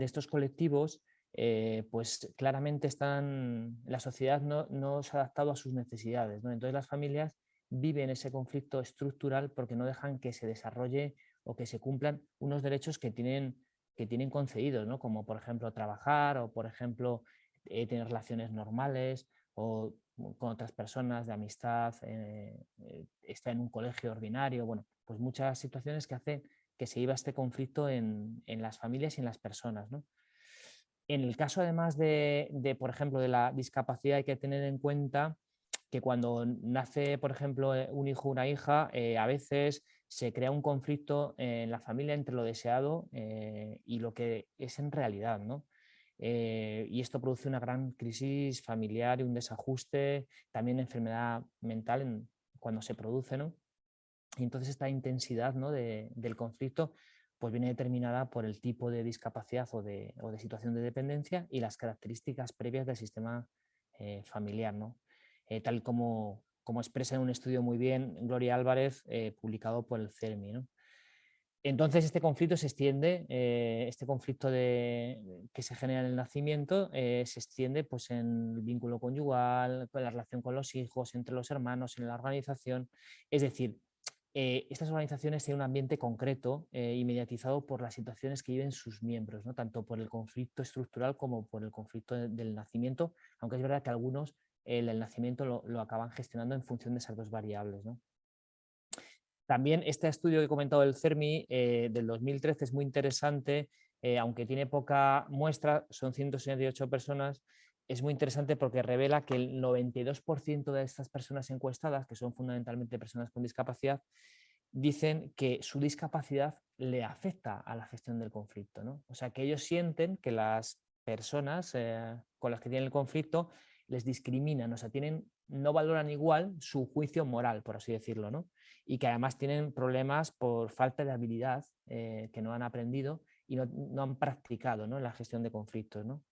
estos colectivos, eh, pues claramente están, la sociedad no, no, se ha adaptado a sus necesidades. Entonces las familias viven ese conflicto estructural porque no dejan que se desarrolle o que se cumplan unos derechos que tienen, que tienen concedidos, ¿no? como por ejemplo trabajar o por ejemplo eh, tener relaciones normales o con otras personas de amistad, eh, eh, está en un colegio ordinario, bueno, pues muchas situaciones que hacen que se iba este conflicto en, en las familias y en las personas. ¿no? En el caso además de, de, por ejemplo, de la discapacidad hay que tener en cuenta que cuando nace, por ejemplo, un hijo o una hija, a veces se crea un conflicto en la familia entre lo deseado y lo que es en realidad. ¿no? Eh, y esto produce una gran crisis familiar y un desajuste, también enfermedad mental cuando se produce. ¿no? Y entonces esta intensidad ¿no? del conflicto pues viene determinada por el tipo de discapacidad o de, o de situación de dependencia y las características previas del sistema eh, familiar. ¿no? Eh, tal como, como expresa en un estudio muy bien Gloria Álvarez, publicado por el CERMI. Entonces este conflicto se extiende, eh, este conflicto de, que se genera en el nacimiento eh, se extiende pues, en el vínculo conyugal, con la relación con los hijos, entre los hermanos, en la organización. Es decir, eh, estas organizaciones tienen un ambiente concreto y mediatizado por las situaciones que viven sus miembros, ¿no? tanto por el conflicto estructural como por el conflicto del nacimiento, aunque es verdad que algunos el, nacimiento lo, lo, acaban gestionando en función de esas dos variables. ¿no? También este estudio que he comentado del CERMI eh, del 2013 es muy interesante, eh, aunque tiene poca muestra, son 168 personas, es muy interesante porque revela que el 92% de estas personas encuestadas, que son fundamentalmente personas con discapacidad, dicen que su discapacidad le afecta a la gestión del conflicto. ¿no? O sea, que ellos sienten que las personas eh, con las que tienen el conflicto les discriminan, o sea, tienen, no valoran igual su juicio moral, por así decirlo, ¿no? y que además tienen problemas por falta de habilidad eh, que no han aprendido y no, han practicado ¿no? la gestión de conflictos. ¿no?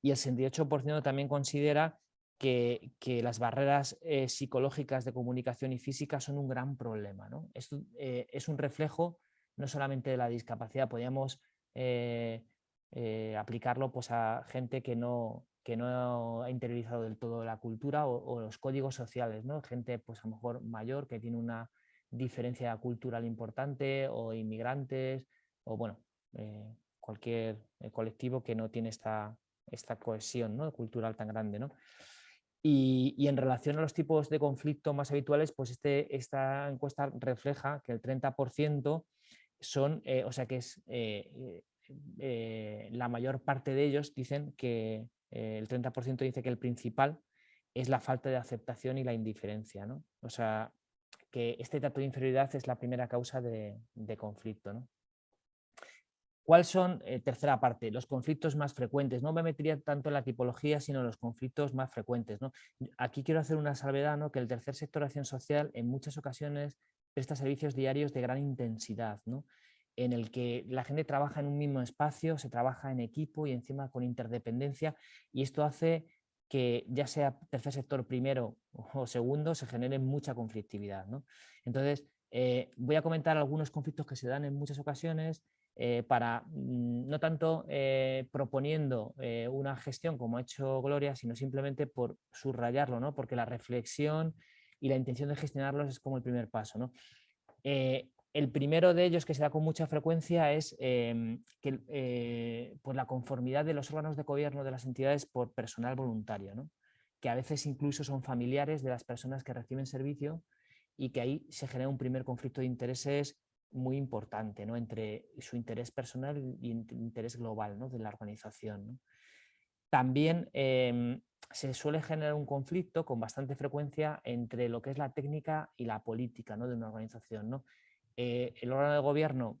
Y el 68% también considera que, que las barreras eh, psicológicas de comunicación y física son un gran problema. ¿no? Esto eh, es un reflejo no solamente de la discapacidad, podríamos aplicarlo pues, a gente que no, que no ha interiorizado del todo la cultura o, los códigos sociales, ¿no? Gente pues a lo mejor mayor que tiene una diferencia cultural importante o inmigrantes o bueno, eh, cualquier eh, colectivo que no tiene esta, esta cohesión cultural tan grande. ¿no? Y, y, en relación a los tipos de conflicto más habituales, pues este, esta encuesta refleja que el 30% son, eh, o sea que es la mayor parte de ellos dicen que eh, el 30% dice que el principal es la falta de aceptación y la indiferencia. ¿no? O sea, que este trato de inferioridad es la primera causa de, conflicto. ¿no? ¿Cuáles son, eh, tercera parte, los conflictos más frecuentes? No me metería tanto en la tipología, sino los conflictos más frecuentes. ¿no? Aquí quiero hacer una salvedad, ¿no? que el tercer sector de acción social en muchas ocasiones presta servicios diarios de gran intensidad. ¿no? En el que la gente trabaja en un mismo espacio, se trabaja en equipo y encima con interdependencia y esto hace que ya sea tercer sector primero o segundo se genere mucha conflictividad. ¿no? Entonces, eh, voy a comentar algunos conflictos que se dan en muchas ocasiones eh, para, mm, no tanto eh, proponiendo una gestión como ha hecho Gloria, sino simplemente por subrayarlo, ¿no? porque la reflexión y la intención de gestionarlos es como el primer paso. ¿no? El primero de ellos que se da con mucha frecuencia es em, que, eh, pues la conformidad de los órganos de gobierno de las entidades por personal voluntario, ¿no? que a veces incluso son familiares de las personas que reciben servicio y que ahí se genera un primer conflicto de intereses muy importante ¿no? entre su interés personal y interés global ¿no? de la organización. También em, se suele generar un conflicto con bastante frecuencia entre lo que es la técnica y la política ¿no? de una organización. ¿no? Eh, el órgano de gobierno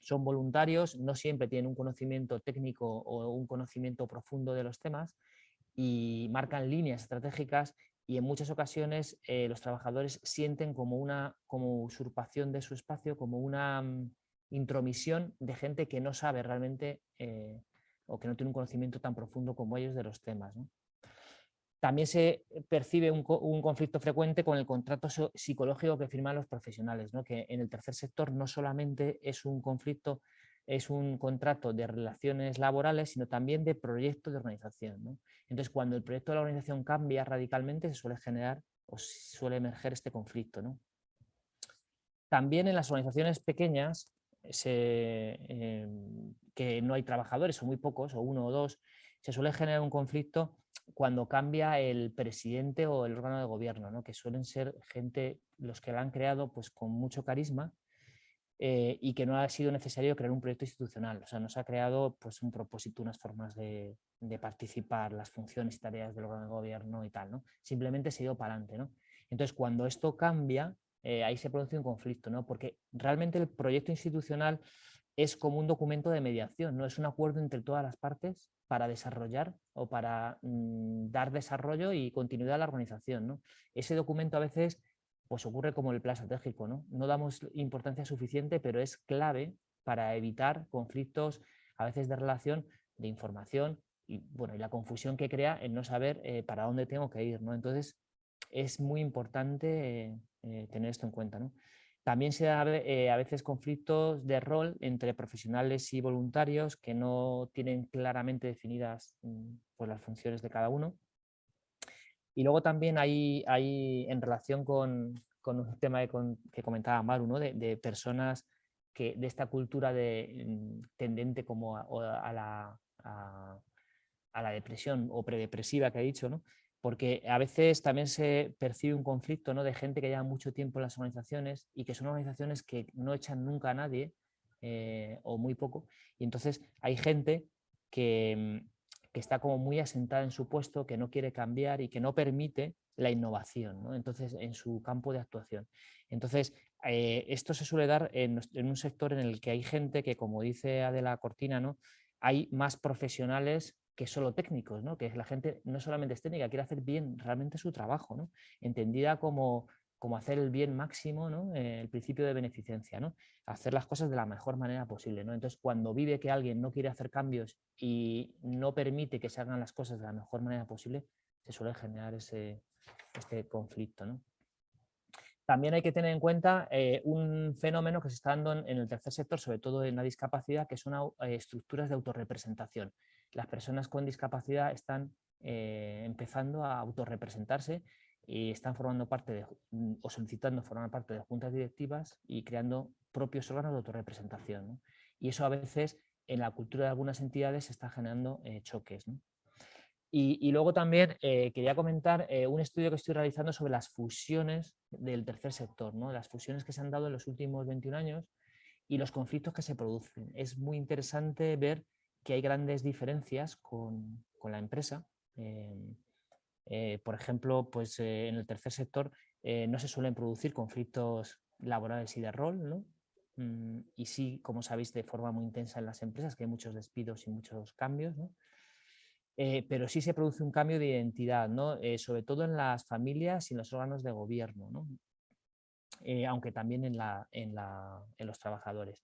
son voluntarios, no siempre tienen un conocimiento técnico o un conocimiento profundo de los temas y marcan líneas estratégicas y en muchas ocasiones eh, los trabajadores sienten como una como usurpación de su espacio, como una mm, intromisión de gente que no sabe realmente eh, o que no tiene un conocimiento tan profundo como ellos de los temas. También se percibe un, conflicto frecuente con el contrato psicológico que firman los profesionales, ¿no? que en el tercer sector no solamente es un conflicto es un contrato de relaciones laborales, sino también de proyecto de organización. Entonces, cuando el proyecto de la organización cambia radicalmente, se suele generar o suele emerger este conflicto. ¿no? También en las organizaciones pequeñas, em, que no hay trabajadores o muy pocos, o uno o dos, se suele generar un conflicto cuando cambia el presidente o el órgano de gobierno, ¿no? que suelen ser gente, los que la han creado pues, con mucho carisma eh, y que no ha sido necesario crear un proyecto institucional. O sea, no se ha creado pues, un propósito, unas formas de, participar, las funciones y tareas del órgano de gobierno y tal. ¿no? Simplemente se ido para adelante. ¿no? Entonces, cuando esto cambia, eh, ahí se produce un conflicto, ¿no? porque realmente el proyecto institucional es como un documento de mediación, no es un acuerdo entre todas las partes para desarrollar o para mm, dar desarrollo y continuidad a la organización. ¿no? Ese documento a veces pues ocurre como el plan estratégico, ¿no? no damos importancia suficiente, pero es clave para evitar conflictos a veces de relación, de información y, bueno, y la confusión que crea en no saber eh, para dónde tengo que ir. ¿no? Entonces es muy importante eh, tener esto en cuenta. ¿no? También se da eh, a veces conflictos de rol entre profesionales y voluntarios que no tienen claramente definidas mm, pues, las funciones de cada uno. Y luego también hay, en relación con, un tema que comentaba Maru, ¿no? de, personas que de esta cultura de, mm, tendente como a, la, a, la, depresión o predepresiva que ha dicho, ¿no? Porque a veces también se percibe un conflicto ¿no? de gente que lleva mucho tiempo en las organizaciones y que son organizaciones que no echan nunca a nadie eh, o muy poco. Y entonces hay gente que, que, está como muy asentada en su puesto, que no quiere cambiar y que no permite la innovación ¿no? entonces, en su campo de actuación. Entonces, eh, esto se suele dar en, en, un sector en el que hay gente que, como dice Adela Cortina, ¿no? hay más profesionales que solo técnicos, ¿no? que la gente no solamente es técnica, quiere hacer bien realmente su trabajo, ¿no? entendida como, como hacer el bien máximo, ¿no? Eh, el principio de beneficencia, ¿no? hacer las cosas de la mejor manera posible. ¿no? Entonces, cuando vive que alguien no quiere hacer cambios y no permite que se hagan las cosas de la mejor manera posible, se suele generar ese, este conflicto. ¿no? También hay que tener en cuenta eh, un fenómeno que se está dando en, el tercer sector, sobre todo en la discapacidad, que son eh, estructuras de autorrepresentación las personas con discapacidad están eh, empezando a autorrepresentarse y están formando parte de, mm, o solicitando formar parte de juntas directivas y creando propios órganos de autorrepresentación. Y eso a veces en la cultura de algunas entidades está generando choques. Y, luego también eh, quería comentar un estudio que estoy realizando sobre las fusiones del tercer sector, ¿no? las fusiones que se han dado en los últimos 21 años y los conflictos que se producen. Es muy interesante ver que hay grandes diferencias con, la empresa. Em, eh, por ejemplo, pues, eh, en el tercer sector eh, no se suelen producir conflictos laborales y de rol, mm, y sí, como sabéis, de forma muy intensa en las empresas, que hay muchos despidos y muchos cambios, pero sí se produce un cambio de identidad, sobre todo en las familias y en los órganos de gobierno, aunque también en, en los trabajadores.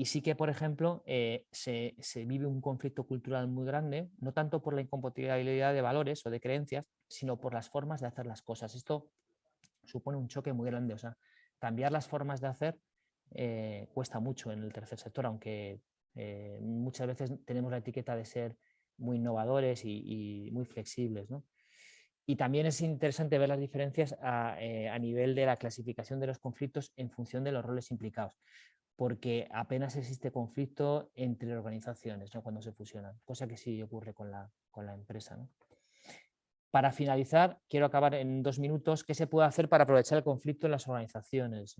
Y sí que, por ejemplo, eh, se, vive un conflicto cultural muy grande, no tanto por la incompatibilidad de valores o de creencias, sino por las formas de hacer las cosas. Esto supone un choque muy grande. O sea, cambiar las formas de hacer eh, cuesta mucho en el tercer sector, aunque eh, muchas veces tenemos la etiqueta de ser muy innovadores y, muy flexibles. Y también es interesante ver las diferencias a, a, nivel de la clasificación de los conflictos en función de los roles implicados porque apenas existe conflicto entre organizaciones ¿no? cuando se fusionan, cosa que sí ocurre con la, con la empresa. Para finalizar, quiero acabar en dos minutos, ¿qué se puede hacer para aprovechar el conflicto en las organizaciones?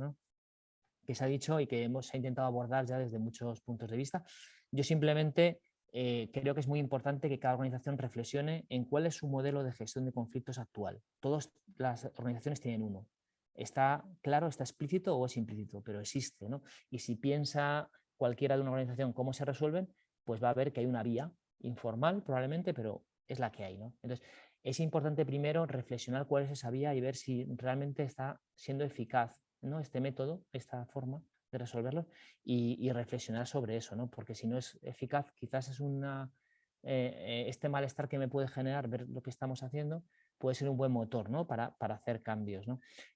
Que se ha dicho y que hemos intentado abordar ya desde muchos puntos de vista. Yo simplemente eh, creo que es muy importante que cada organización reflexione en cuál es su modelo de gestión de conflictos actual. Todas las organizaciones tienen uno, está claro, está explícito o es implícito, pero existe. ¿no? Y si piensa cualquiera de una organización cómo se resuelven, pues va a ver que hay una vía informal probablemente, pero es la que hay. ¿no? Entonces, es importante primero reflexionar cuál es esa vía y ver si realmente está siendo eficaz ¿no? este método, esta forma de resolverlo y, reflexionar sobre eso, ¿no? porque si no es eficaz, quizás es una, eh, eh, este malestar que me puede generar ver lo que estamos haciendo, puede ser un buen motor ¿no? para, para, hacer cambios.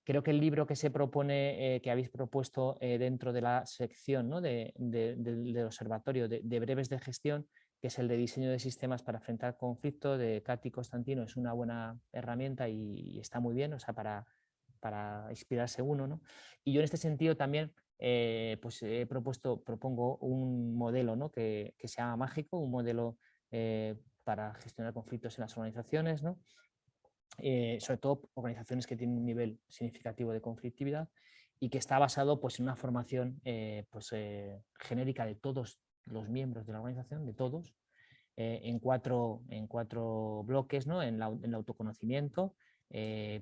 Creo que el libro que se propone, eh, que habéis propuesto dentro de la sección ¿no? de, del observatorio de, breves de gestión, que es el de diseño de sistemas para enfrentar conflicto de Katy Constantino, es una buena herramienta y, está muy bien, o sea, para, para inspirarse uno. ¿no? Y yo en este sentido también eh, pues he propuesto, propongo un modelo ¿no? que, que, se llama mágico, un modelo para gestionar conflictos en las organizaciones, ¿no? Eh, sobre todo organizaciones que tienen un nivel significativo de conflictividad y que está basado pues, en una formación eh, pues, eh, genérica de todos los miembros de la organización, de todos, en, cuatro, en cuatro bloques, ¿no? en, en el autoconocimiento,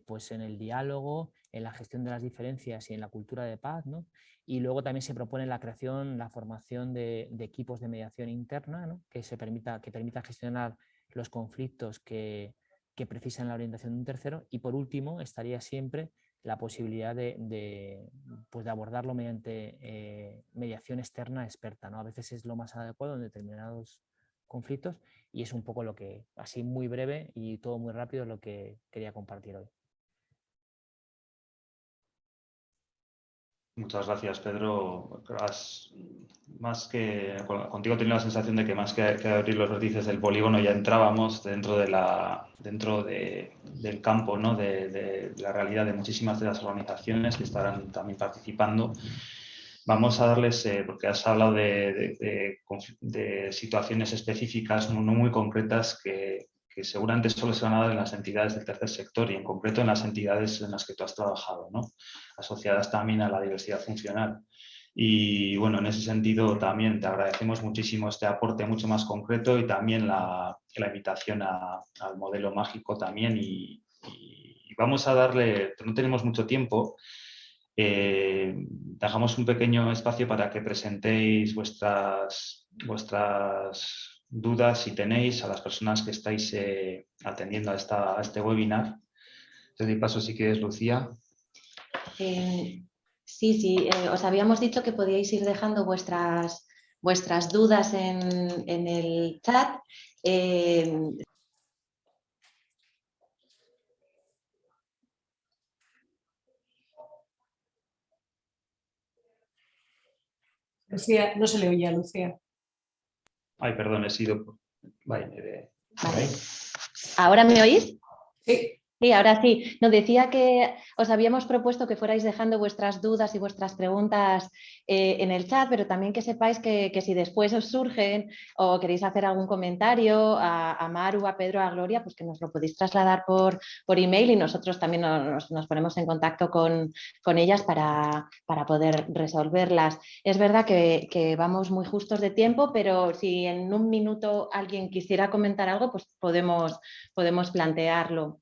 pues en el diálogo, en la gestión de las diferencias y en la cultura de paz. ¿no? Y luego también se propone la creación, la formación de, de equipos de mediación interna ¿no? que, se permita, que permita gestionar los conflictos que, que precisan la orientación de un tercero y por último estaría siempre la posibilidad de, pues de abordarlo mediante eh, mediación externa experta. ¿no? A veces es lo más adecuado en determinados conflictos y es un poco lo que, así muy breve y todo muy rápido, lo que quería compartir hoy. Muchas gracias, Pedro. más que, contigo tenido la sensación de que más que, abrir los vértices del polígono ya entrábamos dentro, de la, dentro del campo, ¿no? de, la realidad de muchísimas de las organizaciones que estarán también participando. Vamos a darles, eh, porque has hablado de, situaciones específicas no muy concretas que, que seguramente solo se van a dar en las entidades del tercer sector y en concreto en las entidades en las que tú has trabajado, ¿no? asociadas también a la diversidad funcional. Y bueno, en ese sentido también te agradecemos muchísimo este aporte mucho más concreto y también la, la invitación al modelo mágico también. Y, vamos a darle, no tenemos mucho tiempo, eh, dejamos un pequeño espacio para que presentéis vuestras, vuestras dudas, si tenéis, a las personas que estáis eh, atendiendo a, esta, este webinar. Te doy paso si quieres, Lucía. Eh, sí, sí, os habíamos dicho que podíais ir dejando vuestras, vuestras dudas en, en el chat. Lucía, no se le oía, Lucía. Ay, perdón, he sido... Vale, ¿Ahora me oís? Sí. Sí, ahora sí. Nos decía que os habíamos propuesto que fuerais dejando vuestras dudas y vuestras preguntas eh, en el chat, pero también que sepáis que, si después os surgen o queréis hacer algún comentario a, Maru, a Pedro, a Gloria, pues que nos lo podéis trasladar por, por email y nosotros también nos, ponemos en contacto con, ellas para, poder resolverlas. Es verdad que, que vamos muy justos de tiempo, pero si en un minuto alguien quisiera comentar algo, pues podemos, podemos plantearlo.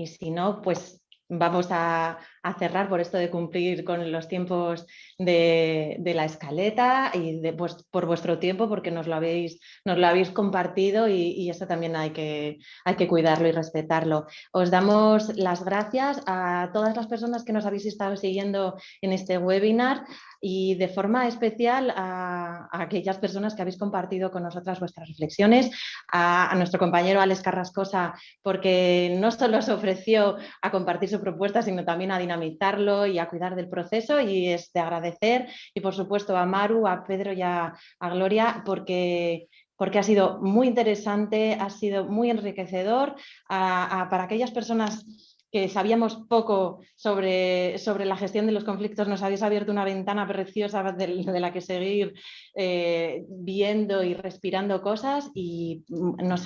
Y si no, pues vamos a, cerrar por esto de cumplir con los tiempos de, la escaleta y de, pues, por vuestro tiempo porque nos lo habéis, nos lo habéis compartido y, eso también hay que, hay que cuidarlo y respetarlo. Os damos las gracias a todas las personas que nos habéis estado siguiendo en este webinar y de forma especial a, aquellas personas que habéis compartido con nosotras vuestras reflexiones, a, nuestro compañero Alex Carrascosa porque no solo se ofreció a compartir su propuesta sino también a dinamizarlo y a cuidar del proceso y es de agradecer. Y por supuesto a Maru, a Pedro y a, Gloria porque porque ha sido muy interesante, ha sido muy enriquecedor para aquellas personas que sabíamos poco sobre, sobre, la gestión de los conflictos, nos habéis abierto una ventana preciosa de, la que seguir eh, viendo y respirando cosas y nos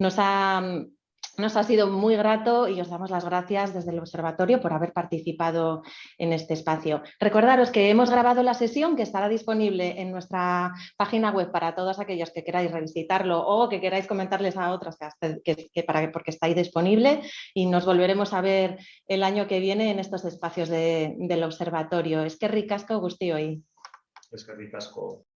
nos ha nos ha sido muy grato y os damos las gracias desde el observatorio por haber participado en este espacio. Recordaros que hemos grabado la sesión que estará disponible en nuestra página web para todos aquellos que queráis revisitarlo o que queráis comentarles a otros que, para, porque está ahí disponible y nos volveremos a ver el año que viene en estos espacios del observatorio. Es que ricasco, Gusti hoy. Es que ricasco.